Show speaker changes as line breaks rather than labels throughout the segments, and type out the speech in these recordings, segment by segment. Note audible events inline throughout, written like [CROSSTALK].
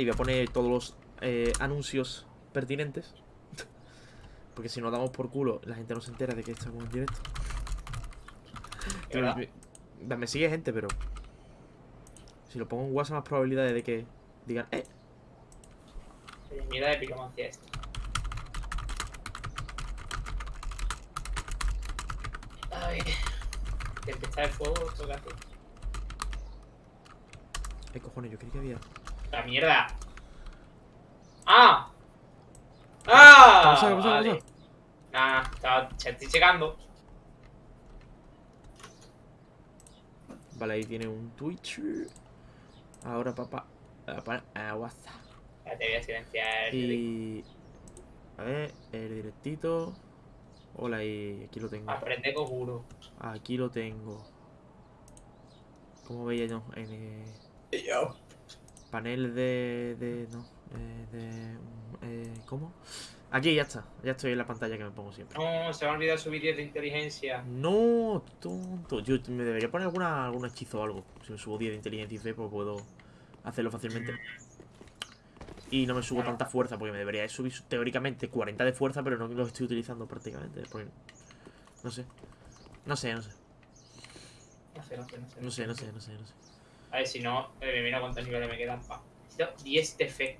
y voy a poner todos los eh, anuncios pertinentes. [LAUGHS] Porque si nos damos por culo, la gente no se entera de que estamos en directo. Me, me sigue gente, pero... Si lo pongo en WhatsApp, más probabilidades de que digan, eh,
Mierda de piromancia esto. Ay. De empezar el fuego, esto que hace.
eh, cojones, yo creí que había...
¡La mierda! ¡Ah! ¡Ah!
¿Qué pasa, qué pasa, qué
Vale.
pasa?
Nah, estoy checando.
Vale, ahí tiene un Twitch. Ahora, papá, papá, a WhatsApp.
Ya te voy a silenciar.
Y... A ver, el directito. Hola, y aquí lo tengo.
Aprende Koguro.
Aquí lo tengo. ¿Cómo veía yo? En eh,
Yo.
Panel de... de no. eh, de... eh, ¿Cómo? Aquí, ya está. Ya estoy en la pantalla que me pongo siempre.
No, se me ha olvidado subir 10 de inteligencia.
No, tonto. Yo me debería poner alguna, algún hechizo o algo. Si me subo 10 de inteligencia y fe, pues puedo hacerlo fácilmente. Y no me subo tanta fuerza, porque me debería subir teóricamente 40 de fuerza, pero no lo estoy utilizando prácticamente. No sé. No sé, no sé.
No sé, no sé, no sé.
No sé, no sé, no sé, no sé.
A ver, si no, eh, mira cuántos niveles me quedan. Pa. Necesito 10 de fe.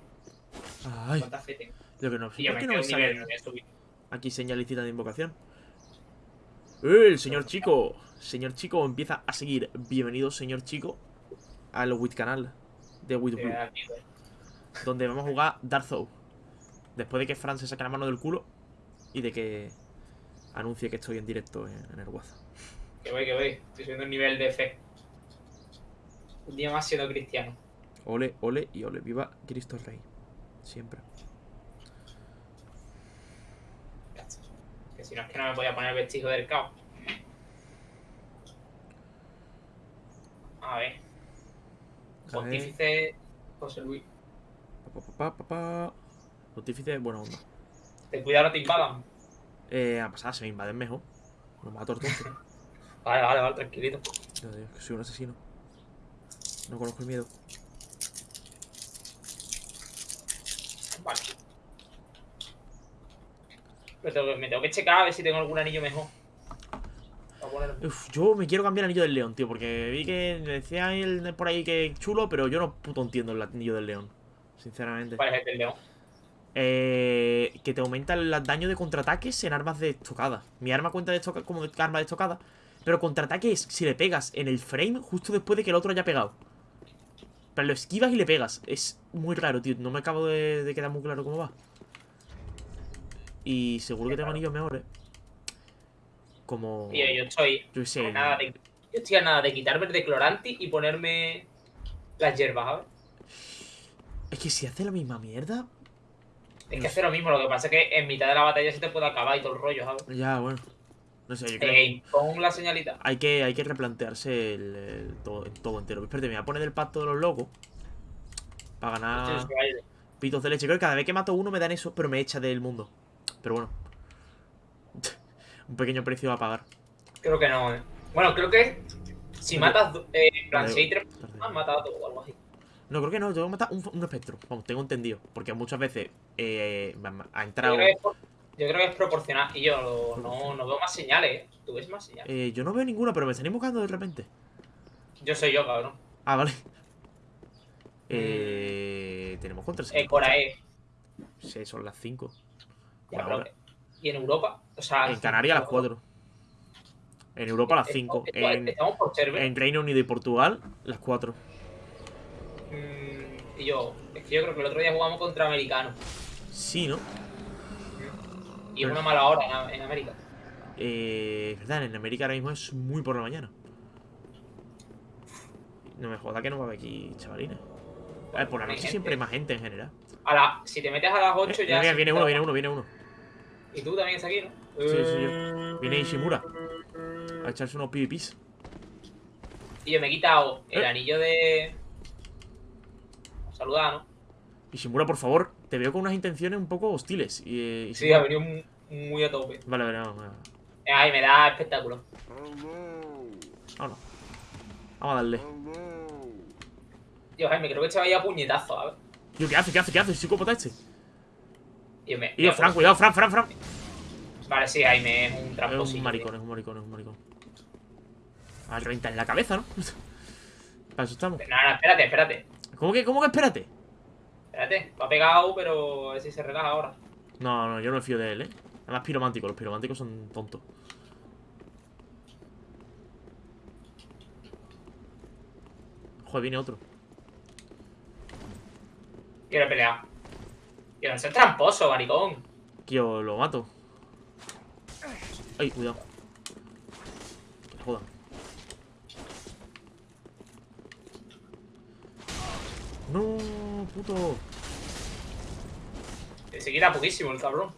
Ay,
¿Cuánta fe tengo?
lo que no sé.
Y yo
¿Por
me
qué no me
nivel,
sale
subir.
aquí señalicita de invocación? ¡Eh, el señor chico! Señor chico empieza a seguir. Bienvenido, señor chico, al Wit canal de Wit Blue.
miedo.
donde vamos a jugar Dark Souls. Después de que Fran se saque la mano del culo y de que anuncie que estoy en directo en, en el WhatsApp.
Que voy, que voy. Estoy subiendo un nivel de fe. Un día más siendo cristiano.
Ole, ole y ole. Viva Cristo Rey. Siempre.
Que si no es que no me podía poner el vestido del caos. A ver.
A ver.
Pontífice José Luis.
Pa, pa, pa, pa, pa. Pontífice, buena onda.
Ten cuidado, no te invadan.
Eh, a pasar, se me invaden mejor. Nos mato entonces. [LAUGHS]
Vale, vale, vale, tranquilito.
Digo, que soy un asesino. No conozco el miedo.
Vale. Pero tengo que- me tengo que checar a ver si tengo algún anillo mejor.
Uf, yo me quiero cambiar el anillo del león, tío, porque vi que me decía él por ahí que es chulo, pero yo no puto entiendo el anillo del león. Sinceramente.
¿Cuál es el del león?
Eh, que te aumenta el daño de contraataques en armas de estocada. Mi arma cuenta de como de arma de estocada. Pero contraataque es si le pegas en el frame justo después de que el otro haya pegado. Lo esquivas y le pegas. Es muy raro, tío. No me acabo de, de quedar muy claro cómo va. Y seguro que tengo anillos mejores. Como.
Tío, yo estoy
Yo sé.
a nada de, yo estoy a nada de quitarme el de Cloranti y ponerme las hierbas, ¿sabes?
Es que si hace la misma mierda.
Es que hace lo mismo, lo que pasa es que en mitad de la batalla se te puede acabar y todo el rollo, ¿sabes?
Ya, bueno. No sé, yo creo
Eh, pon la señalita.
Hay que, hay que replantearse el, el todo, el todo entero. Espérate, me voy a poner el pacto de los locos. Para ganar pitos de leche. Creo que cada vez que mato uno me dan eso, pero me echa del mundo. Pero bueno. [LAUGHS] Un pequeño precio a pagar.
Creo que no, eh. Bueno, creo que si matas, eh, en plan,
Vale,
si hay tres
tarde.
has matado a todo o algo así.
No, creo que no, tengo que matar un, un espectro. Vamos, tengo entendido. Porque muchas veces eh, ha
Yo
entrado.
por- yo creo que es proporcional. Y yo no, no veo más señales, ¿eh? ¿Tú ves más señales?
Eh, yo no veo ninguna, pero me están invocando de repente.
Yo soy yo, cabrón.
Ah, vale. Eh, tenemos contra
Eh, Corae.
Sí, son las 5.
Ya,
Por
pero
ahora.
que- Y en Europa, o sea.
En Canarias las 4. En Europa las 5.
Estamos-
En,
Estamos por server.
en Reino Unido y Portugal, las 4.
Mm, y yo, es que yo creo que el otro día jugamos contra americanos.
Sí, ¿no?
Y es una mala hora en, en América.
Eh, es verdad, en América ahora mismo es muy por la mañana. No me joda que no va a haber aquí chavalines. A ver, por la noche siempre hay más gente en general.
A la, si te metes a las 8
Eh,
ya.
mira, viene uno, viene uno, viene uno.
Y tú también estás aquí, ¿no?
Sí, sí, yo. Viene Ishimura. A echarse unos PvPs.
Y yo me he quitado el
Eh.
anillo de. Saludar, ¿no?
Ishimura, por favor, te veo con unas intenciones un poco hostiles. Y, eh,
Sí,
Ishimura-
ha venido muy, muy a tope.
Vale, vale, vamos.
Eh, Ay, me da espectáculo.
Vámonos. Vamos a darle.
Tío, Jaime, creo que se vaya a puñetazo, ¿sabes?
Tío, ¿qué hace? ¿Qué hace? ¿Qué hace? ¿Psicópata este?
Y me,
Tío,
me-
Fran, cuidado, Fran, Fran, Fran.
Vale, sí, Jaime es un
Es
tramposillo.
un maricón, es un maricón, es un maricón. A reventar en la cabeza, ¿no? [LAUGHS] Para eso estamos.
tío. No, no, espérate, espérate.
¿Cómo que, cómo que espérate?
Espérate, ha pegado, pero a ver si se relaja ahora.
No, no, yo no me fío de él, ¿eh? Además, piromántico, los pirománticos son tontos. Joder, viene otro.
Quiero pelear. Quiero ser tramposo, maricón.
Que yo lo mato. Ay, cuidado. Que jodan. No, puto.
Se poquísimo el cabrón.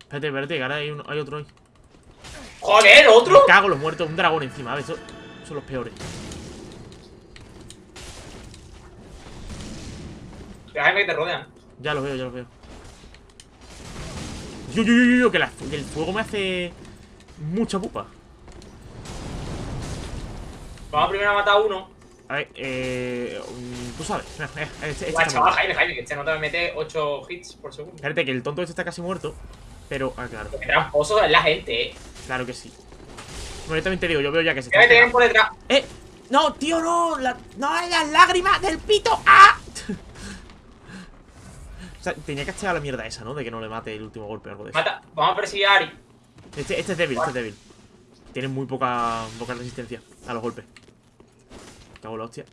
Espérate, espérate, que ahora hay, hay otro ahí.
¡Joder,
Me
otro!
cago en los muertos, un dragón encima, ¿ves? Estos son los peores.
Jaime que te rodean.
Ya los veo, ya los veo. Yo, yo, yo, yo, yo, que, la- que el fuego me hace mucha pupa.
Vamos primero a matar a uno.
A ver, eh. mm, Tú sabes. Eh, [LAUGHS] eh, Este, este
chaval. Jaime, Jaime, que este no te mete 8 hits por segundo.
Espérate, que el tonto este está casi muerto. Pero, ah, claro,
Qué tramposo es la gente, eh.
claro que sí. Bueno, yo también te digo, yo veo ya que se
Que me por detrás.
¡Eh! ¡No, tío, no! La, ¡No, las lágrimas del pito! ¡Ah! [LAUGHS] o sea, tenía que echar la mierda esa, ¿no? De que no le mate el último golpe o algo de eso.
Mata. Vamos a perseguir a Ari.
Este, este es débil, este es débil. Tiene muy poca, poca resistencia a los golpes. Cago en la hostia.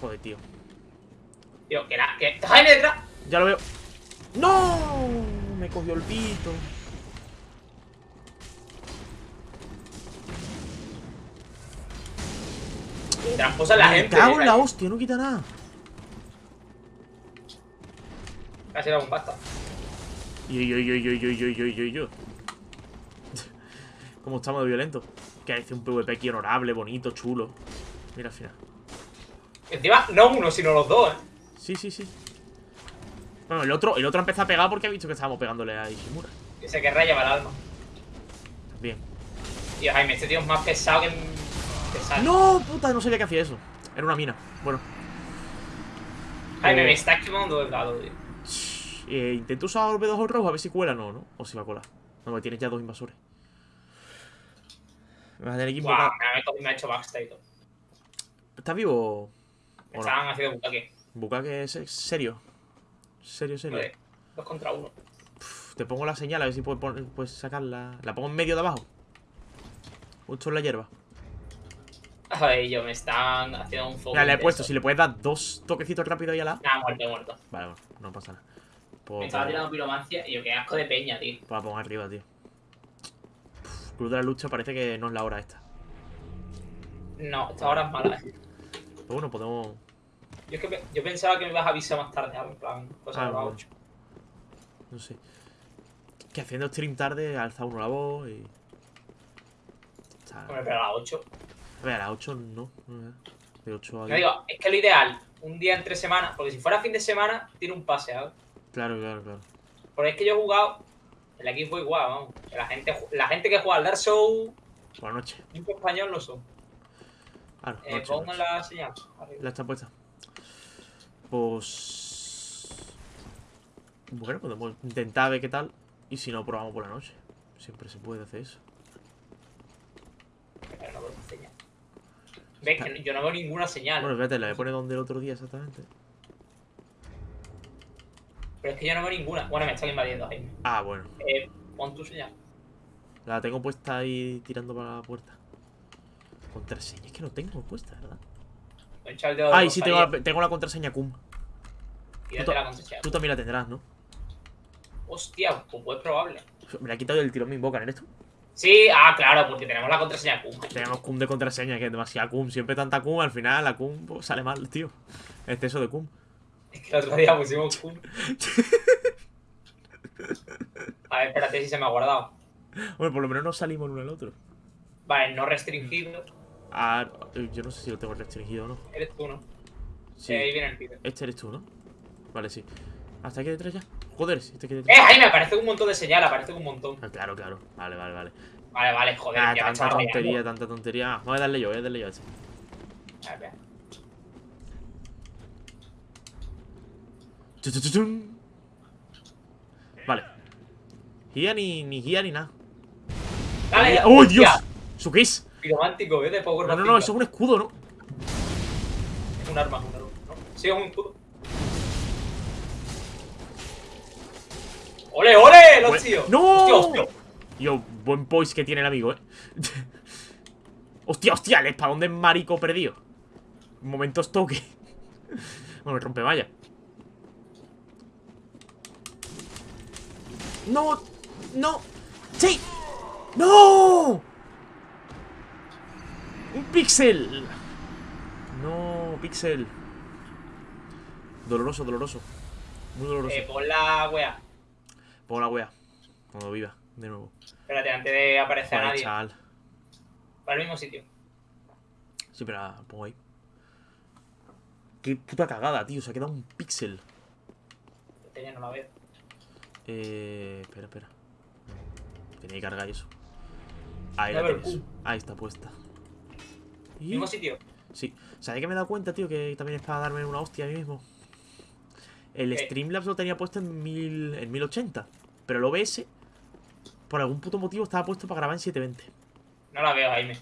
Joder, tío.
Tío, que la. Que... Jaime detrás.
Ya lo veo. ¡No! Me cogió el pito.
Tramposa la
Me
gente.
cago en la hostia, no quita nada.
Casi era un basta.
Yo, yo, yo, yo, yo, yo, yo, yo, [LAUGHS] yo. Como estamos de violento. Que hace un PvP aquí honorable, bonito, chulo. Mira al final.
Encima, no uno, sino los dos, eh.
Sí, sí, sí. Bueno, el otro, el otro empezó a pegar porque ha visto que estábamos pegándole a Ishimura.
Que se querrá llevar el alma.
Bien.
Tío, Jaime, este tío es más pesado que. Pesado.
¡No! Puta, no sabía que hacía eso. Era una mina. Bueno.
Jaime,
Eh,
me estás quemando el lado, tío.
Eh, intento usar el B2 rojo a ver si cuela. No, ¿no? O si va a colar. No, porque tienes ya dos invasores. Me tener que
me ha- me hecho backstage y todo.
¿Estás vivo? ¿O
Me
no?
estaban haciendo bucaque.
Bukake es serio. Serio, serio.
Joder, dos contra uno.
Te pongo la señal a ver si puedes, poner- puedes sacarla. La pongo en medio de abajo. Justo en la hierba.
Joder, yo me están haciendo un foco.
Mira, le he puesto. Si le puedes dar dos toquecitos rápido ahí a la.
Nah, muerto, muerto.
Vale, bueno, no pasa nada.
Me
Pues,
estaba tirando piromancia y yo, qué asco de peña, tío.
pues la pongo arriba, tío. Club de la lucha parece que no es la hora esta.
No, esta hora es mala, eh.
Pero bueno, podemos.
Yo, es que yo pensaba que me ibas a avisar más tarde. En plan, cosas
Ah,
de las
bueno.
8.
No sé. Que haciendo stream tarde alza uno la voz y. Está-
Hombre, pero a las 8.
A ver, a las 8 no. no, De 8 a
No
10.
digo, es que lo ideal, un día entre semana, porque si fuera fin de semana, tiene un pase, ¿sabes?
Claro, claro, claro.
Porque es que yo he jugado, el equipo igual, vamos. La gente, la gente que juega al Dark Souls,
Buenas noches.
equipo español lo son.
Claro,
Eh,
noche,
pongo
noche.
la señal. arriba.
La está puesta. Pues. Bueno, podemos intentar ver qué tal. Y si no, probamos por la noche. Siempre se puede hacer eso.
Pero no veo señal. ¿Ves que no- yo no veo ninguna señal?
Bueno, espérate, la voy a poner donde el otro día exactamente.
Pero es que yo no veo ninguna. Bueno, me están invadiendo, Jaime.
Ah, bueno.
Eh, pon tu señal.
La tengo puesta ahí tirando para la puerta. Contraseña, es que no tengo puesta, ¿verdad?
Voy a echar el dedo de
Ay, sí, tengo la, tengo la contraseña cum.
y date la contraseña.
Tú también la tendrás, ¿no?
Hostia, pues es probable.
Me la he quitado del tirón, me invocan, ¿eres tú?
Sí, ah, claro, porque tenemos la contraseña Kuma.
Tenemos cum de contraseña, que es demasiada cum. Siempre tanta cum, al final la cum pues, sale mal, tío. Exceso de cum.
Es que el otro día pusimos Kuma. A ver, espérate si se me ha guardado.
Bueno, por lo menos no salimos uno al otro.
Vale, no restringido.
Ah, yo no sé si lo tengo restringido o no.
Eres tú, ¿no?
Sí.
Ahí viene el pibe.
Este eres tú, ¿no? Vale, sí. ¿Hasta aquí detrás ya? Joder, este aquí
¡Eh,
detrás.
Jaime! Aparece un montón de señal, aparece un montón.
Ah, claro, claro. Vale, vale, vale.
Vale, vale, joder,
Ah,
me
tanta tontería, tanta tontería. Voy a darle yo, voy a darle yo a este.
A ver,
Vale. Guía ni, ni guía ni nada.
¡Dale!
¡Oh, Dios! ¿Eso qué es?
Piromántico, ¿eh? De Power
No, no, no, eso es un escudo, ¿no?
Es un arma, un arma. ¿no? Sí, es un escudo. ¡Ole, ole! Los tíos.
¡No!
Hostia, hostia.
Yo, buen poise que tiene el amigo, ¿eh? hostia, hostia, el espadón de marico perdido. Momentos toque. [LAUGHS] bueno, me rompe vaya. No, no, sí, no. Un pixel. No, pixel. Doloroso, doloroso. Muy doloroso.
Eh, pon la wea.
Pongo la wea. Cuando viva, de nuevo.
Espérate, antes de aparecer a
Joder,
nadie.
chaval.
Para el mismo sitio.
Sí, pero la pongo ahí. Qué puta cagada, tío. Se ha quedado un
ya no la veo.
Eh. Espera, espera. Tenía que cargar eso. Ahí la tienes. Ahí está puesta. Y-
Mismo sitio.
Sí. ¿Sabes que me he dado cuenta, tío? Que también es para darme una hostia a mí mismo. El
¿Qué?
Streamlabs lo tenía puesto en, mil, en 1080. Pero el OBS, por algún puto motivo, estaba puesto para grabar en 720.
No la veo, Jaime.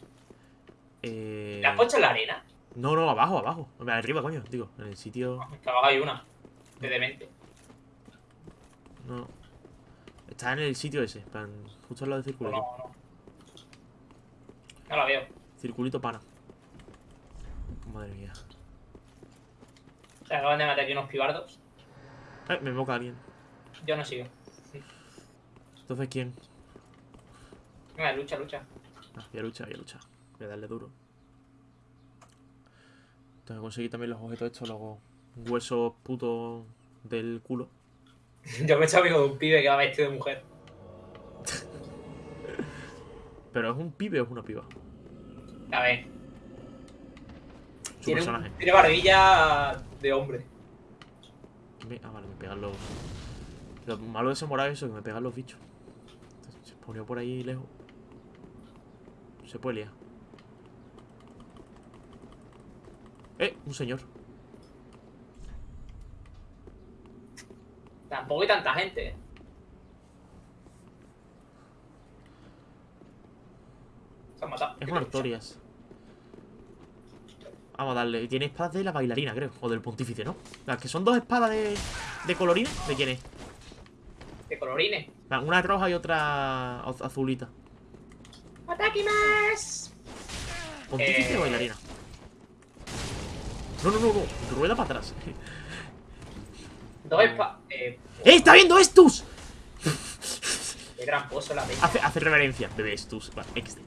Eh...
¿La has puesto en la arena?
No, no, abajo, abajo. Arriba, coño. Digo, en el sitio...
Que abajo hay una. De demente.
No. Está en el sitio ese, plan, justo al lado del
No,
circulito.
no, no. No la veo.
Circulito pana. Madre mía.
Se acaban de matar aquí unos pibardos.
Eh, me invoca alguien.
Yo no sigo.
Entonces, ¿quién?
Venga, lucha, lucha.
Ah, voy a luchar, voy a luchar. Voy a darle duro. Tengo que conseguir también los objetos estos, los huesos putos del culo. [LAUGHS]
Yo me he hecho amigo de un pibe que va vestido de mujer.
¿Pero es un pibe o es una piba?
A ver.
Su
Tiene,
personaje.
tiene barbilla de hombre.
Ah, vale, me pegan los... Lo malo de ese morado es eso, que me pegan los bichos. Entonces, se ponió por ahí lejos. Se puede liar. Eh, un señor.
Tampoco hay tanta gente. ¿eh? Se han matado.
Es una Artorias. Vamos a darle. Tiene espadas de la bailarina, creo. O del pontífice, ¿no? Las que son dos espadas de, de colorines. ¿De quién es?
De colorines.
Una roja y otra az- azulita.
¡Ataque más!
¿Pontífice
Eh.
o bailarina? No, no, no, no. Rueda para atrás.
Dos. Eh,
¡Eh! ¡Está viendo Estus!
qué tramposo la peña.
Hace, hace reverencia. Bebé Estus. Vale, XD.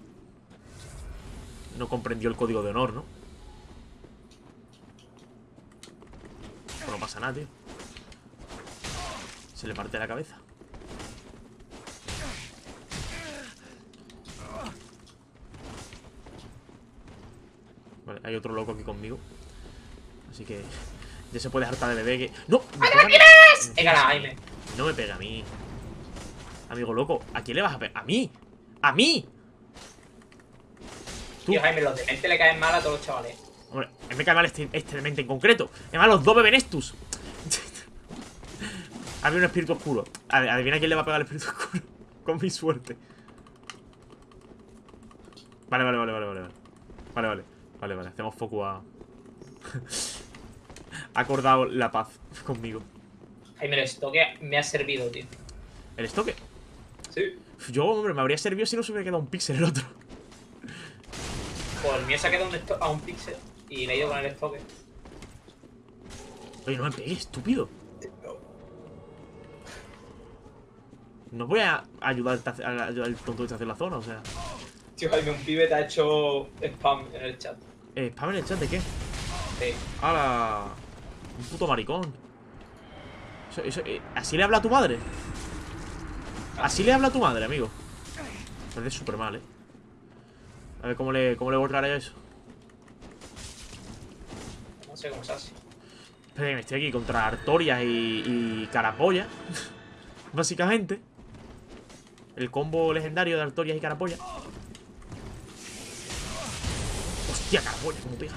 No comprendió el código de honor, ¿no? No pasa nada, tío. Se le parte la cabeza. Vale, hay otro loco aquí conmigo. Así que ya se puede hartar de bebé que... ¡No! me pega a mí.
Venga, la Jaime.
No me pega a mí. Amigo loco, ¿a quién le vas a pegar? ¡A mí! ¡A mí! Tú.
Tío, Jaime, los dementes le caen mal a todos los chavales.
Hombre, me cae mal este, este demente en concreto. Además, los dos beben estus. [LAUGHS] Había un espíritu oscuro. Adivina quién le va a pegar al espíritu [LAUGHS] oscuro. Con mi suerte. Vale, vale, vale, vale, vale. Vale, vale. Vale, vale, vale. Hacemos foco a. [LAUGHS] ha acordado la paz [LAUGHS] conmigo.
Jaime, el estoque me ha servido, tío.
¿El estoque?
Sí.
Yo, hombre, me habría servido si no se hubiera quedado un píxel el otro.
Pues el mío se ha quedado un a un pixel y le he ido con el estoque.
Oye, no me pegues, estúpido. No voy a ayudar al, tonto este a hacer la zona, o sea.
Tío, Jaime, un pibe te ha hecho spam en el chat.
Eh, spam en el chat de qué?
Sí.
¡Hala! Un puto maricón. Eso- eso- eh, ¿Así le habla a tu madre? Así le habla a tu madre, amigo. Me parece súper mal, eh. A ver cómo le, cómo le borraré eso.
No sé cómo se hace.
Espera, me estoy aquí contra Artorias y, y Carapolla. [LAUGHS] Básicamente. El combo legendario de Artorias y Carapolla. Hostia, Carapolla, cómo pega.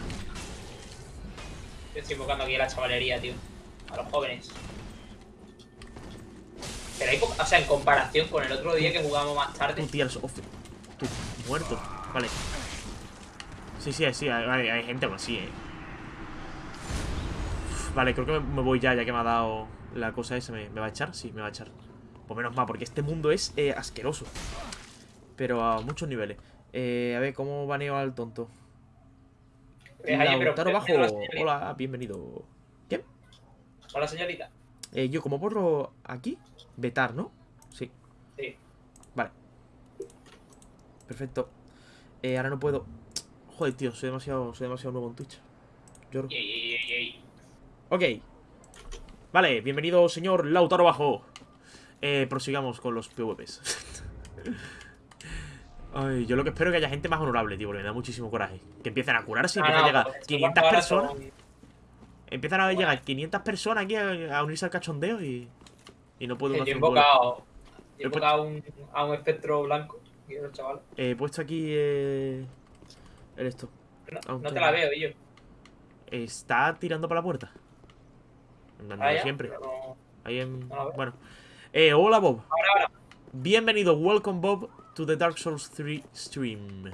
Yo estoy invocando aquí a la chavalería, tío. A los jóvenes. Pero hay O sea, en comparación con el otro día que jugamos más tarde.
tiras off. Tú, muerto. Vale. Sí, sí, sí, hay, hay- gente así, eh. Vale, creo que me, voy ya, ya que me ha dado la cosa esa. ¿Me, me va a echar? Sí, me va a echar. Pues menos mal, porque este mundo es eh, asqueroso. Pero a muchos niveles. Eh, a ver, ¿cómo baneo al tonto?
Eh,
Lautaro Bajo. Hola, bienvenido. ¿Qué?
Hola, señorita.
Eh, yo, como borro aquí? Vetar, ¿no? Sí.
Sí.
Vale. Perfecto. Eh, ahora no puedo. Joder, tío, soy demasiado, soy demasiado nuevo en Twitch. Lloro. Ok. Vale, bienvenido, señor Lautaro Bajo. Eh, prosigamos con los PvPs. [LAUGHS] Ay, yo lo que espero es que haya gente más honorable, tío, porque me da muchísimo coraje. Que empiecen a curarse y
Ah,
empiezan
no,
a llegar
pues, esto
500
ahora
personas.
son-
Empiezan a llegar 500 personas aquí a, a unirse al cachondeo y. Y no puedo
Yo he invocado. He invocado a un, a un espectro blanco. Chaval.
He puesto aquí. Eh, el esto.
No,
Aunque-
no te la veo, yo.
Está tirando para la puerta. Andando
Ah,
siempre.
no-
Ahí en... Bueno. Eh, hola Bob.
Ahora, ahora.
Bienvenido, welcome Bob to the Dark Souls 3 stream.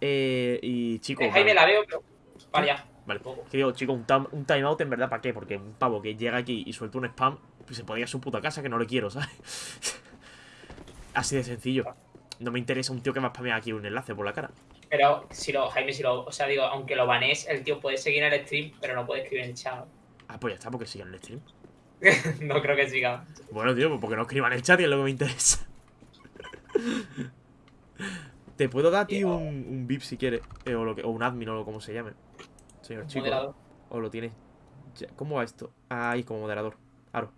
Eh, y chicos.
Eh, Jaime
vale,
la veo, pero. Vale, ya.
vale. Que digo, chicos, un, un timeout en verdad, ¿para qué? Porque un pavo que llega aquí y suelta un spam, pues se podría a su puta casa que no le quiero, ¿sabes? [LAUGHS] Así de sencillo. No me interesa un tío que me ha spameado aquí un enlace por la cara.
Pero si lo, Jaime, si lo. O sea, digo, aunque lo banees, el tío puede seguir en el stream, pero no puede escribir en el chat.
Ah, pues ya está, porque siga en el stream. [LAUGHS]
no creo que siga.
Bueno, tío, pues porque no escriban en el chat y es lo que me interesa. Te puedo dar a ti un, un VIP si quieres. eh, o, lo que- o un admin o lo como se llame. Señor chico.
Moderador.
O lo tienes. ya- ¿Cómo va esto? Ah, ahí como moderador. Claro.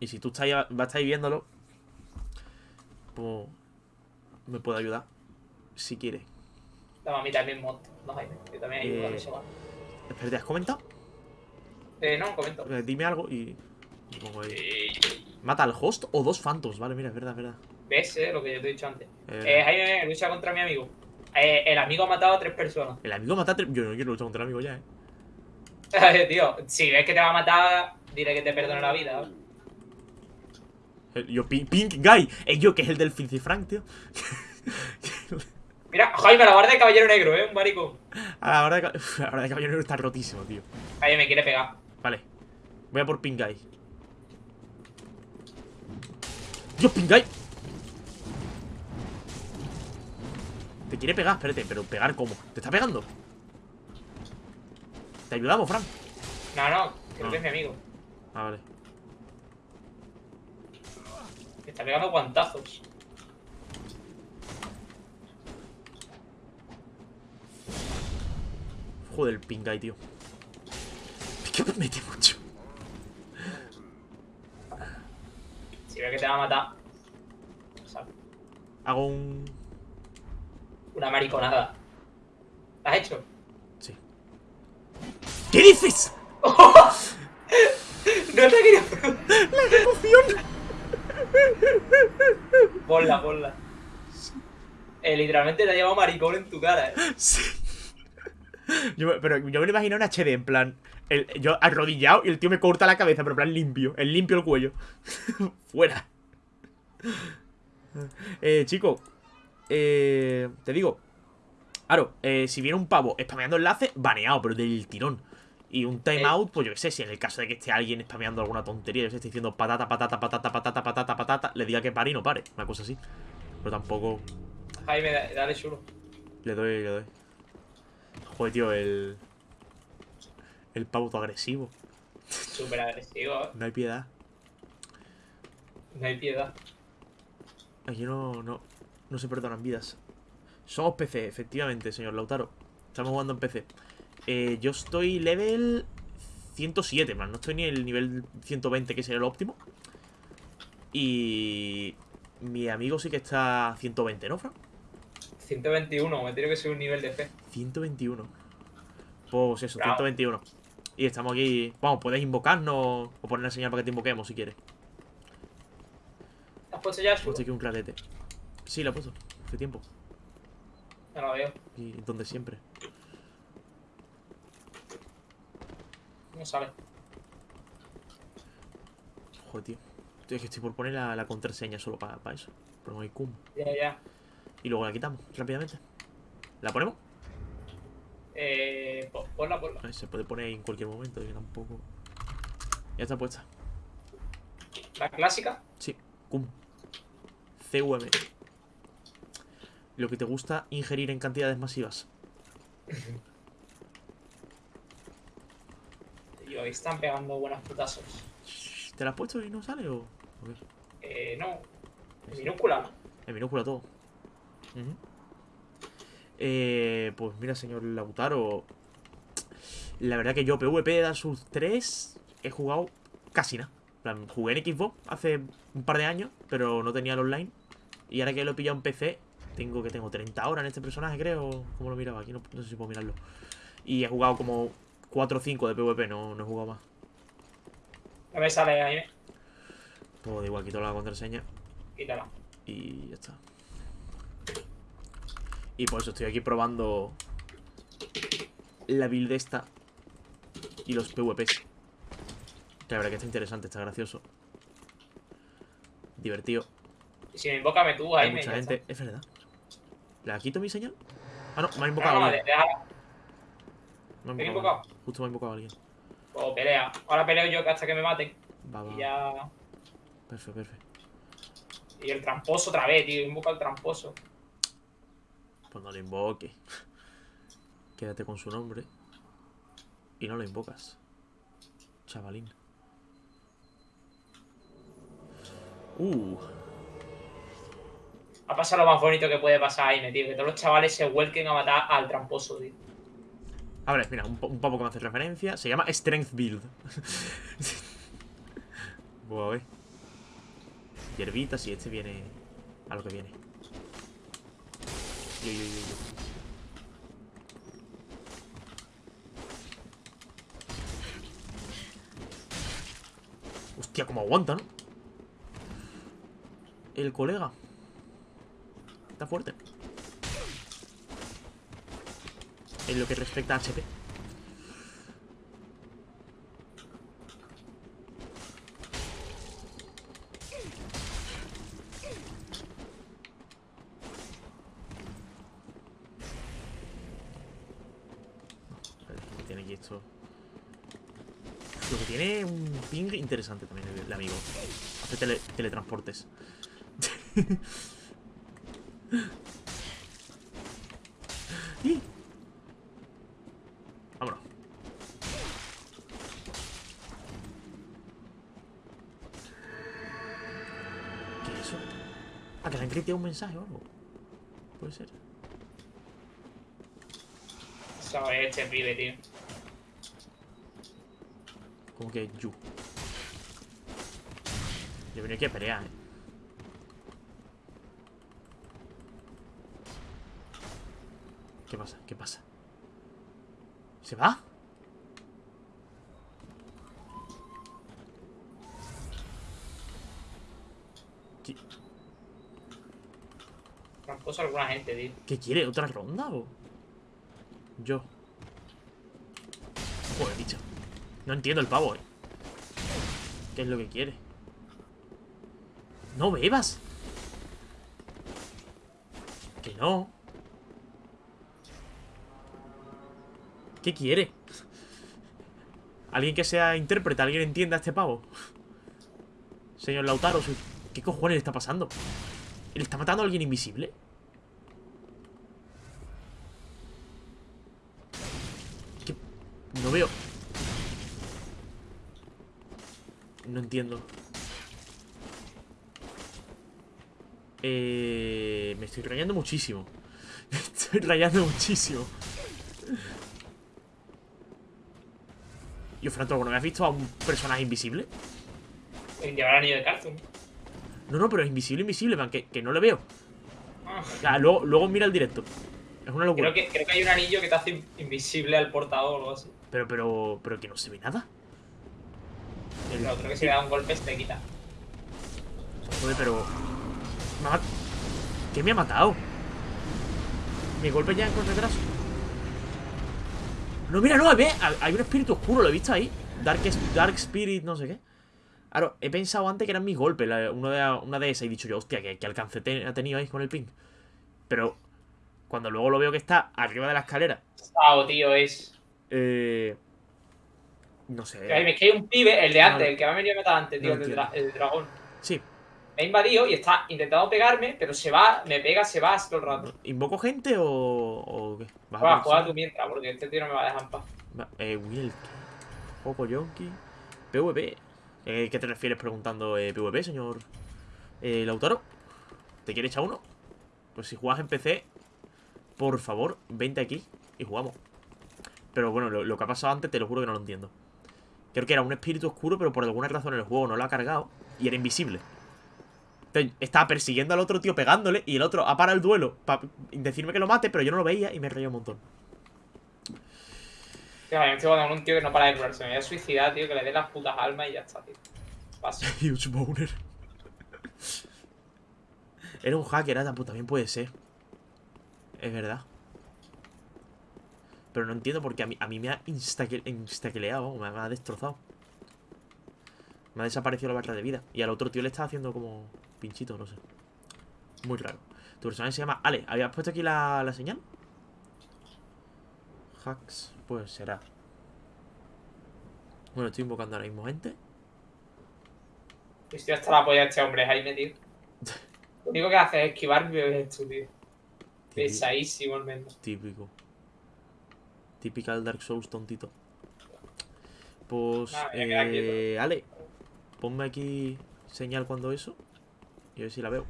Y si tú estás vas a estar viéndolo. Pues. Me puede ayudar. Si quieres.
Dame a mí también mod. No, Jaime. Yo también ayudo a
Eh.
eso. ¿vale?
Espérate, ¿has comentado?
Eh, no, comento.
Eh, dime algo y. y pongo ahí.
Eh,
Mata al host o dos phantoms. Vale, mira, es verdad, es verdad.
¿Ves, eh? Lo que yo te he dicho antes.
Eh,
Eh, Jaime, lucha contra mi amigo. Eh, el amigo ha matado a tres personas.
el amigo mata a tres- Yo no quiero luchar contra el amigo ya, eh.
Eh, [LAUGHS] tío, si ves que te va a matar, dile que te perdone la vida.
Yo, Pink, Pink Guy. Es yo que es el del Filthy Frank, tío. [LAUGHS]
Mira, Jaime, la guardia de caballero negro, eh, un maricón.
A la hora de, ca- a la hora de caballero negro está rotísimo, tío.
Jaime me quiere pegar.
Vale. Voy a por Pink Guy. Dios, Pink Guy. Te quiere pegar, espérate, pero pegar cómo? ¿Te está pegando? ¿Te ayudamos, Frank?
No, no, creo
Ah.
que es mi amigo.
Ah, vale.
Me está pegando guantazos.
Joder, el Pink Guy, tío. Es que me mete mucho.
Si ves que te va a matar.
Hago un...
una mariconada. ¿La has hecho?
Sí. ¿Qué dices? [LAUGHS]
No te quería
¡La ejecución!
Ponla, ponla. Eh, literalmente te ha llevado maricón en tu cara, eh.
Sí. Yo, pero yo me lo imagino en HD, en plan. el- yo arrodillado y el tío me corta la cabeza, pero en plan limpio. El limpio el cuello. [LAUGHS] Fuera. Eh, chico. Eh, te digo. Claro, eh, si viene un pavo spameando enlace, baneado, pero del tirón. Y un timeout, pues yo qué sé, si en el caso de que esté alguien spameando alguna tontería, yo sé, esté diciendo patata, patata, patata, patata, patata, patata, le diga que pare y no pare. Una cosa así. Pero tampoco.
Jaime, da- dale chulo.
Le doy, le doy. Joder, tío, el. El pavo todo agresivo.
Súper agresivo, eh.
No hay piedad.
No hay piedad.
Aquí no, no, no se perdonan vidas. Somos PC, efectivamente, señor Lautaro. Estamos jugando en PC. Eh, yo estoy level 107, man. No estoy ni en el nivel 120, que sería el óptimo. Y. Mi amigo sí que está a 120, ¿no, Fran?
121, me tiene que ser un nivel de fe.
121. Pues eso,
Bravo.
121. Y estamos aquí. Vamos, puedes invocarnos o poner la señal para que te invoquemos si quieres.
¿Has puesto ya
puesto aquí un clarete. Sí, lo he puesto. Hace tiempo.
No lo veo.
Y donde siempre.
No sale.
Joder, tío. Es que estoy por poner la, la contraseña solo para eso. Ponemos ahí cum.
Ya, ya.
Y luego la quitamos rápidamente. ¿La ponemos?
Eh, po- ponla, ponla.
Se puede poner en cualquier momento, que tampoco. Ya está puesta.
La clásica.
Sí, cum. CUM. Lo que te gusta ingerir en cantidades masivas.
Tío, ahí están pegando buenas putazos.
¿Te la has puesto y no sale o.? o qué?
Eh, no. En minúscula.
En minúscula todo. Eh, pues mira, señor Lautaro. La verdad que yo PvP de Dark Souls 3 he jugado casi nada. En plan, Jugué en Xbox hace un par de años, pero no tenía el online. Y ahora que lo he pillado en PC, tengo que tengo 30 horas en este personaje, creo. ¿Cómo lo miraba? Aquí no, no sé si puedo mirarlo. Y he jugado como 4 o 5 de PvP, no, no he jugado más.
No me sale ahí.
Pues da igual, quito la contraseña.
Quítala.
Y ya está. Y por eso estoy aquí probando la build esta y los PvPs. La verdad que está interesante, está gracioso. Divertido.
Y si me invócame tú, ahí
Hay
me.
mucha gente.
está.
¿Es verdad? ¿La quito mi señal? Ah, no, me ha invocado
no,
alguien.
déjala.
Me ha
¿te he
invocado. Justo me ha invocado alguien.
O pelea. Ahora peleo yo hasta que me maten.
Va, va.
Y ya.
Perfecto, perfecto.
Y el tramposo otra vez, tío. Invoca al tramposo.
Pues no lo invoque. [LAUGHS] Quédate con su nombre. Y no lo invocas. Chavalín. Uh.
Ha pasado lo más bonito que puede pasar ahí, tío. Que todos los chavales se vuelquen a matar al tramposo, tío.
A ver, mira, un, un poco que me hace referencia. Se llama Strength Build. [LAUGHS] Voy. Hierbitas y este viene a lo que viene. Yo, yo, yo. Hostia, cómo aguanta, ¿no? El colega. Está fuerte. En lo que respecta a HP. Lo que tiene un ping interesante también el, el amigo. Hace tele- teletransportes. [LAUGHS] ¡Y! Vámonos. ¿Qué es eso? ¿A que le han criteado un mensaje o algo? Puede ser.
Es este pibe, tío.
Como que you. Yo venía aquí a pelear, eh. ¿Qué pasa? ¿Se va? ¿Qué,
Tramposo a alguna gente, tío.
qué quiere? ¿Otra ronda o...? Yo. Joder, bicho. No entiendo el pavo, eh. ¿Qué es lo que quiere? ¡No bebas! Que no. ¿Qué quiere? Alguien que sea intérprete, alguien entienda a este pavo. Señor Lautaro, ¿qué cojones le está pasando? ¿Le está matando a alguien invisible? ¿Qué? No veo. No entiendo. Eh, me estoy rayando muchísimo. [LAUGHS] Me estoy rayando muchísimo. Yo, Franco, ¿no me has visto a un personaje invisible?
El llevar anillo de Cartoon.
No, no, pero es invisible, invisible, man, que, que no le veo.
Ah,
O sea, luego, luego mira el directo. Es una locura.
creo, que, creo que hay un anillo que te hace in- invisible al portador o algo así.
Pero, pero, pero que no se ve nada. El-
otro que si le da un golpe se te quita.
Joder, pero... ¿Qué me ha matado? Mi golpe ya con retraso. No, mira, no, ve, hay un espíritu oscuro, lo he visto ahí. Dark, Dark Spirit, no sé qué. Claro, he pensado antes que eran mis golpes, la- uno de, una de esas, y he dicho yo, hostia, que, que alcance ha tenido ahí con el ping. Pero cuando luego lo veo que está arriba de la escalera,
Sao, tío, es.
eh, no sé.
es que hay un pibe, el de antes, el que me ha venido a matar antes, tío,
No
el, dra- el dragón.
Sí,
Me ha invadido y está intentando pegarme, pero se va, me pega, se va todo el rato.
¿invoco gente o, o qué? ¿Vas
Juega,
a
juega tú mientras, porque este tío no me va a dejar en paz.
Va- Eh, Wilk. Poco Yonki. PvP. Eh, ¿Qué te refieres preguntando eh, PvP, señor eh, Lautaro? ¿Te quieres echar uno? Pues si juegas en PC, por favor, vente aquí y jugamos. Pero bueno, lo, lo que ha pasado antes te lo juro que no lo entiendo. Creo que era un espíritu oscuro, pero por alguna razón el juego no lo ha cargado y era invisible. Estaba persiguiendo al otro tío pegándole y el otro ha parado el duelo para decirme que lo mate, pero yo no lo veía y me reía un montón.
Tío, me estoy jugando con un tío que no para de curarse. Me voy a suicidar, tío, que le dé las putas almas y ya está, tío. Paso. [LAUGHS]
Huge boner. Era un hacker, ah, pues también puede ser. Es verdad. Pero no entiendo porque a mí, a mí me ha me, me ha destrozado. Me ha desaparecido la barra de vida. Y al otro tío le está haciendo como pinchito, no sé. Muy raro. Tu personaje se llama Ale. ¿Habías puesto aquí la, la señal? Hacks, pues será. Bueno, estoy invocando ahora mismo gente.
Estoy hasta la polla de este hombre, Jaime, tío. Lo único que hace es esquivar mi esto, tío. Pesadísimo el menos.
Típico. Typical Dark Souls tontito. Pues, eh, Ale, ponme aquí señal cuando eso. Y a ver si la veo.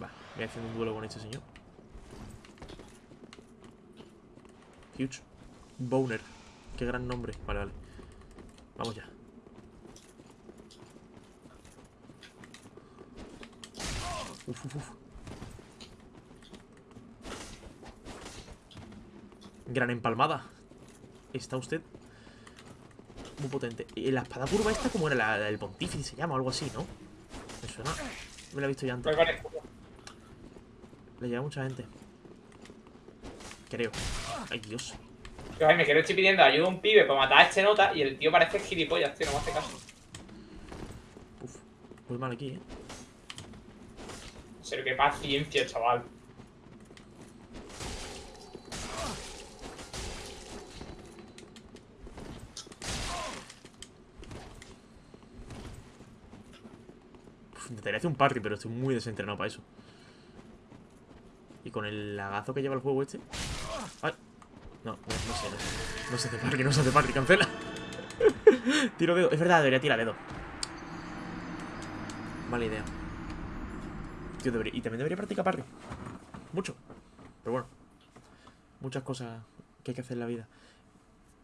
Va, voy haciendo un duelo con este señor. Huge. Boner. Qué gran nombre. Vale, vale. Vamos ya. Uf, uf, uf. Gran empalmada. Está usted muy potente. Y la espada curva esta, como era? La, la del pontífice se llama, o algo así, ¿no? Me suena. Me la he visto ya antes.
Con escudo.
Le lleva mucha gente. Creo. Ay, Dios.
Jaime, que le estoy pidiendo ayuda a un pibe para matar a este nota y el tío parece gilipollas, tío, no me hace caso.
Uf. Muy mal aquí, ¿eh?
En serio, qué paciencia, chaval.
Intentaría hacer un parry, pero estoy muy desentrenado para eso. Y con el lagazo que lleva el juego este. Ay. No, no, sé, no sé. No se hace parry, no se hace parry, cancela. [LAUGHS] Tiro dedo. Es verdad, debería tirar dedo. Mala idea. Tío, debería- Y también debería practicar parry. Mucho. Pero bueno. Muchas cosas que hay que hacer en la vida.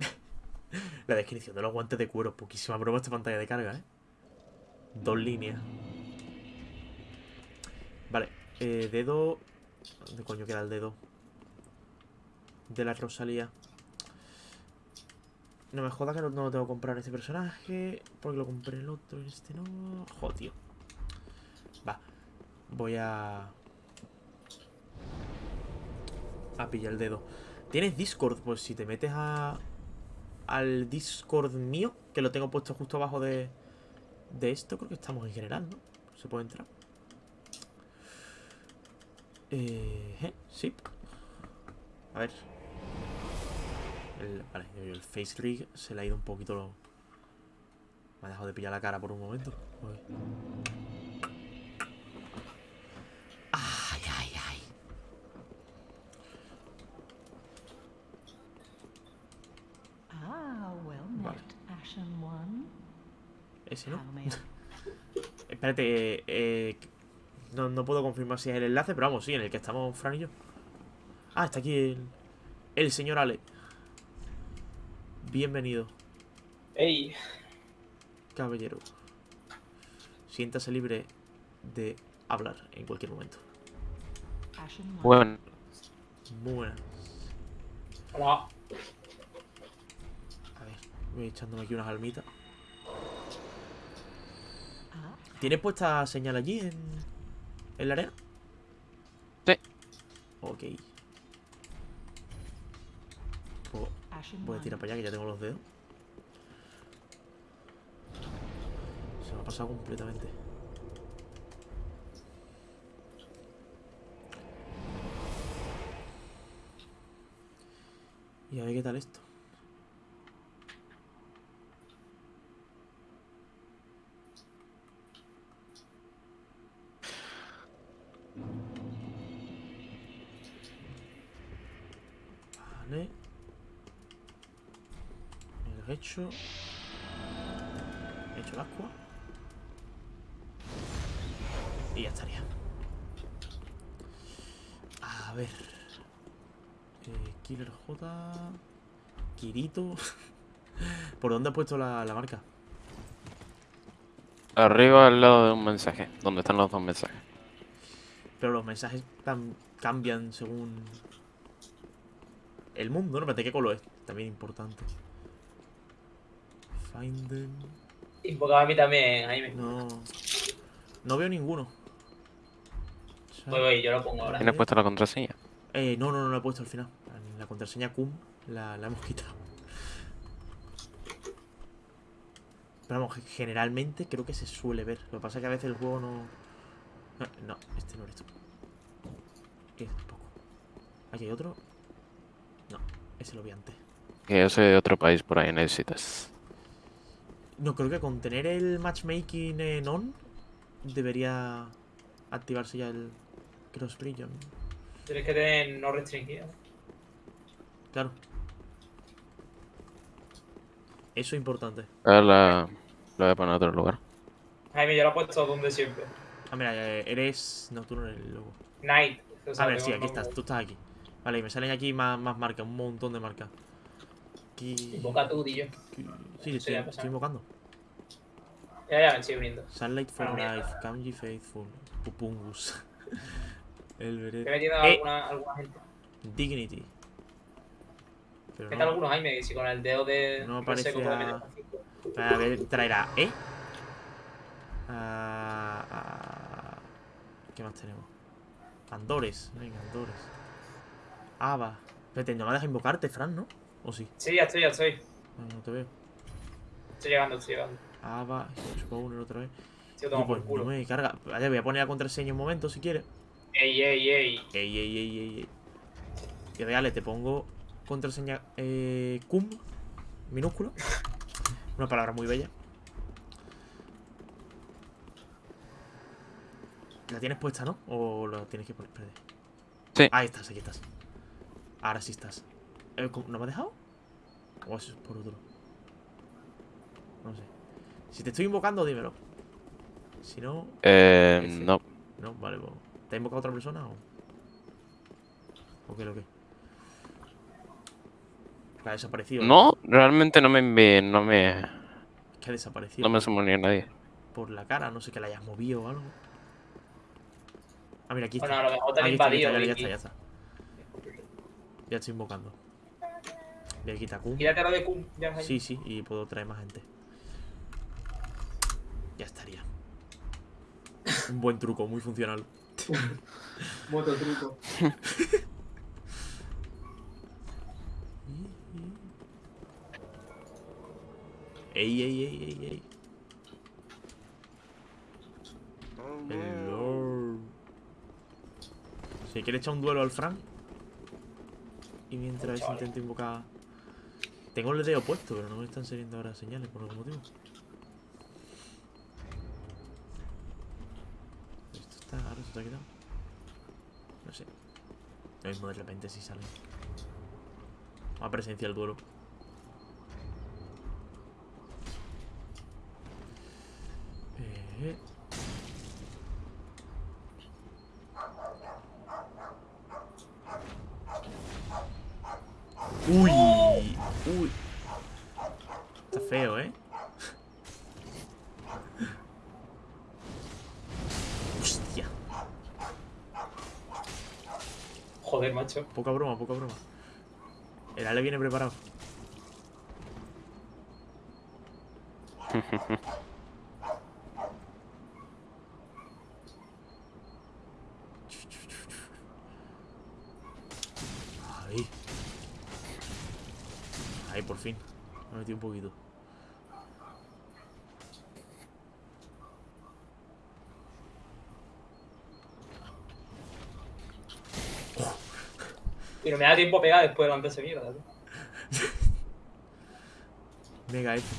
[LAUGHS] la descripción de los guantes de cuero. Poquísima broma esta pantalla de carga, ¿eh? Dos líneas. Vale, eh, dedo. ¿Dónde coño queda el dedo? De la Rosalía. No me joda que no, lo tengo que comprar este personaje. Porque lo compré el otro y este no. Joder. Va. Voy a. A pillar el dedo. ¿Tienes Discord? Pues si te metes a. Al Discord mío, que lo tengo puesto justo abajo de. De esto, creo que estamos en general, ¿no? Se puede entrar. Eh, eh, sí. A ver. El, vale, el face rig se le ha ido un poquito lo... Me ha dejado de pillar la cara por un momento. Joder. Ay, ay, ay.
Ah, well
Vale.
met, Ashen One.
Ese no. [LAUGHS] Espérate, eh, no, no puedo confirmar si es el enlace, pero vamos, sí, en el que estamos Fran y yo. Ah, está aquí el, el señor Ale. Bienvenido,
Ey,
caballero. Siéntase libre de hablar en cualquier momento.
Bueno,
Muy buenas.
hola.
A ver, voy echándome aquí unas almitas. ¿Tienes puesta señal allí en, en la arena?
Sí.
Ok. Pues
Ashen
voy a tirar para allá que ya tengo los dedos. Se me ha pasado completamente. Y a ver qué tal esto. Vale. El hecho. He hecho el agua. Y ya estaría. A ver. Eh, Killer J. Kirito. [LAUGHS] ¿Por dónde has puesto la, la marca?
Arriba al lado de un mensaje, donde están los dos mensajes.
Pero los mensajes cambian según el mundo, ¿no? Espérate, ¿qué color es? También importante. Find them.
Invocaba a mí también, Jaime.
No. No veo ninguno.
Voy, voy, yo lo pongo ahora.
¿Tienes puesta la contraseña?
Eh, no, no, no lo he puesto al final. La contraseña cum la, la hemos quitado. Pero vamos, ge- generalmente creo que se suele ver. Lo que pasa es que a veces el juego no. No, no, este no eres tú. Este tampoco. ¿Aquí hay otro? No, ese lo vi antes.
Que yo soy de otro país por ahí, necesitas.
No, creo que con tener el matchmaking en on debería activarse ya el cross region.
Tienes que tener no restringido.
Claro. Eso es importante.
Ahora la, la voy a poner en otro lugar.
Jaime, yo lo he puesto donde siempre.
Ah, mira, eh, eres. No, tú no eres el logo.
Night. o sea,
A ver, sí, aquí estás, tú estás aquí. Vale, y me salen aquí más, más marcas, un montón de marcas. Aquí.
Invoca tú, Dillo.
aquí- Sí, estoy,
Sí, pasa.
estoy invocando.
Ya, ya, me estoy uniendo.
Sunlight for
Ah, mierda.
Life, Kanji Faithful, Pupungus. [LAUGHS] el
Te he
veré.
metido
Eh.
alguna, alguna gente.
Dignity. Pero
¿Qué tal
no.
algunos, Jaime? Si con el dedo de.
No aparecía-
meter cinco.
A ver, traerá, ¿eh? Ah, ah, ¿Qué más tenemos? Andores, venga, Andores. Ava. Espérate, no me deja invocarte, Fran, ¿no? ¿O sí?
Sí, ya estoy, ya estoy.
No, no te veo.
Estoy llegando, estoy llegando.
Ava, Spawner otra vez.
Tío,
Y
toma
pues
por culo.
no me carga. Vale, voy a poner la contraseña un momento si quieres.
Ey, ey, ey.
Ey, ey, ey, ey, ey. Y dale, te pongo contraseña eh, cum minúscula. [LAUGHS] Una palabra muy bella. ¿La tienes puesta, no? ¿O la tienes que poner? Espérate.
Sí.
Ahí estás, aquí estás. Ahora sí estás. Eh, ¿cómo- ¿No me has dejado? ¿O eso es por otro? No sé. Si te estoy invocando, dímelo. Si no,
Eh,
Ese.
no.
no, vale, pues. ¿Te ha invocado otra persona o.? ¿O qué, lo que? Que ha desaparecido.
No, realmente no me no me,
Es que ha desaparecido.
no me sumó ni a nadie.
Por la cara, no sé que la hayas movido o algo. Ah, mira, aquí
Bueno, a
está.
lo mejor te han
está,
invadido.
está, ya, está, ya está. Ya estoy invocando. Voy a quitar Q.
Quítate lo de Kun. Ya.
Sí, sí, y puedo traer más gente. Ya estaría. [LAUGHS] Un buen truco, muy funcional. [LAUGHS]
Moto truco. [LAUGHS]
Ey, ey, ey, ey, ey. Hello. Si quieres echar un duelo al Frank. Y mientras intento invocar. Tengo el dedo puesto, pero no me están saliendo ahora señales por algún motivo. Esto está. Ahora se ha quedado. No sé. Lo mismo de repente si sale. A presencia el duelo. Eh. Uy, uy. Está feo, ¿eh? Hostia.
Joder, macho.
Poca broma, poca broma. El Ale viene preparado. [LAUGHS] Ahí. Ahí, por fin. Me metido un poquito.
Y no me da tiempo a pegar después de levantarse mierda. tío.
Mega F.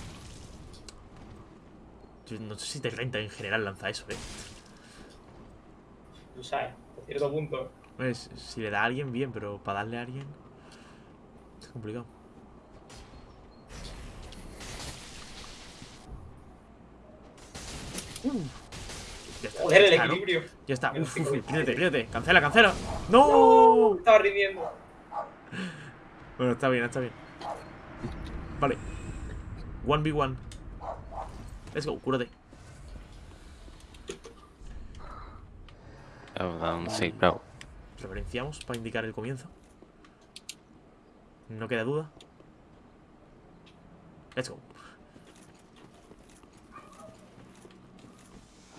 Yo no sé si te renta en general lanzar eso, eh.
Tú sabes, a cierto punto.
Pues, si le da a alguien, bien, pero para darle a alguien. Es complicado.
Joder, el equilibrio.
Ya está. Uf, uf,
equilibrio.
pídete, pídete. Cancela, cancela. ¡No!
Estaba rindiendo.
Bueno, está bien, está bien. Vale. 1v1. Let's go, cúrate.
Sí, bravo.
Reverenciamos para indicar el comienzo. No queda duda. Let's go.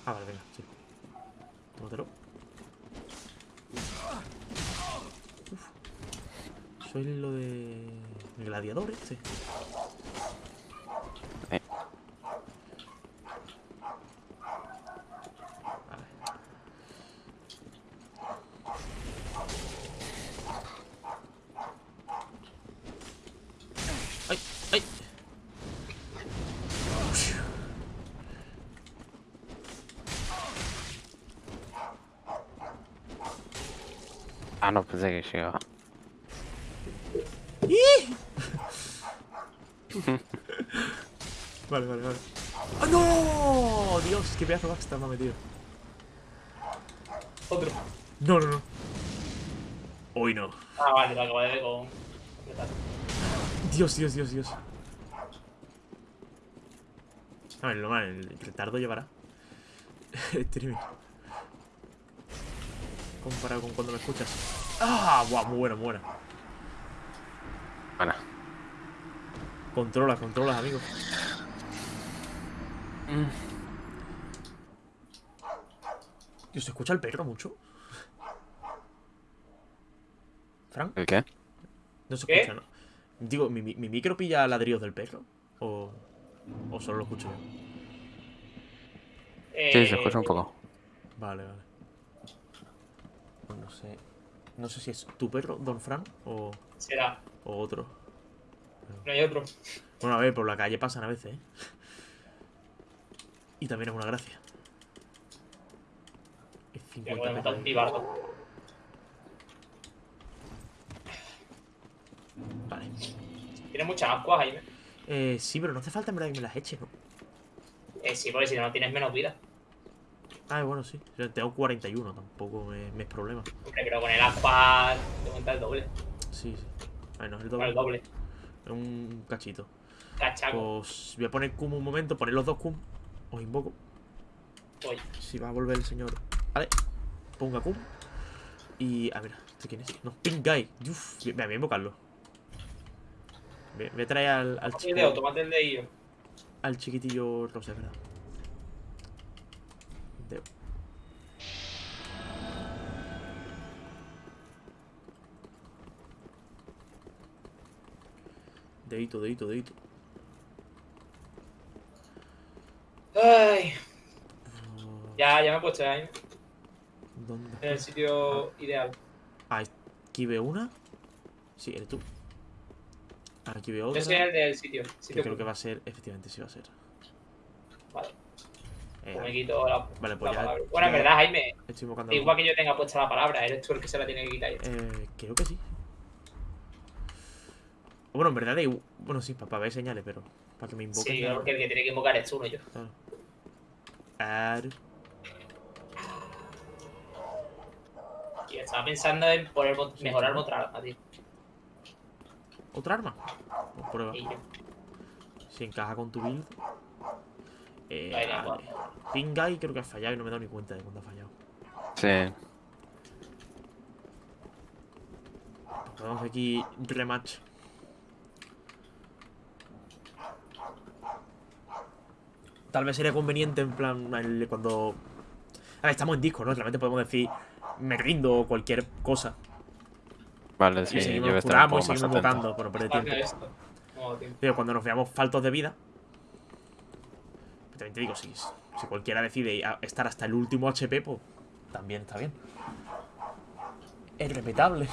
Ah, vale, venga, sí. Tómatelo. Uf. Soy lo de... Gladiador este.
Eh.
Vale. ¡Ay! ¡Ay!
Ah, no, pensé que llegaba. [LAUGHS]
Vale, vale, vale. ¡Ah, no! Dios, qué pedazo de backstab me ha metido.
Otro.
No, no, no. Hoy no.
Ah, vale, lo ver con.
Dios, Dios, Dios, Dios. A ver, lo mal, el retardo llevará. [LAUGHS] Streaming. Comparado con cuando me escuchas. ¡Ah! ¡Buah! Muy bueno, muy bueno.
Bueno.
Controlas, controlas, amigo. Dios, ¿se escucha el perro mucho? ¿Frank?
¿El qué?
No se
¿Qué?
escucha, ¿no? Digo, ¿mi, mi, mi micro pilla ladrillos del perro? ¿O, o solo lo escucho yo?
Eh,
Sí, se escucha un poco.
Vale, vale. Pues no sé. No sé si es tu perro, Don Fran, o,
Será.
o otro.
No hay otro.
Bueno, a ver, por la calle pasan a veces, ¿eh? Y también es una gracia. Es
Ya
50
podemos estar
metros.
un pibardo.
Vale.
Tiene muchas ascuas, Jaime.
Eh, sí, pero no hace falta en verdad que me las eche, ¿no?
Eh, sí, porque si no, no tienes menos vida.
Ah, bueno, sí. Tengo 41, tampoco me, me es problema.
Hombre, pero con el ascua te cuenta el doble.
Sí, sí. A ver, no es el
Con
doble.
el doble.
Es un cachito.
Cachaco.
Pues voy a poner Kum un momento, poner los dos Kum. Os invoco.
Oye,
Si va a volver el señor. Vale. Ponga Kum. Y. A ver, ¿este quién es? No, Pink Guy. Uf, voy, voy a invocarlo. Voy, voy a traer al, al,
el
chico,
tómate el dedillo.
al chiquitillo rosa, ¿verdad? Deo. Dedito, dedito, dedito.
Ay, ya, ya me he puesto ya, Jaime.
¿Dónde?
En el sitio ideal.
Ah, aquí veo una. Sí, eres tú. Aquí veo otra.
Yo soy el del sitio.
Que
sitio
creo que va a ser, efectivamente, sí va a ser.
Vale,
Eh,
me quito la,
Vale,
la
pues ya-
palabra. Bueno, en verdad, Jaime, igual que yo tenga puesta la palabra, eres tú el que se la tiene que quitar.
Eh, creo que sí. Bueno, en verdad, da igu- bueno, sí, para, ver señales, pero para que me invoquen.
Sí, porque el que tiene que invocar es tú, no yo.
claro. Ar-
Y estaba pensando en poner, mejorar otra arma, tío.
¿Otra arma? Pues prueba. Si encaja con tu build. Eh,
Vale,
vale. Pink Guy creo que ha fallado y no me he dado ni cuenta de cuándo ha fallado.
Sí.
Vamos aquí rematch. Tal vez sería conveniente en plan el- cuando... A ver, estamos en disco, ¿no? Realmente podemos decir me rindo o cualquier cosa.
Vale,
y
sí, yo
seguimos curamos y seguimos invocando, por no perder tiempo. Pero cuando nos veamos faltos de vida. También te digo, si, si cualquiera decide estar hasta el último HP, pues también está bien. Es respetable.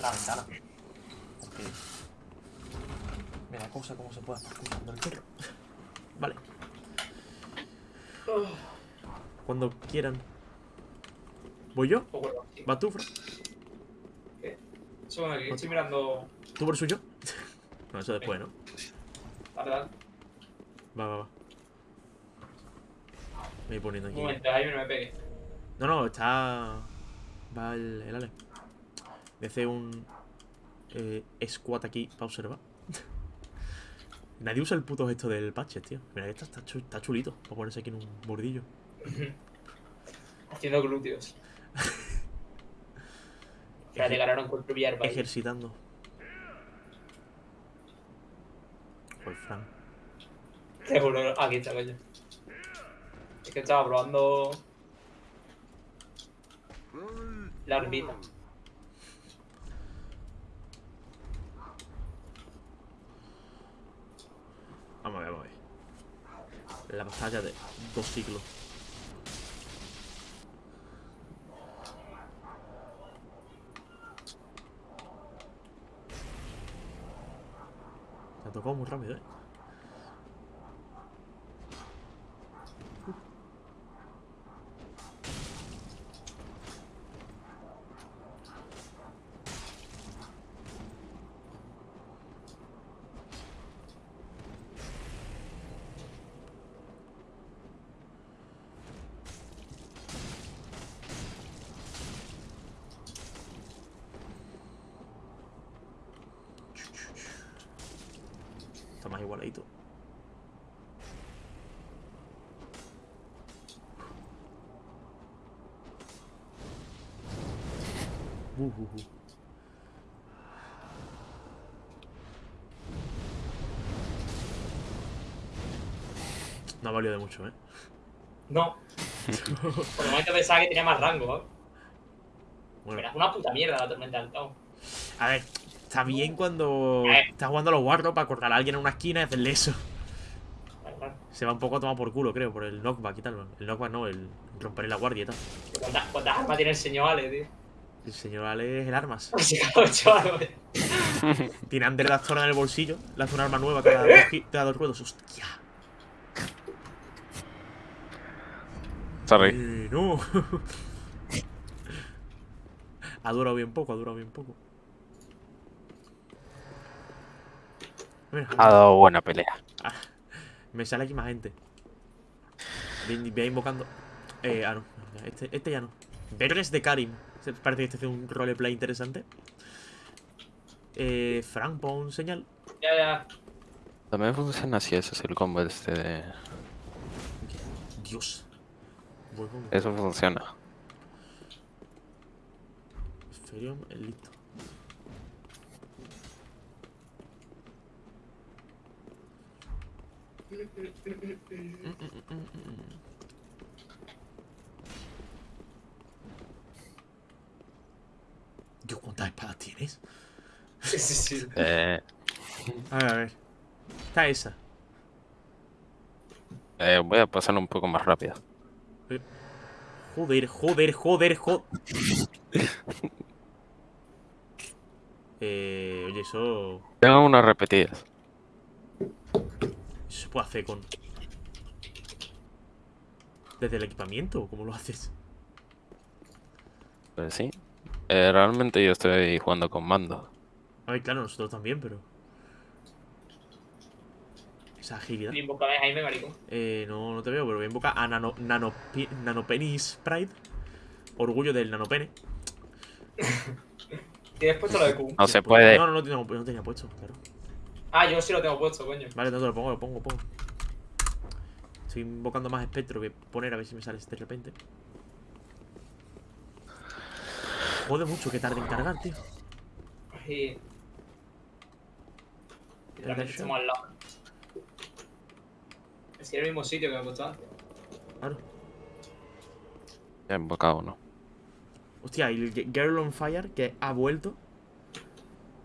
La ventana. Porque. Mira cosa, cómo se puede estar escuchando el perro. Vale. Cuando quieran. ¿Voy yo?
Sí.
¿Vas tú, Fran?
Eso aquí estoy mirando.
¿Tú por suyo? [LAUGHS] no, eso después, ¿no?
Dale, dale.
Va, va, va. Me voy poniendo
Un
aquí.
momento, Jaime, no me pegue.
No, no, está. Va el, el Ale. Me hace un. Eh, squat aquí para observar. [LAUGHS] Nadie usa el puto gesto del patch, tío. Mira, que está, está, chu- está chulito. Para ponerse aquí en un bordillo. [LAUGHS]
Haciendo glúteos. Ahora no encuentro hierba. ahí.
Ejercitando. Fran.
Juro, aquí está, coño. Es que estaba probando. La orbita.
Vamos a ver, vamos a ver. La batalla de dos siglos. Tocado muy rápido, eh. Está más igualadito. Uh, uh, uh. No ha valido de mucho, ¿eh?
No. Por el momento pensaba que tenía más rango, ¿eh?
Bueno,
Pero es una puta mierda la tormenta del caos.
a ver, está bien cuando estás jugando a los Warlocks para cortar a alguien en una esquina y hacerle eso. Se va un poco a tomar por culo, creo, por el knockback y tal. El knockback no, el romper la guardia y tal.
¿Cuántas, cuántas armas tiene el señor Ale, tío?
El señor Ale es el armas. [LAUGHS] Tiene Under la zona en el bolsillo. Le hace un arma nueva cada dos, cada dos ruedos. ¡Hostia!
Sorry.
Eh, no. [LAUGHS] ha durado bien poco, ha durado bien poco. Mira,
Ha dado buena pelea.
me sale aquí más gente. Voy, invocando. Eh, ah, no. Este, este ya no. Verles de Karim. Se- Parece que este hace un roleplay interesante. Eh, Frank, pon señal.
Ya, ya.
También funciona así, ese es el combo este de...
Dios.
Eso funciona.
Ferium, el listo. Dios, ¿cuántas espadas tienes?
Sí, sí, sí.
Eh,
A ver, a ver. Está esa.
eh, voy a pasar un poco más rápido.
Joder, joder, joder, joder. eh, oye, eso.
Tengo unas repetidas.
Eso se puede hacer con. ¿Desde el equipamiento? ¿Cómo lo haces?
Pues sí. Eh, realmente yo estoy jugando con mando.
A ver, claro, nosotros también, pero. Esa agilidad.
Invócame Jaime, maricón.
Eh, no, no te veo, pero voy a invocar a Nano, Nano, Nanopenis Pride. Orgullo del Nanopene. [LAUGHS]
Tienes puesto lo de Q.
No se puede.
No, no, no, tengo- no tenía puesto, claro.
Ah, yo sí lo tengo puesto, coño.
Vale, te lo pongo, lo pongo, lo pongo. Estoy invocando más espectro que poner a ver si me sale este de repente. Jode mucho que tarde en cargar, tío.
Y... Literalmente estamos al lado. Es el mismo sitio que me puesto antes.
Claro.
Ya he invocado uno.
Hostia, y el Girl on Fire que ha vuelto.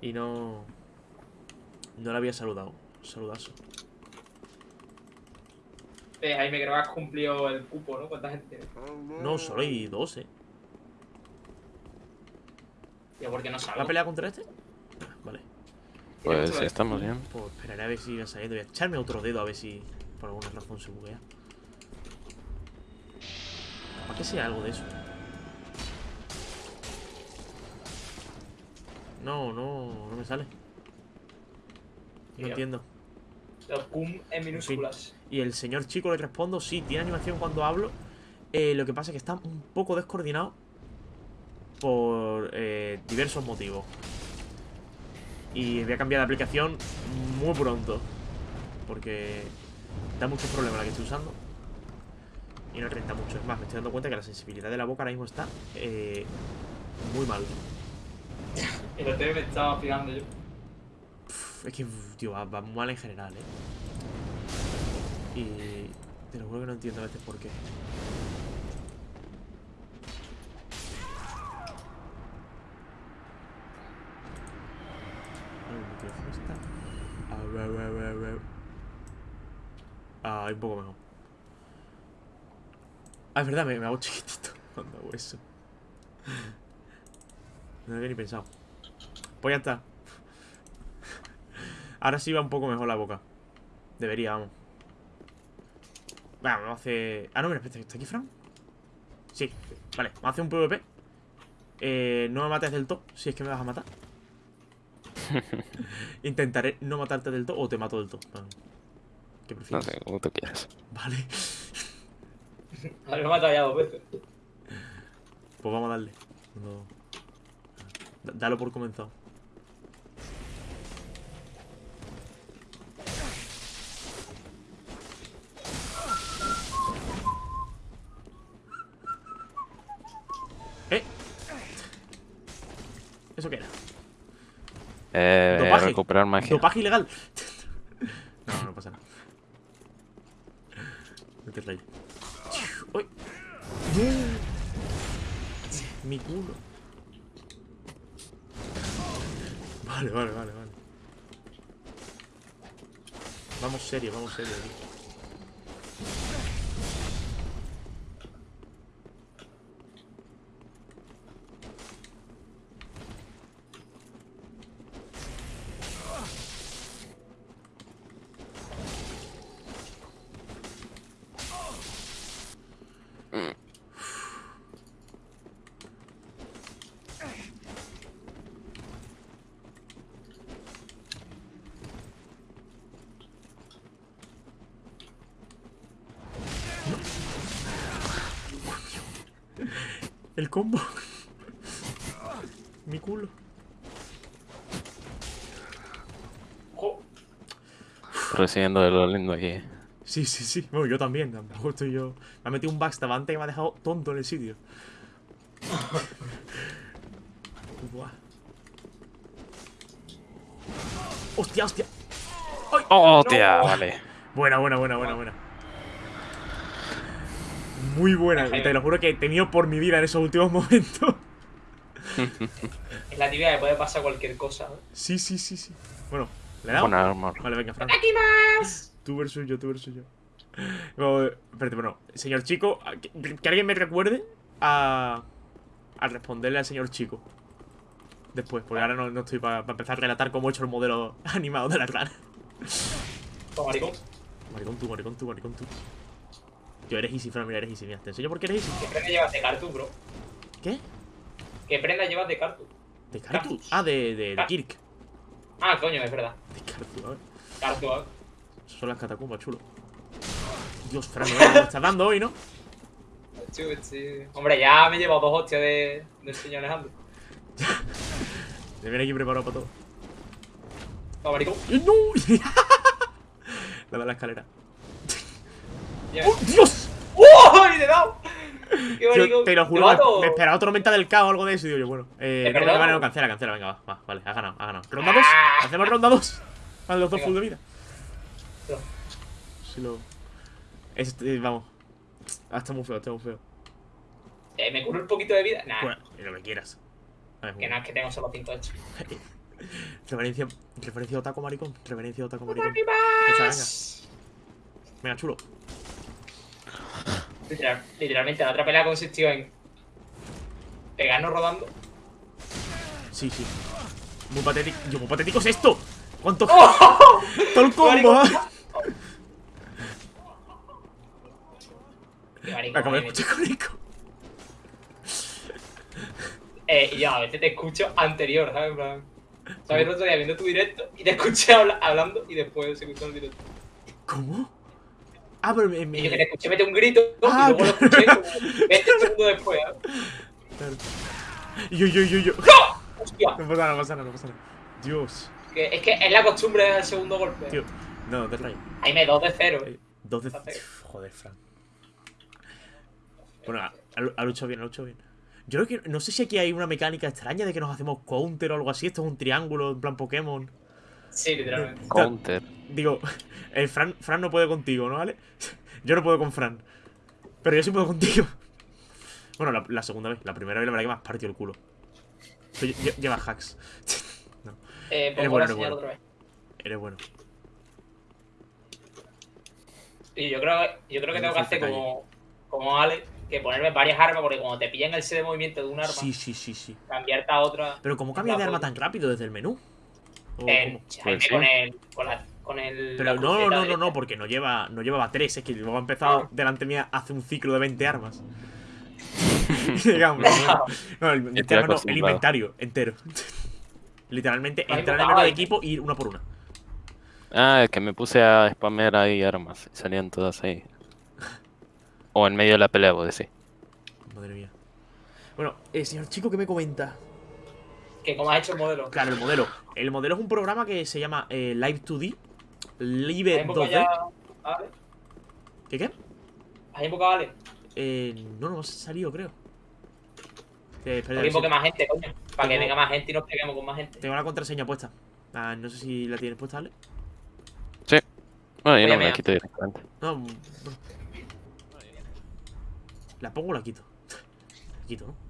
Y no... No le había saludado. Saludazo.
Eh, Jaime, creo que has cumplido el cupo, ¿no? ¿Cuánta gente?
No, solo hay dos, eh.
Tío, ¿por qué no
¿Va a
salgo?
pelear contra este? Ah, Vale.
Pues si
de-
estamos bien.
Pues esperaré a ver si va saliendo. Voy a echarme otro dedo a ver si por alguna razón se buguea. ¿Para que sea algo de eso? No, no, no me sale. No entiendo.
Los cum en minúsculas.
Y el señor chico le respondo, sí, tiene animación cuando hablo. Eh, lo que pasa es que está un poco descoordinado por eh, diversos motivos. Y voy a cambiar de aplicación muy pronto. Porque da muchos problemas la que estoy usando. Y no renta mucho. Es más, me estoy dando cuenta que la sensibilidad de la boca ahora mismo está eh, muy mal. [LAUGHS]
El hotel me estaba fijando yo.
Pff, Es que, tío, va, va mal en general, ¿eh? Y te lo juro que no entiendo a veces por qué. A ver, a ver, a ver. Ah, un poco mejor. Ah, es verdad, me, me hago chiquitito [LAUGHS] cuando hago eso. No lo había ni pensado. Pues ya está. Ahora sí va un poco mejor la boca. Debería, vamos. Vamos, vamos a hacer... Ah, no, mira, espera, ¿está aquí Fran? Sí, vale, vamos a hacer un PvP. Eh, no me mates del todo, si es que me vas a matar. [LAUGHS] Intentaré no matarte del todo o te mato del todo. Bueno, ¿Qué
No
prefieres?
sé, como tú quieras.
Vale, [LAUGHS]
A ver, me he matado ya dos veces.
pues vamos a darle. No. Dalo por comenzado. ¿Eh? ¿Eso qué era?
Eh,
Dopaje.
recuperar magia.
Dopaje ilegal. No, no pasa nada. ¿Qué trae? ¡Uy! Mi culo. Vale, vale, vale, vale. Vamos serio, vamos serio. El combo. Mi culo.
Jo,
De lo lindo aquí.
Sí, sí, sí. Bueno, yo también. Tampoco estoy yo. Me ha metido un backstab antes que me ha dejado tonto en el sitio. [LAUGHS] Buah. Hostia, hostia.
¡Oh!
No.
Vale.
Buena, buena, buena, buena, buena. Muy buena. Te lo juro que he temido por mi vida en esos últimos [LAUGHS] momentos.
en la tibia le puede pasar cualquier cosa. ¿no?
Sí, sí, sí, sí. Bueno, ¿le he dado?
Con armor.
Vale, venga, Fran.
¡Aquí más!
Tú versus yo, tú versus yo. Espérate, bueno, señor chico, que, que alguien me recuerde a, a responderle al señor chico. Después, porque ahora no, no estoy para empezar a relatar cómo he hecho el modelo [LAUGHS] animado de la rana.
Maricón.
Maricón tú, maricón tú, maricón tú. Yo eres easy, Fran, mira, eres easy, mira, te enseño por qué eres easy.
¿Qué prenda llevas de Cartu, bro?
¿Qué?
¿Qué prenda llevas de Cartu?
¿De Cartu? Ah, de, de, de Kirk.
Ah, coño, es verdad.
Esas son las catacumbas, chulo. Dios, Fran, me me estás dando hoy, ¿no?
Sí, sí. Hombre, ya me he llevado dos hostias de, del señor Alejandro. [LAUGHS]
Me viene aquí preparado para todo.
Maricón.
¡Eh, ¡No! [LAUGHS] La de la escalera.
Lleva-
¡Oh, Dios!
¡Oh! ¡Y le he dado! ¡Qué
Tío,
maricón!
te lo juro,
mato?
me, esperaba tormenta del caos o algo de eso. Y digo yo, bueno, eh,
¿Te
no, vale, no, cancela, cancela, venga, va, va, vale, ha ganado, ha ganado. ¿Ronda 2?
Ah.
¿Hacemos ronda 2? Vale, los dos full de vida.
No.
Si lo. Este, vamos. Ah, está muy feo, está muy feo.
Eh, ¿Me curo un poquito de vida? Nah,
Bueno, y lo que quieras. Ver,
que no, es que tengo solo 5 hechos. [LAUGHS]
Reverencia, referencia otaco maricón. Reverencia otaco maricón. Venga, venga. Venga, chulo.
Literal- literalmente, la otra pelea consistió en pegarnos rodando.
Sí, sí. Muy patético. Yo, muy patético es esto. ¿Cuánto?
¡Oh! [LAUGHS]
Todo el combo. Me acabo de escuchar con eco.
Eh, y yo a veces te escucho anterior, ¿sabes? En plan, ¿Sabes? El otro día viendo tu directo y te escuché habla- hablando y después se escuchó el directo.
¿Cómo? Ah, pero me. me-
Y yo que te escuché meter un grito
Ah,
y luego lo escuché como 20 segundos después, ¿eh?
Claro. Yo, yo, yo, yo.
Hostia,
No pasa nada, no pasa nada, no pasa nada. Dios.
que es que es la costumbre del segundo golpe.
Tío. No, te rayos.
Ahí me 2 de 0.
Eh, Dos de. Joder, Fran. Bueno, ha, ha luchado bien, ha luchado bien. Yo creo que. No sé si aquí hay una mecánica extraña de que nos hacemos counter o algo así. Esto es un triángulo en plan Pokémon.
Sí, literalmente.
Counter.
Digo, [LAUGHS] el Fran, Fran no puede contigo, ¿no? ¿Vale? [LAUGHS] Yo no puedo con Fran. Pero yo sí puedo contigo. [LAUGHS] Bueno, la, la segunda vez. La primera vez la verdad que me has partido el culo. Lleva hacks. no,
Eh,
Eres bueno, eres bueno.
otra vez.
eres bueno.
Y yo creo, yo creo que tengo que hacer como, como Ale, que ponerme varias armas, porque cuando te pillan el set de movimiento de un arma,
Sí, sí, sí, sí.
cambiarte a otra.
Pero ¿cómo cambia de arma tan rápido desde el menú? ¿O
Eh,
sí.
con el. Con, la, con el.
Pero
la
no, no, no, no, porque no lleva, no llevaba tres, es que luego ha empezado delante mía hace un ciclo de 20 armas. [LAUGHS] Digamos, no, no, el, 20
estoy
armas no, el
acostumbrado.
inventario entero. [LAUGHS] Literalmente entrar en el menú de equipo y ir una por una.
Ah, es que me puse a spamear ahí armas. y Salían todas ahí. O en medio de la pelea, vos decís.
Madre mía. Bueno, eh, señor chico, ¿qué me comenta?
Que como has hecho el modelo.
Claro, el modelo. El modelo es un programa que se llama eh, Live 2D. Live
¿Has invocado
2D.
ya a Ale?
¿Qué qué?
¿Has invocado a Ale?
Eh, no, no ha salido, creo. Eh, espera, sí.
invoque más gente, coño. Para que venga más gente y nos peguemos con más gente.
Tengo la contraseña puesta. Ah, no sé si la tienes puesta, ¿vale?
Bueno, yo no me la quito directamente.
No, bueno. ¿La pongo o la quito? La quito, ¿no?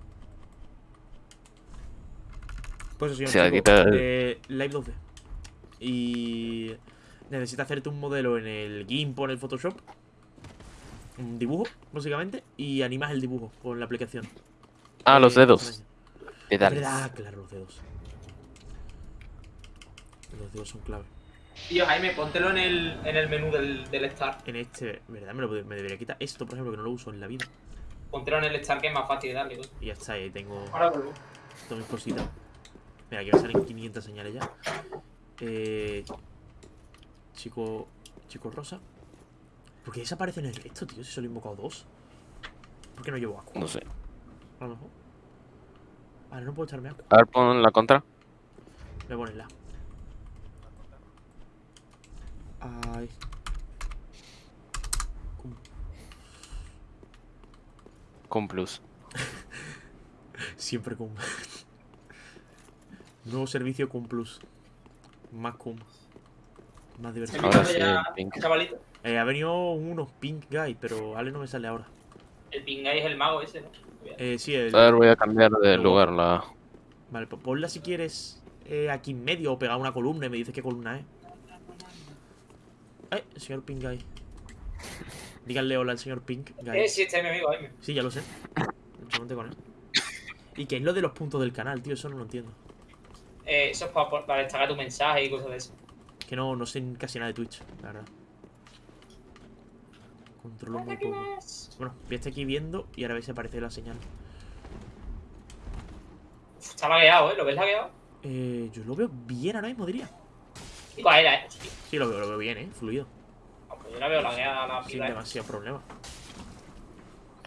Pues eso, señor
Sí, quita
eh, Live 2D. Y... Necesitas hacerte un modelo en el GIMP o en el Photoshop. Un dibujo, básicamente. Y animas el dibujo con la aplicación.
Ah, los
Eh,
dedos.
verdad, claro, los dedos. Los dedos son clave.
Tío, Jaime, póntelo en el, en el menú del, del Start.
En este, ¿verdad? Me, lo, me debería quitar esto, por ejemplo, que no lo uso en la vida.
Póntelo en el Start que es más fácil de darle.
Y ya está, ahí tengo
Ahora vuelvo.
todas mis cositas. Mira, aquí me salen 500 señales ya. Eh, chico. Chico rosa. ¿Por qué desaparece en el resto, tío? Si solo he invocado dos. ¿Por qué no llevo agua?
No sé.
A lo mejor. Vale, no puedo echarme agua.
A ver, pon la contra.
Voy a ponerla. Ay. ¿Cómo?
Con plus. [LAUGHS]
Siempre cum. Nuevo servicio cum plus. Más cum. Más
¿Se
diversión.
Ahora
me
sí,
ya,
pink.
chavalito?
Eh, ha venido unos pink guy, pero Ale no me sale ahora.
El Pingay es el mago ese, ¿no?
Eh, sí, el...
A ver, voy a cambiar de lugar la.
Vale, pues ponla si quieres eh, aquí en medio o pegar una columna y me dices qué columna es. Eh, señor Pink Guy. Díganle hola al señor Pink Guy.
Eh, sí, este es mi amigo, Jaime.
Sí, ya lo sé. Solamente con él. ¿Y qué es lo de los puntos del canal, tío? Eso no lo entiendo.
Eh, eso es para, para destacar tu mensaje y cosas de eso.
Que no, no sé casi nada de Twitch, la verdad. Controlo muy poco. Bueno, voy a estar aquí viendo y ahora ver si aparece la señal.
Está lagueado, ¿eh? ¿Lo ves lagueado?
Eh, yo lo veo bien ahora mismo, diría.
¿Y cuál era, eh?
Sí, lo veo, lo veo bien, eh. Fluido.
pues yo la veo lagueada la
Sin
fibra.
demasiado problema.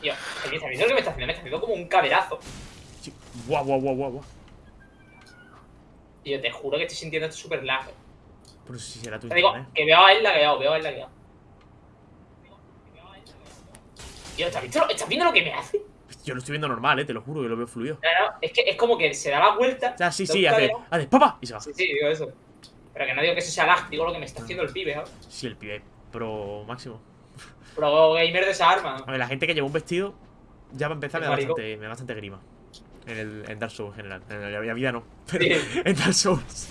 Tío, ¿me está viendo lo que me está haciendo? Me está haciendo como un caderazo.
Sí. Guau, guau, guau, guau, guau.
Tío, te juro que estoy sintiendo esto súper lag.
Pero si será tu
Te digo,
internet.
que veo a él lagueado, veo a él lagueado. Tío, ¿estás, visto, ¿estás viendo lo que me hace?
Yo lo estoy viendo normal, eh. Te lo juro que lo veo fluido.
No, no, es que es como que se da la vuelta.
O sea, sí, sí, hace. Hace, ¡papa! Y se va.
Sí, sí, digo eso. Pero que no digo que eso sea lag, digo lo que me está haciendo el pibe.
Sí, el pibe. Pero máximo.
Pro gamer de esa arma.
A ver, la gente que lleva un vestido. Ya va a empezar, me da bastante, me da bastante grima. En, el, en Dark Souls en general. En la vida no. [LAUGHS] Pero
Sí.
en Dark Souls.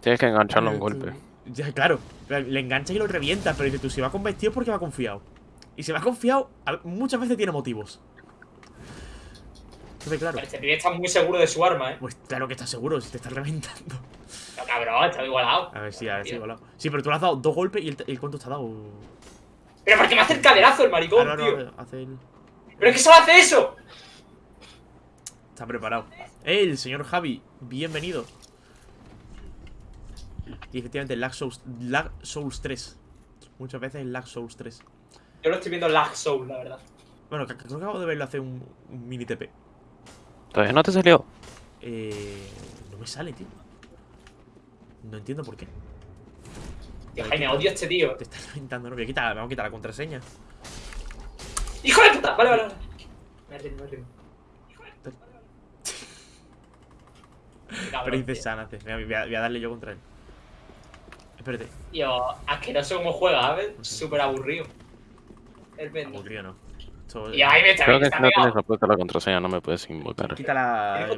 Tienes que engancharlo a un golpe.
Ya, claro. Le enganchas y lo revientas, pero dices tú, si va con vestido es porque va confiado. Y si va confiado, muchas veces tiene motivos. Entonces, claro.
Este pibe está muy seguro de su arma, ¿eh?
Pues claro que estás seguro, si te estás reventando.
No, cabrón, está igualado.
A ver si, a ver si
Tío.
igualado. Sí, pero tú le has dado dos golpes y el, el cuánto te ha dado.
Pero ¿por qué me hace el caderazo el maricón,
Ah, no,
tío?
no, hace el.
¿Pero es que solo hace eso?
Está preparado. ¡Eh, el señor Javi! Bienvenido. Y efectivamente, Lag Souls, Lag Souls 3. Muchas veces Lag Souls 3.
Yo lo estoy viendo Lag Soul, la verdad.
Bueno, creo que acabo de verlo hacer un, un mini TP.
¿Todavía no te salió?
Eh, no me sale, tío. No entiendo por qué.
Tío, Jaime, odio a este tío.
Te estás reventando, no. Voy a quitar, vamos a quitar la contraseña.
¡Hijo de puta! Vale, vale, vale. Me rindo, me rindo.
Sanace. Venga, Voy a, voy a darle yo contra él. Espérate.
Tío, asqueroso como juega, ¿sabes? Súper aburrido. El pendejo.
Aburrido no. Esto-
Y
Creo
también
que
está
si no tienes apuesta la contraseña no me puedes invocar.
Quita la.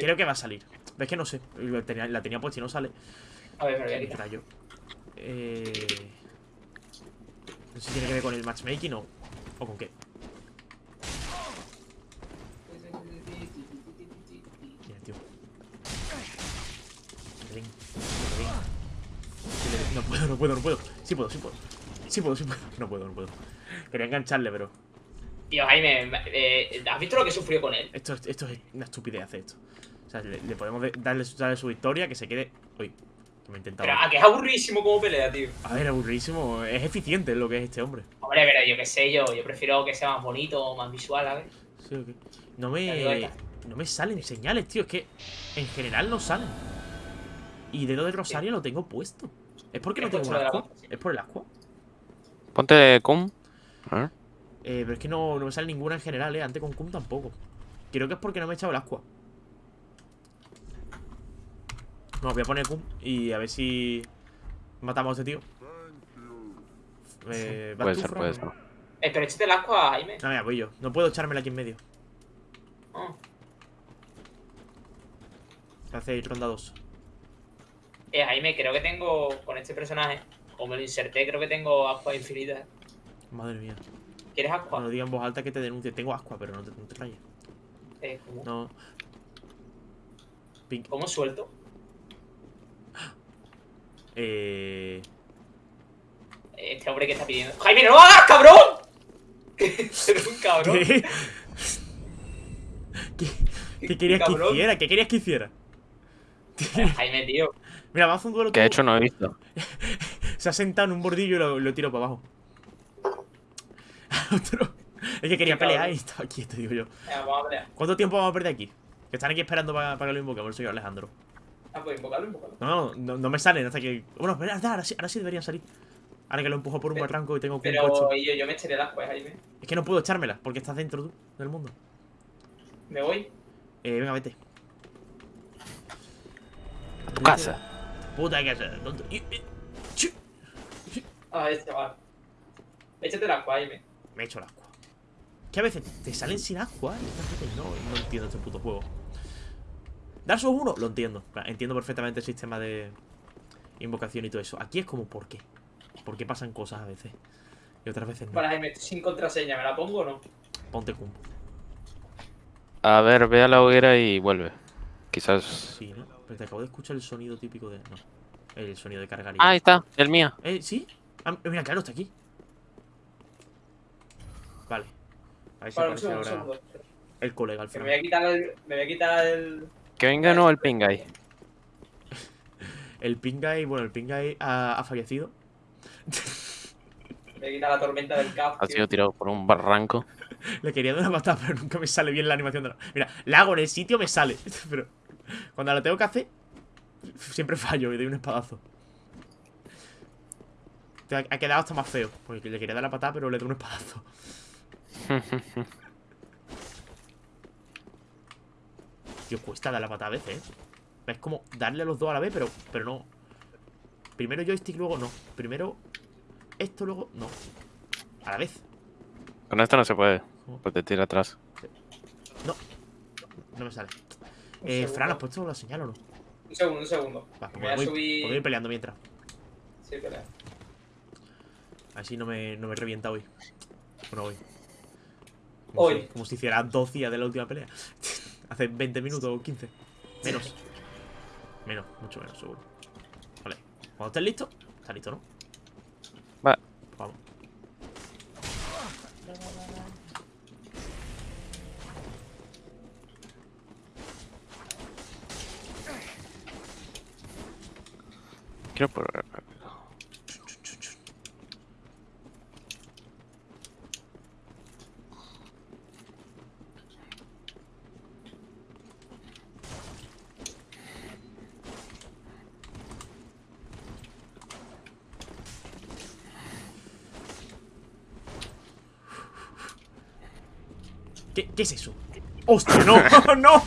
Creo que va a salir. Es que no sé. La tenía, la tenía puesta y no sale.
A ver, me voy a
¿Qué
quitar.
yo? Eh... No sé si tiene que ver con el matchmaking o, o con qué. Mira, tío. Ven, ven. No puedo, no puedo, no puedo. Sí puedo, sí puedo. Sí puedo, sí puedo. No puedo, no puedo. Quería engancharle, pero
Tío, Jaime, eh, ¿has visto lo que sufrió con él?
esto, es- esto es una estupidez hacer esto. O sea, le, le podemos de- darle, su- darle su victoria, que se quede... Uy, que me he intentado...
Pero a que es aburrísimo como pelea, tío.
A ver, aburridísimo. Es eficiente lo que es este hombre.
Hombre, pero yo qué sé, yo, yo prefiero que sea más bonito, más visual, ¿sabes?
Sí, ok. No me, no me salen señales, tío. Es que en general no salen. Y dedo de Rosario lo tengo puesto. ¿Es porque no tengo
por
un ascua? ¿Es por el ascua?
Ponte cum. A ver.
Eh, pero es que no, no me sale ninguna en general, eh. Antes con Cum tampoco. Creo que es porque no me he echado el ascua. No, voy a poner Cum y a ver si matamos a este tío. Eh, ¿vas
Puede
tú,
ser, puede ser.
Eh, pero échate el ascua, Jaime.
No, mira, voy yo. No puedo echármela aquí en medio.
Ah.
Hace ronda 2.
Eh, Jaime, creo que tengo con este personaje, como lo inserté, creo que tengo ascua infinitas.
Madre mía.
¿Quieres
No
ascua?
lo diga en voz alta que te denuncie. Tengo ascua, pero no te, no te rayes.
Eh, ¿cómo?
No. Pink.
¿Cómo suelto?
Eh.
Este hombre que está pidiendo. ¡Jaime, no lo hagas, cabrón! [LAUGHS] Eres un cabrón.
¿Qué? [LAUGHS] ¿Qué, qué querías que hiciera? ¿Qué querías que hiciera?
Jaime, tío.
Mira, vamos a hacer un duelo.
Que de hecho no he visto. [LAUGHS]
Se ha sentado en un bordillo y lo, lo tiro para abajo. [LAUGHS] Otro. Es que quería pelear y estaba aquí, te digo yo.
Venga, vamos a pelear.
¿Cuánto tiempo vamos a perder aquí? Que están aquí esperando para, para que lo invoquemos el señor Alejandro.
Ah, pues invocarlo, invocarlo.
No, no, no, no me salen hasta que. Bueno, espera, ahora sí, ahora sí deberían salir. Ahora que lo empujo por un
Pero-
barranco y tengo un
Pero
coche.
yo, yo me echaré el ascua, eh, Jaime.
Es que no puedo echármela porque estás dentro tú del mundo.
Me voy.
Eh, venga, vete.
A tu casa.
Puta que chu.
Ah, este va. Échate el ascua, Jaime.
Me he hecho el agua. Que a veces te salen sin agua y otras veces no. y No entiendo este puto juego. Dark Souls 1 lo entiendo. Entiendo perfectamente el sistema de invocación y todo eso. Aquí es como, ¿por qué? ¿Por qué pasan cosas a veces? Y otras veces no.
Para Jaime, estoy sin contraseña, ¿me la pongo o no?
Ponte cum.
A ver, ve a la hoguera y vuelve. Quizás.
Sí, ¿no? Pero te acabo de escuchar el sonido típico de. No. El sonido de cargar.
Ah, ahí está, el mío.
Eh, ¿sí? Ah, mira, claro, está aquí. Vale. A ver si aparece
un
ahora
segundo.
el colega al
Que me
final.
voy a quitar el. Me voy a quitar el.
Que venga no [LAUGHS] el pingay.
El Pingay, bueno, el Pingay ha, ha fallecido.
Me voy a quitar la tormenta del caos.
Ha
tío.
sido tirado por un barranco. [LAUGHS]
Le quería dar una patada, pero nunca me sale bien la animación de la... Mira, la hago en el sitio, me sale. [LAUGHS] Pero cuando la tengo que hacer, siempre fallo y doy un espadazo. Ha quedado hasta más feo. Porque le quería dar la patada, pero le doy un espadazo. [LAUGHS] Tío, cuesta dar la patada a veces, ¿eh? Es como darle a los dos a la vez, pero, pero no. Primero joystick, luego no. Primero esto, luego no. A la vez.
Con esto no se puede. Pues te tira atrás.
No. No me sale. Eh. Fran, ¿has puesto la señal o no?
Un segundo, un segundo.
Va, pues
Me voy a
voy,
subir-
puedo ir peleando mientras.
Sí, pelea.
Así no me, no me revienta hoy. Bueno, hoy. Como
Hoy.
Si, como si hiciera dos días de la última pelea. [LAUGHS] Hace 20 minutos o 15. Menos. Menos, mucho menos, seguro. Vale. Cuando estés listo, está listo, ¿no?
Quiero probar.
¿Qué, qué es eso? ¡Hostia, no! [LAUGHS] ¡No!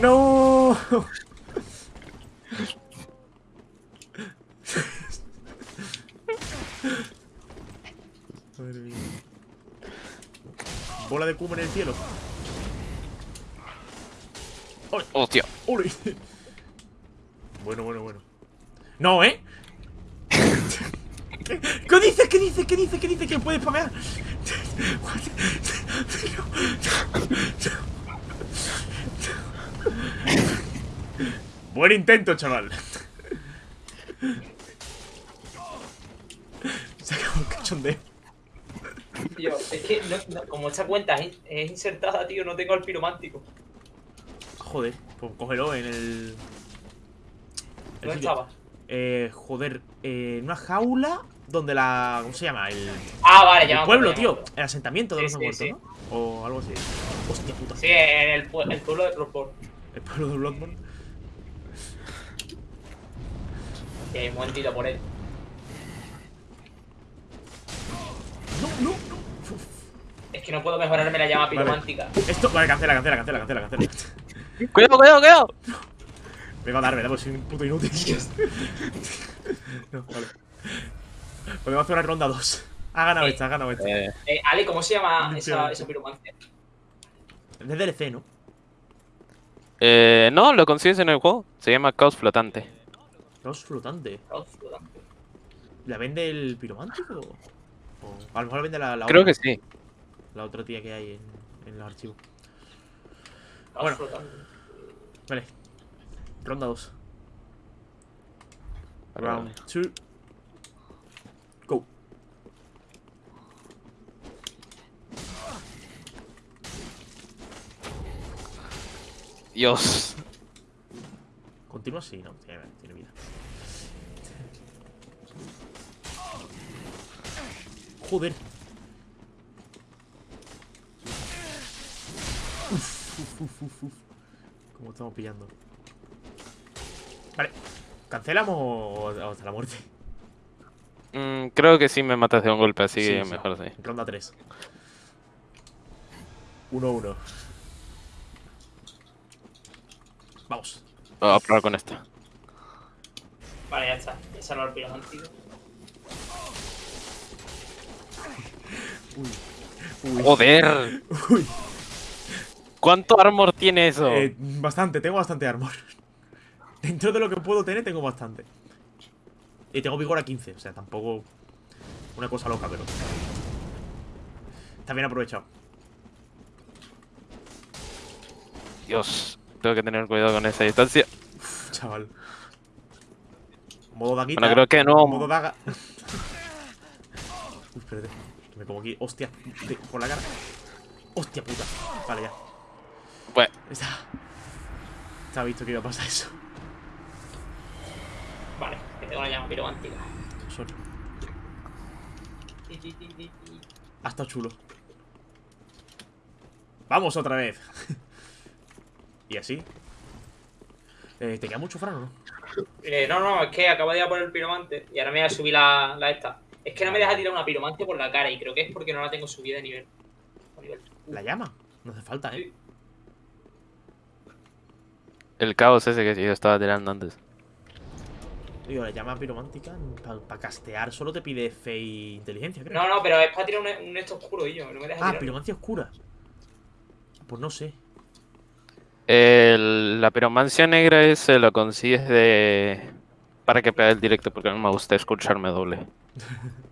[LAUGHS] ¡No! Madre mía. Bola de cubo en el cielo.
¡Hostia!
¡Ole! Bueno, bueno, bueno. No, ¿eh? ¿Qué, ¿Qué dices? ¿Qué dices? ¿Qué dices? ¿Qué dices? ¿Que puedes spamear? Buen intento, chaval. Se acabó el cachondeo.
Tío, es que no- no- como esta cuenta es, es insertada, tío, no tengo el piromántico.
Joder, pues cógelo en el. el
¿Dónde
sitio.
estaba?
Eh, joder, eh, en una jaula donde la. ¿Cómo se llama? El,
Ah, vale,
el pueblo, tío. El asentamiento de
Sí,
los
sí,
muertos,
sí.
¿no? O algo así. Hostia puta.
Sí, en el, pue- el pueblo de Bloodborne.
El pueblo de Bloodborne.
Y hay un momentito por él.
No, no, no.
Es que no puedo mejorarme la llama
Vale.
piromántica.
Esto. Vale, cancela, cancela, cancela, cancela, cancela.
¡Cuidado, cuidado, cuidado!
Vengo a darme, damos soy un puto inútil. [LAUGHS] no, vale. Podemos hacer una ronda 2. Ha ganado
Eh,
esta, ha ganado esta.
Eh,
Eh, Ale, ¿cómo se llama esa, esa piromancia?
Es de DLC, ¿no?
eh, no, lo consigues en el juego. Se llama Caos Flotante.
Caos flotante.
Caos flotante.
¿La vende el piromántico? O a lo mejor la vende la, la
Creo
otra,
que sí.
La otra tía que hay en, en los archivos. Bueno. Vale. Ronda 2.
Vale,
Round 2. Go.
Dios.
¿Continúa? Sí, no. Tiene, tiene vida. Joder. Uf, uf, uf, uf. ¿Cómo estamos pillando? Vale. ¿Cancelamos o hasta la muerte?
Mm, creo que sí me matas de un golpe, así
Sí,
que
sí.
mejor sí.
Ronda 3. 1-1. Vamos.
Voy a probar con esta.
Vale, ya está. Ya salvo el piromántico.
Uy.
¡Joder!
Uy.
¿Cuánto armor tiene eso?
Eh, bastante, tengo bastante armor. [LAUGHS] Dentro de lo que puedo tener, tengo bastante. Y tengo vigor a 15, o sea, tampoco una cosa loca, pero. Está bien aprovechado.
Dios, tengo que tener cuidado con esa distancia.
Uf, chaval. Modo daguita.
Bueno, creo que no.
Modo daga. [LAUGHS] Uy, espérate. Me como aquí. Hostia. por la cara. Hostia puta. Vale, ya.
Bueno,
Está. Estaba visto que iba a pasar eso.
Vale, que tengo la llama piromántica. Ti.
Ha estado chulo. Vamos otra vez. [LAUGHS] y así. Eh, ¿Te queda mucho Fran o no?
Eh, no, no, es que acabo de ir a por el piromante y ahora me voy a subir la, la esta. Es que no me deja tirar una piromante por la cara y creo que es porque no la tengo subida de nivel. Nivel.
La llama. No hace falta, ¿eh?
Sí.
El caos ese que yo estaba tirando antes.
Digo, la llama piromántica para castear solo te pide fe y inteligencia, creo.
No, no, pero es para tirar un, un esto oscuro y yo. No me deja
ah,
tirar.
piromancia oscura. Pues no sé.
El- la piromancia negra ese lo consigues de... Para que pegue el directo porque no me gusta escucharme doble. [LAUGHS]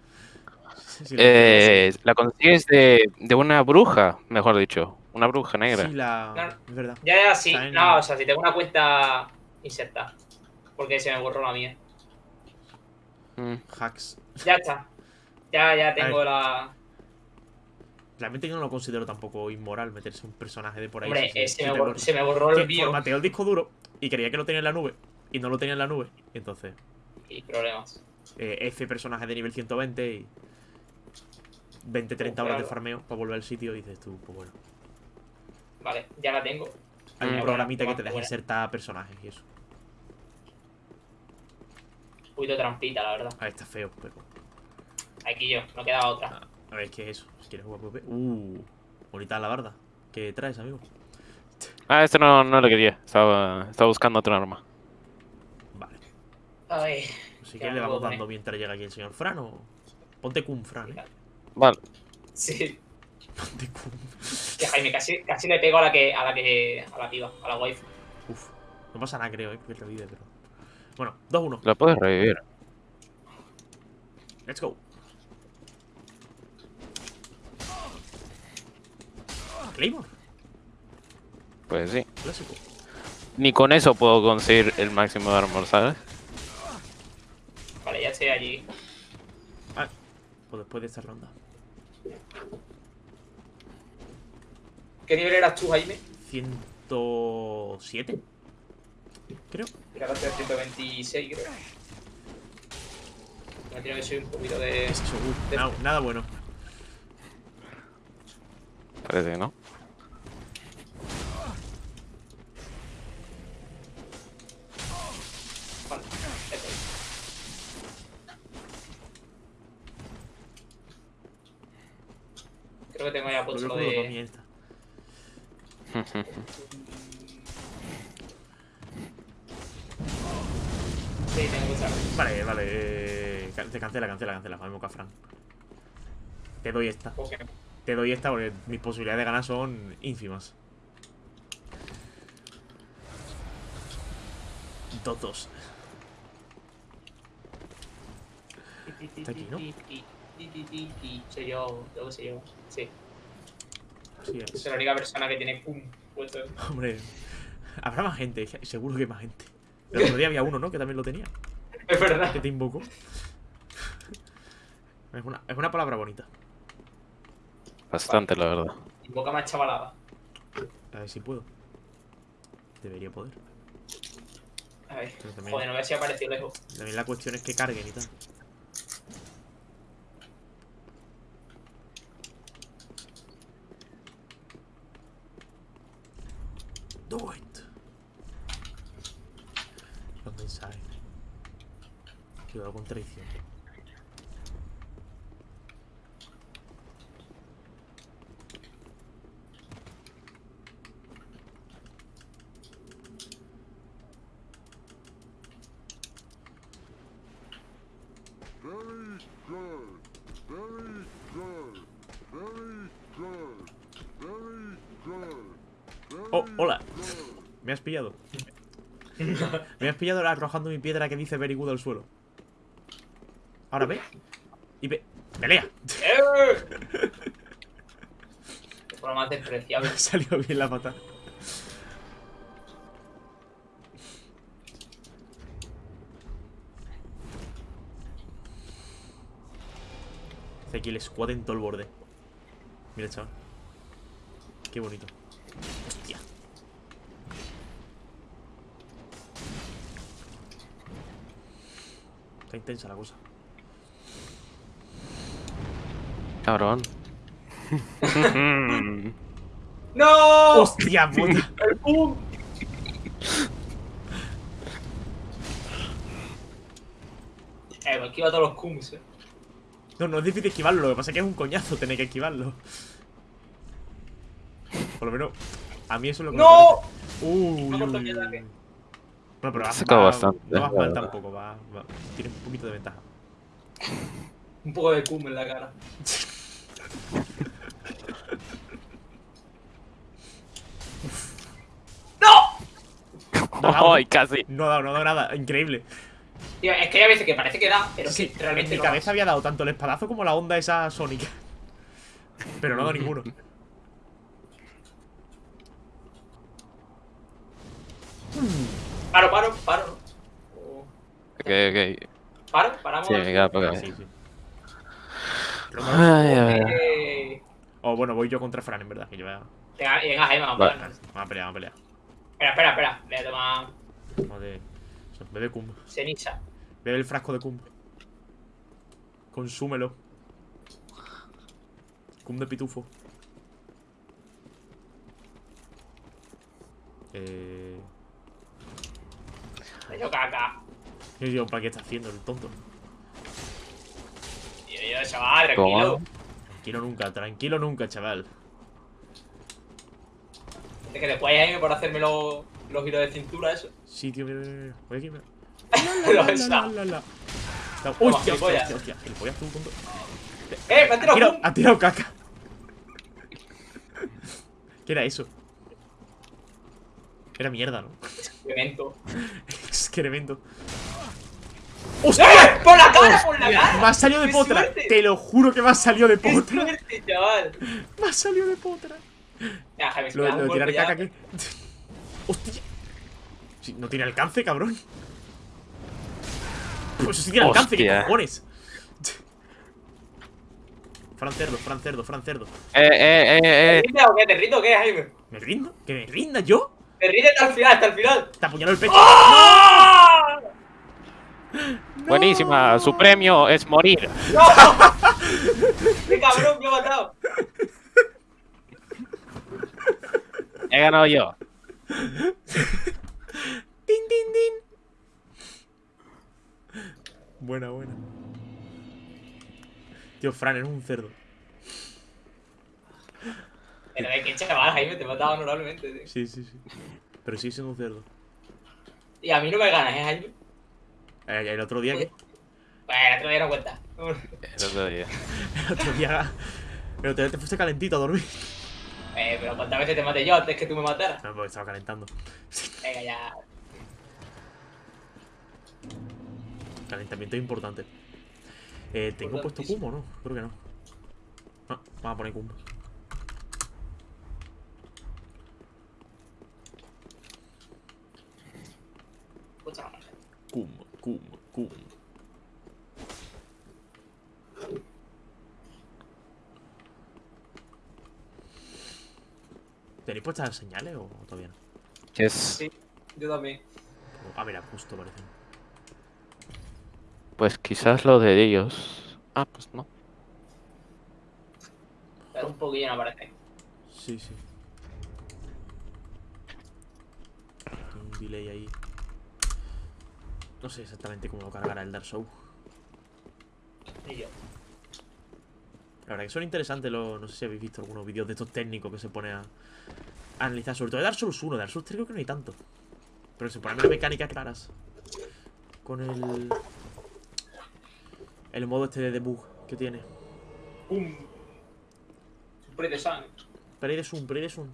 Sí,
Eh, la consigues de, de una bruja, mejor dicho. Una bruja negra.
Sí, la...
Claro.
Es verdad.
Ya, ya, sí. No, o sea, si tengo una cuenta inserta. Porque se me borró la mía.
Mm.
Hacks.
Ya está. Ya, ya tengo la.
Realmente yo no lo considero tampoco inmoral meterse un personaje de por ahí.
Hombre, eh, se, me borró, se me borró el bio.
formateó el disco duro y creía que lo tenía en la nube. Y no lo tenía en la nube. Y entonces,
Y problemas.
eh, F personaje de nivel 120 y 20, 30 horas de farmeo para volver al sitio. Y dices tú, pues bueno.
Vale, ya la tengo.
Hay un programita que te deja
buena.
insertar personajes y eso.
Un poquito trampita, la verdad.
A ver, está feo, pero.
Aquí yo, no queda otra.
Ah, A ver, ¿qué es eso? Si quieres jugar PvP. Uh, bonita la barda. ¿Qué traes, amigo?
Ah, este no, no lo quería. Estaba, estaba buscando otra arma.
Vale.
A ver.
Así
Ya
que le vamos dando mientras llega aquí el señor Fran o. Ponte cum, Fran, eh.
Vale. [LAUGHS]
Sí. Que Jaime, casi, casi le pego a la que. a la que. a la piba, a la wife.
Uf. No pasa nada, creo, eh. Que revive, pero. Bueno, 2-1.
La puedes revivir.
Let's go. Claymore,
Pues sí.
clásico.
Ni con eso puedo conseguir el máximo de armor, ¿sabes?
Vale, ya estoy allí.
Ah, pues después de esta ronda.
¿Qué nivel eras tú, Jaime?
107. Creo.
Era hasta 126, creo. Me tiene que subir un poquito de.
Uh, nada, nada bueno.
Parece que no.
Vale, esto. Creo que tengo ya puesto lo de. Sí, tengo.
Vale, vale. eh, te cancela, cancela, cancela. Vamos a Fran. Te doy esta. Te doy esta porque mis posibilidades de ganar son ínfimas. Dos. Está aquí, ¿no?
Soy yo, soy yo. Sí,
Es.
soy la única persona que tiene pum puesto.
Hombre, habrá más gente, seguro que hay más gente. El otro día había uno, ¿no? Que también lo tenía.
Es verdad.
Que te invocó. Es una, es una palabra bonita.
Bastante, la verdad.
Boca más chavalada.
A ver si puedo. Debería poder.
A ver.
También,
Joder, no voy a si apareció lejos.
también la cuestión es que carguen y tal. Do it. Los mensajes. Cuidado con traición.
Very good. Very good. Very good. Very good. Very
Oh, hola.
good.
Me has pillado. Me has pillado arrojando mi piedra que dice very good al suelo. Ahora ve. Y ve. ¡Pelea! [LAUGHS]
De forma más despreciable. [LAUGHS]
Salió bien la pata. Hace aquí el squad en todo el borde. Mira, chaval. Qué bonito. Hostia. Intensa la cosa.
Cabrón. [LAUGHS]
¡No!
¡Hostia puta!
¡El pum! Eh, me esquiva todos los kums, eh.
No, no es difícil esquivarlo, lo que pasa es que es un coñazo tener que esquivarlo. Por lo menos, a mí eso es lo que
¡No!
me parece. Bueno, pero
sacado
va-
bastante,
no vas mal tampoco, va, va- tienes un poquito de ventaja. [LAUGHS]
Un poco de cum en la cara. [LAUGHS] ¡No!
ha dado,
¡Ay, casi!
No ha dado, no ha dado nada. Increíble.
Tío, es que hay veces que parece que da, pero
Sí,
que realmente
en mi
no da.
cabeza había dado tanto el espadazo como la onda esa sónica. Pero no ha dado ninguno. [LAUGHS]
Paro, paro, paro. Oh,
Ok, ok.
Paro, paramos.
Sí, venga, para
Ah,
acá.
sí, sí.
Ay, a ver.
Eh,
O bueno, voy yo contra Fran, en verdad. Que yo voy a...
Venga, venga, Jaime, vamos a
Vale.
pegar.
Vamos a pelear, vamos a pelear.
Espera, espera, espera. Voy a tomar
Bebe cum.
ceniza.
Bebe el frasco de cum. Consúmelo. Cum de pitufo. Eh...
Me dio caca.
Yo digo, ¿para qué está haciendo el tonto?
Tío, yo, chaval, tranquilo.
¿Cómo?
Tranquilo nunca, tranquilo nunca, chaval.
Es que después por hacerme los, los giros de cintura, eso.
Sí, tío, mira, mira, mira. Voy aquí, mira. [LAUGHS] Hostia, hostia,
gilipollas.
hostia, hostia. Gilipollas, tú, tonto.
¡Eh, me
Ha
tirado
ha tirado caca. ¿Qué era eso? Era mierda, ¿no?
Evento. [LAUGHS]
Excremento.
¡Eh! ¡Por la cara, por la cara!
Me ha salido de
¡Qué
potra.
suerte!
Te lo juro que me ha salido de
¡Qué
potra.
suerte, chaval! [LAUGHS]
Me ha salido de potra.
Ya, Jaime, si
Lo, lo de tirar
ya...
caca aquí. [LAUGHS] Hostia. Sí, no tiene alcance, cabrón. Pues sí tiene alcance, ¿qué
Hostia.
cojones? [LAUGHS] Fran cerdo, Fran cerdo, Fran cerdo.
¡Eh, eh, eh,
¿Te
eh!
rindes o qué? ¿Te rindo o qué, Jaime?
¿Me rindo? ¿Que me rinda yo?
Te hasta el final, hasta el final.
Te apuñaló el pecho.
¡Ah!
Buenísima, su premio es morir.
¡No! ¡Qué cabrón me ha matado!
He ganado yo.
¡Tin, tin, tin! Buena, buena. Tío, Fran, eres un cerdo.
Pero de qué chaval, Jaime, te he matado honorablemente, tío.
Sí, sí, sí. Pero sí siendo un cerdo.
Y a mí no me ganas, ¿eh, Jaime?
Eh, el otro día que.
Bueno, te voy a dar cuenta.
El otro día. [LAUGHS]
El otro día. El otro día te fuiste calentito a dormir.
Eh, pero ¿cuántas veces te maté yo antes que tú me mataras?
No, porque estaba calentando.
Venga, ya.
Calentamiento es importante. Eh, ¿Tengo puesto
Importantísimo.
cum o no? Creo que no. No, vamos a poner cum.
Escucha la marcha.
Cum, cum, cum. ¿Tenéis puestas las señales o todavía no?
Sí, yo también.
Ah, mira, justo parece.
Pues quizás lo de ellos. Ah, pues no.
Pero un poquillo no parece.
Sí, sí. Tengo un delay ahí. No sé exactamente cómo lo cargará el Dark Souls.
Yo.
La verdad que son interesantes los. No sé si habéis visto algunos vídeos de estos técnicos que se pone a, a analizar. Sobre todo de Dark Souls 1. De Dark Souls 3 creo que no hay tanto. Pero se ponen las mecánicas claras. Con el. El modo este de debug que tiene.
¡Pum! Spray de sangre.
Play de Zoom, play de Zoom.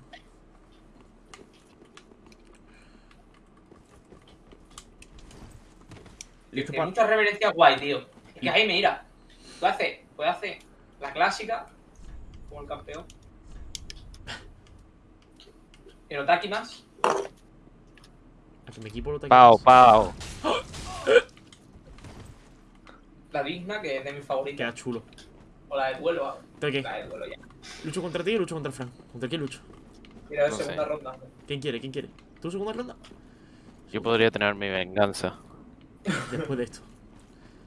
Listo para.
muchas reverencias guay, tío. Es que Jaime, mira. Tú haces, puedes hacer la clásica, como el campeón. El Otaki más.
A que mi equipo lo.
Pau, pau.
La digna, que es de mis favoritas.
Queda chulo.
O la de duelo. ah.
¿De qué?
La de duelo ya.
¿Lucho contra ti o lucho contra Fran? ¿Contra quién lucho?
Mira, de
No
segunda
sé.
ronda.
¿Quién quiere? ¿Quién quiere? ¿Tú segunda ronda?
Yo podría tener mi venganza.
Después de esto.